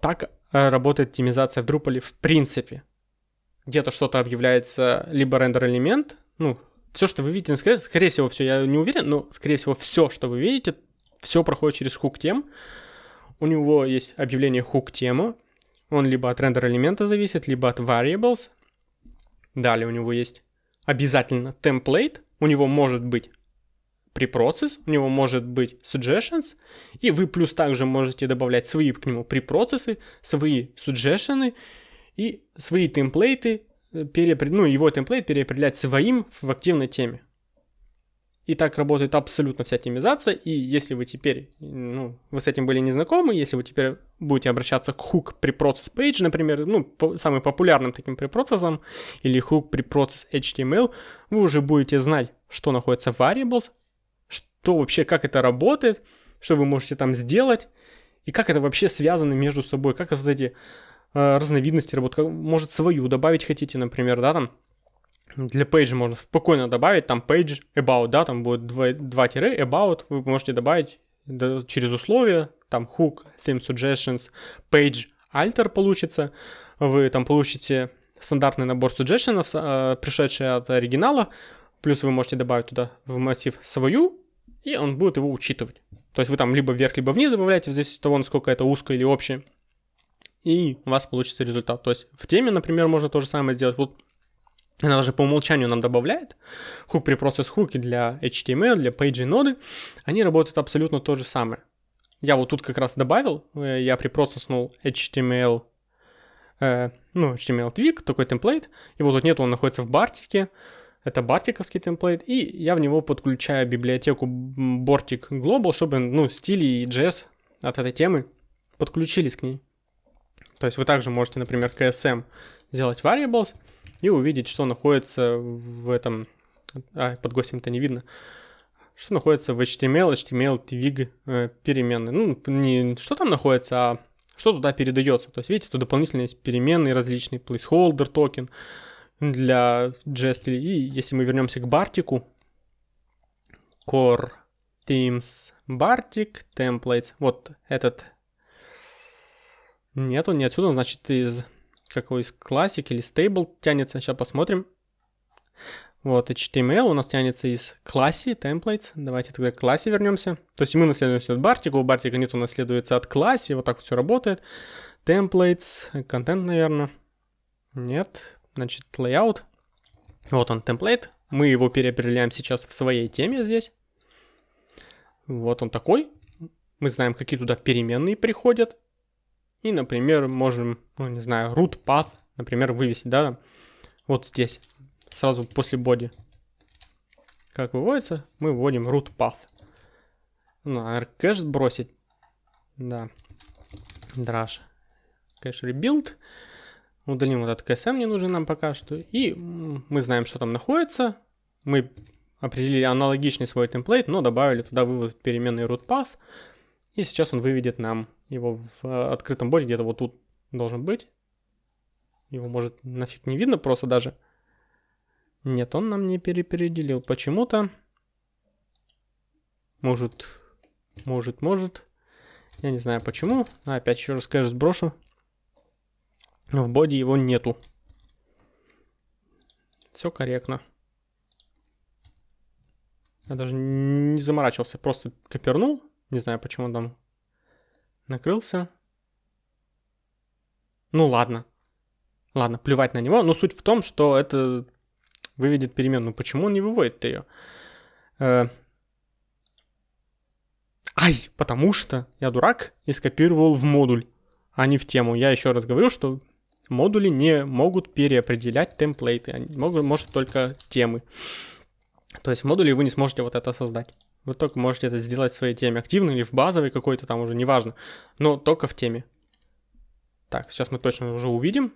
так э, работает оптимизация в Drupal в принципе. Где-то что-то объявляется либо рендер-элемент, ну, все, что вы видите, скорее, скорее всего, все, я не уверен, но, скорее всего, все, что вы видите, все проходит через хук тем. У него есть объявление хук тема. Он либо от рендер элемента зависит, либо от variables. Далее у него есть обязательно template. У него может быть preprocess, у него может быть suggestions, и вы плюс также можете добавлять свои к нему препроцессы, свои suggestions и свои темплейты, э, ну, его темплейт переопределять своим в активной теме. И так работает абсолютно вся темизация, и если вы теперь, ну, вы с этим были не знакомы, если вы теперь будете обращаться к hook preprocess page, например, ну, по, самым популярным таким препроцессом, или hook preprocess HTML, вы уже будете знать, что находится в variables, то вообще, как это работает, что вы можете там сделать, и как это вообще связано между собой, как вот эти э, разновидности работают, как, может свою добавить хотите, например, да, там, для page можно спокойно добавить, там page about, да, там будет два, два тире about, вы можете добавить да, через условия, там hook, theme suggestions, page alter получится, вы там получите стандартный набор suggestions, э, пришедший от оригинала, плюс вы можете добавить туда в массив свою и он будет его учитывать. То есть вы там либо вверх, либо вниз добавляете, в зависимости от того, насколько это узкое или общее, и у вас получится результат. То есть в теме, например, можно то же самое сделать. Вот она даже по умолчанию нам добавляет хук при процесс хуки для HTML, для page ноды, они работают абсолютно то же самое. Я вот тут как раз добавил, э, я припроцесснул HTML, э, ну, HTML twig, такой темплейт, вот тут нет, он находится в бартике, это бартиковский темплейт, и я в него подключаю библиотеку Bortic Global, чтобы, ну, стили и JS от этой темы подключились к ней. То есть вы также можете, например, KSM сделать variables и увидеть, что находится в этом... А, под гостем-то не видно. Что находится в HTML, HTML, twig э, переменные. Ну, не что там находится, а что туда передается. То есть, видите, тут дополнительно есть переменные различные, placeholder токен, для JS. И если мы вернемся к Бартику, Core Themes Bartik Templates, вот этот нет, он не отсюда, он значит из какой из Classic или Stable тянется. Сейчас посмотрим. Вот, HTML у нас тянется из классе, templates. Давайте тогда к классе вернемся. То есть мы наследуемся от бартика, у бартика нет, наследуется от классе, вот так вот все работает. Templates, контент, наверное. Нет, значит, layout. Вот он, template. Мы его переопределяем сейчас в своей теме здесь. Вот он такой. Мы знаем, какие туда переменные приходят. И, например, можем, ну, не знаю, root path, например, вывесить, да, вот здесь сразу после body. Как выводится, мы вводим root path. Ну, кэш сбросить. Да. Драж. Кэш rebuild. Удалим вот этот KSM, не нужен нам пока что. И мы знаем, что там находится. Мы определили аналогичный свой темплейт, но добавили туда вывод переменной root path. И сейчас он выведет нам его в э, открытом боде, где-то вот тут должен быть. Его может нафиг не видно просто даже. Нет, он нам не перепеределил почему-то. Может, может, может. Я не знаю почему. А, опять еще раз кэш сброшу. В боди его нету. Все корректно. Я даже не заморачивался, просто копернул. Не знаю, почему он там накрылся. Ну ладно. Ладно, плевать на него. Но суть в том, что это выведет переменную. Почему он не выводит ее? Э... Ай, потому что я дурак и скопировал в модуль, а не в тему. Я еще раз говорю, что модули не могут переопределять темплейты, они могут, может только темы. То есть в модуле вы не сможете вот это создать. Вы только можете это сделать в своей теме, активной или в базовой какой-то там уже, неважно, но только в теме. Так, сейчас мы точно уже увидим,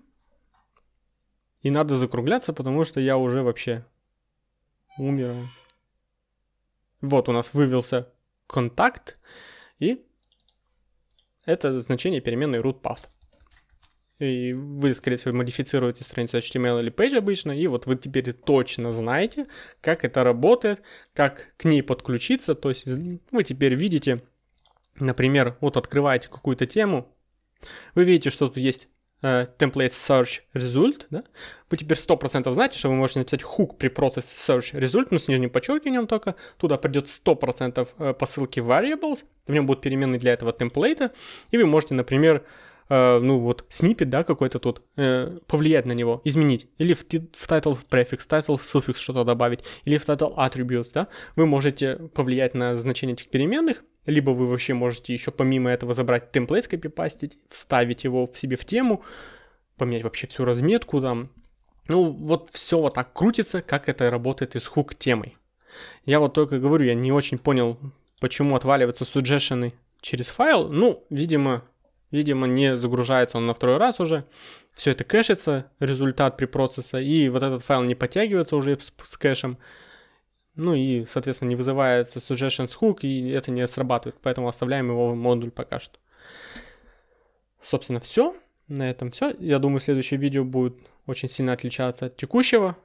и надо закругляться, потому что я уже вообще умер. Вот у нас вывелся контакт, и это значение переменной root path. И вы, скорее всего, модифицируете страницу HTML или page обычно, и вот вы теперь точно знаете, как это работает, как к ней подключиться. То есть вы теперь видите, например, вот открываете какую-то тему, вы видите, что тут есть Э, template search result, да, вы теперь 100% знаете, что вы можете написать hook при процессе search result, ну, с нижним подчеркиванием только, туда придет 100% э, посылки variables, в нем будут переменные для этого темплейта, и вы можете, например, Uh, ну вот снипет, да, какой-то тут, uh, повлиять на него, изменить. Или в, в title префикс, title суффикс что-то добавить, или в title attributes, да, вы можете повлиять на значение этих переменных, либо вы вообще можете еще помимо этого забрать темплейт, скопипастить, вставить его в себе в тему, поменять вообще всю разметку там. Ну, вот все вот так крутится, как это работает из хук темой. Я вот только говорю, я не очень понял, почему отваливаются suggestion через файл. Ну, видимо, видимо, не загружается он на второй раз уже. Все это кэшится, результат при процессе, и вот этот файл не подтягивается уже с, кэшем. Ну и, соответственно, не вызывается suggestions hook, и это не срабатывает, поэтому оставляем его модуль пока что. Собственно, все. На этом все. Я думаю, следующее видео будет очень сильно отличаться от текущего,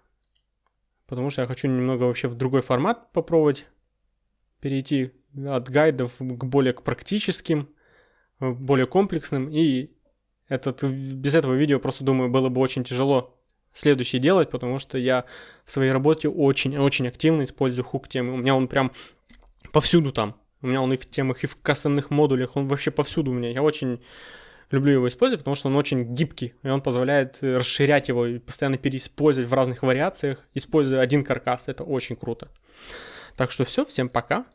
потому что я хочу немного вообще в другой формат попробовать перейти от гайдов к более к практическим, более комплексным, и этот, без этого видео просто, думаю, было бы очень тяжело следующее делать, потому что я в своей работе очень-очень активно использую хук темы. У меня он прям повсюду там. У меня он и в темах, и в кастомных модулях, он вообще повсюду у меня. Я очень люблю его использовать, потому что он очень гибкий, и он позволяет расширять его и постоянно переиспользовать в разных вариациях, используя один каркас. Это очень круто. Так что все, всем пока.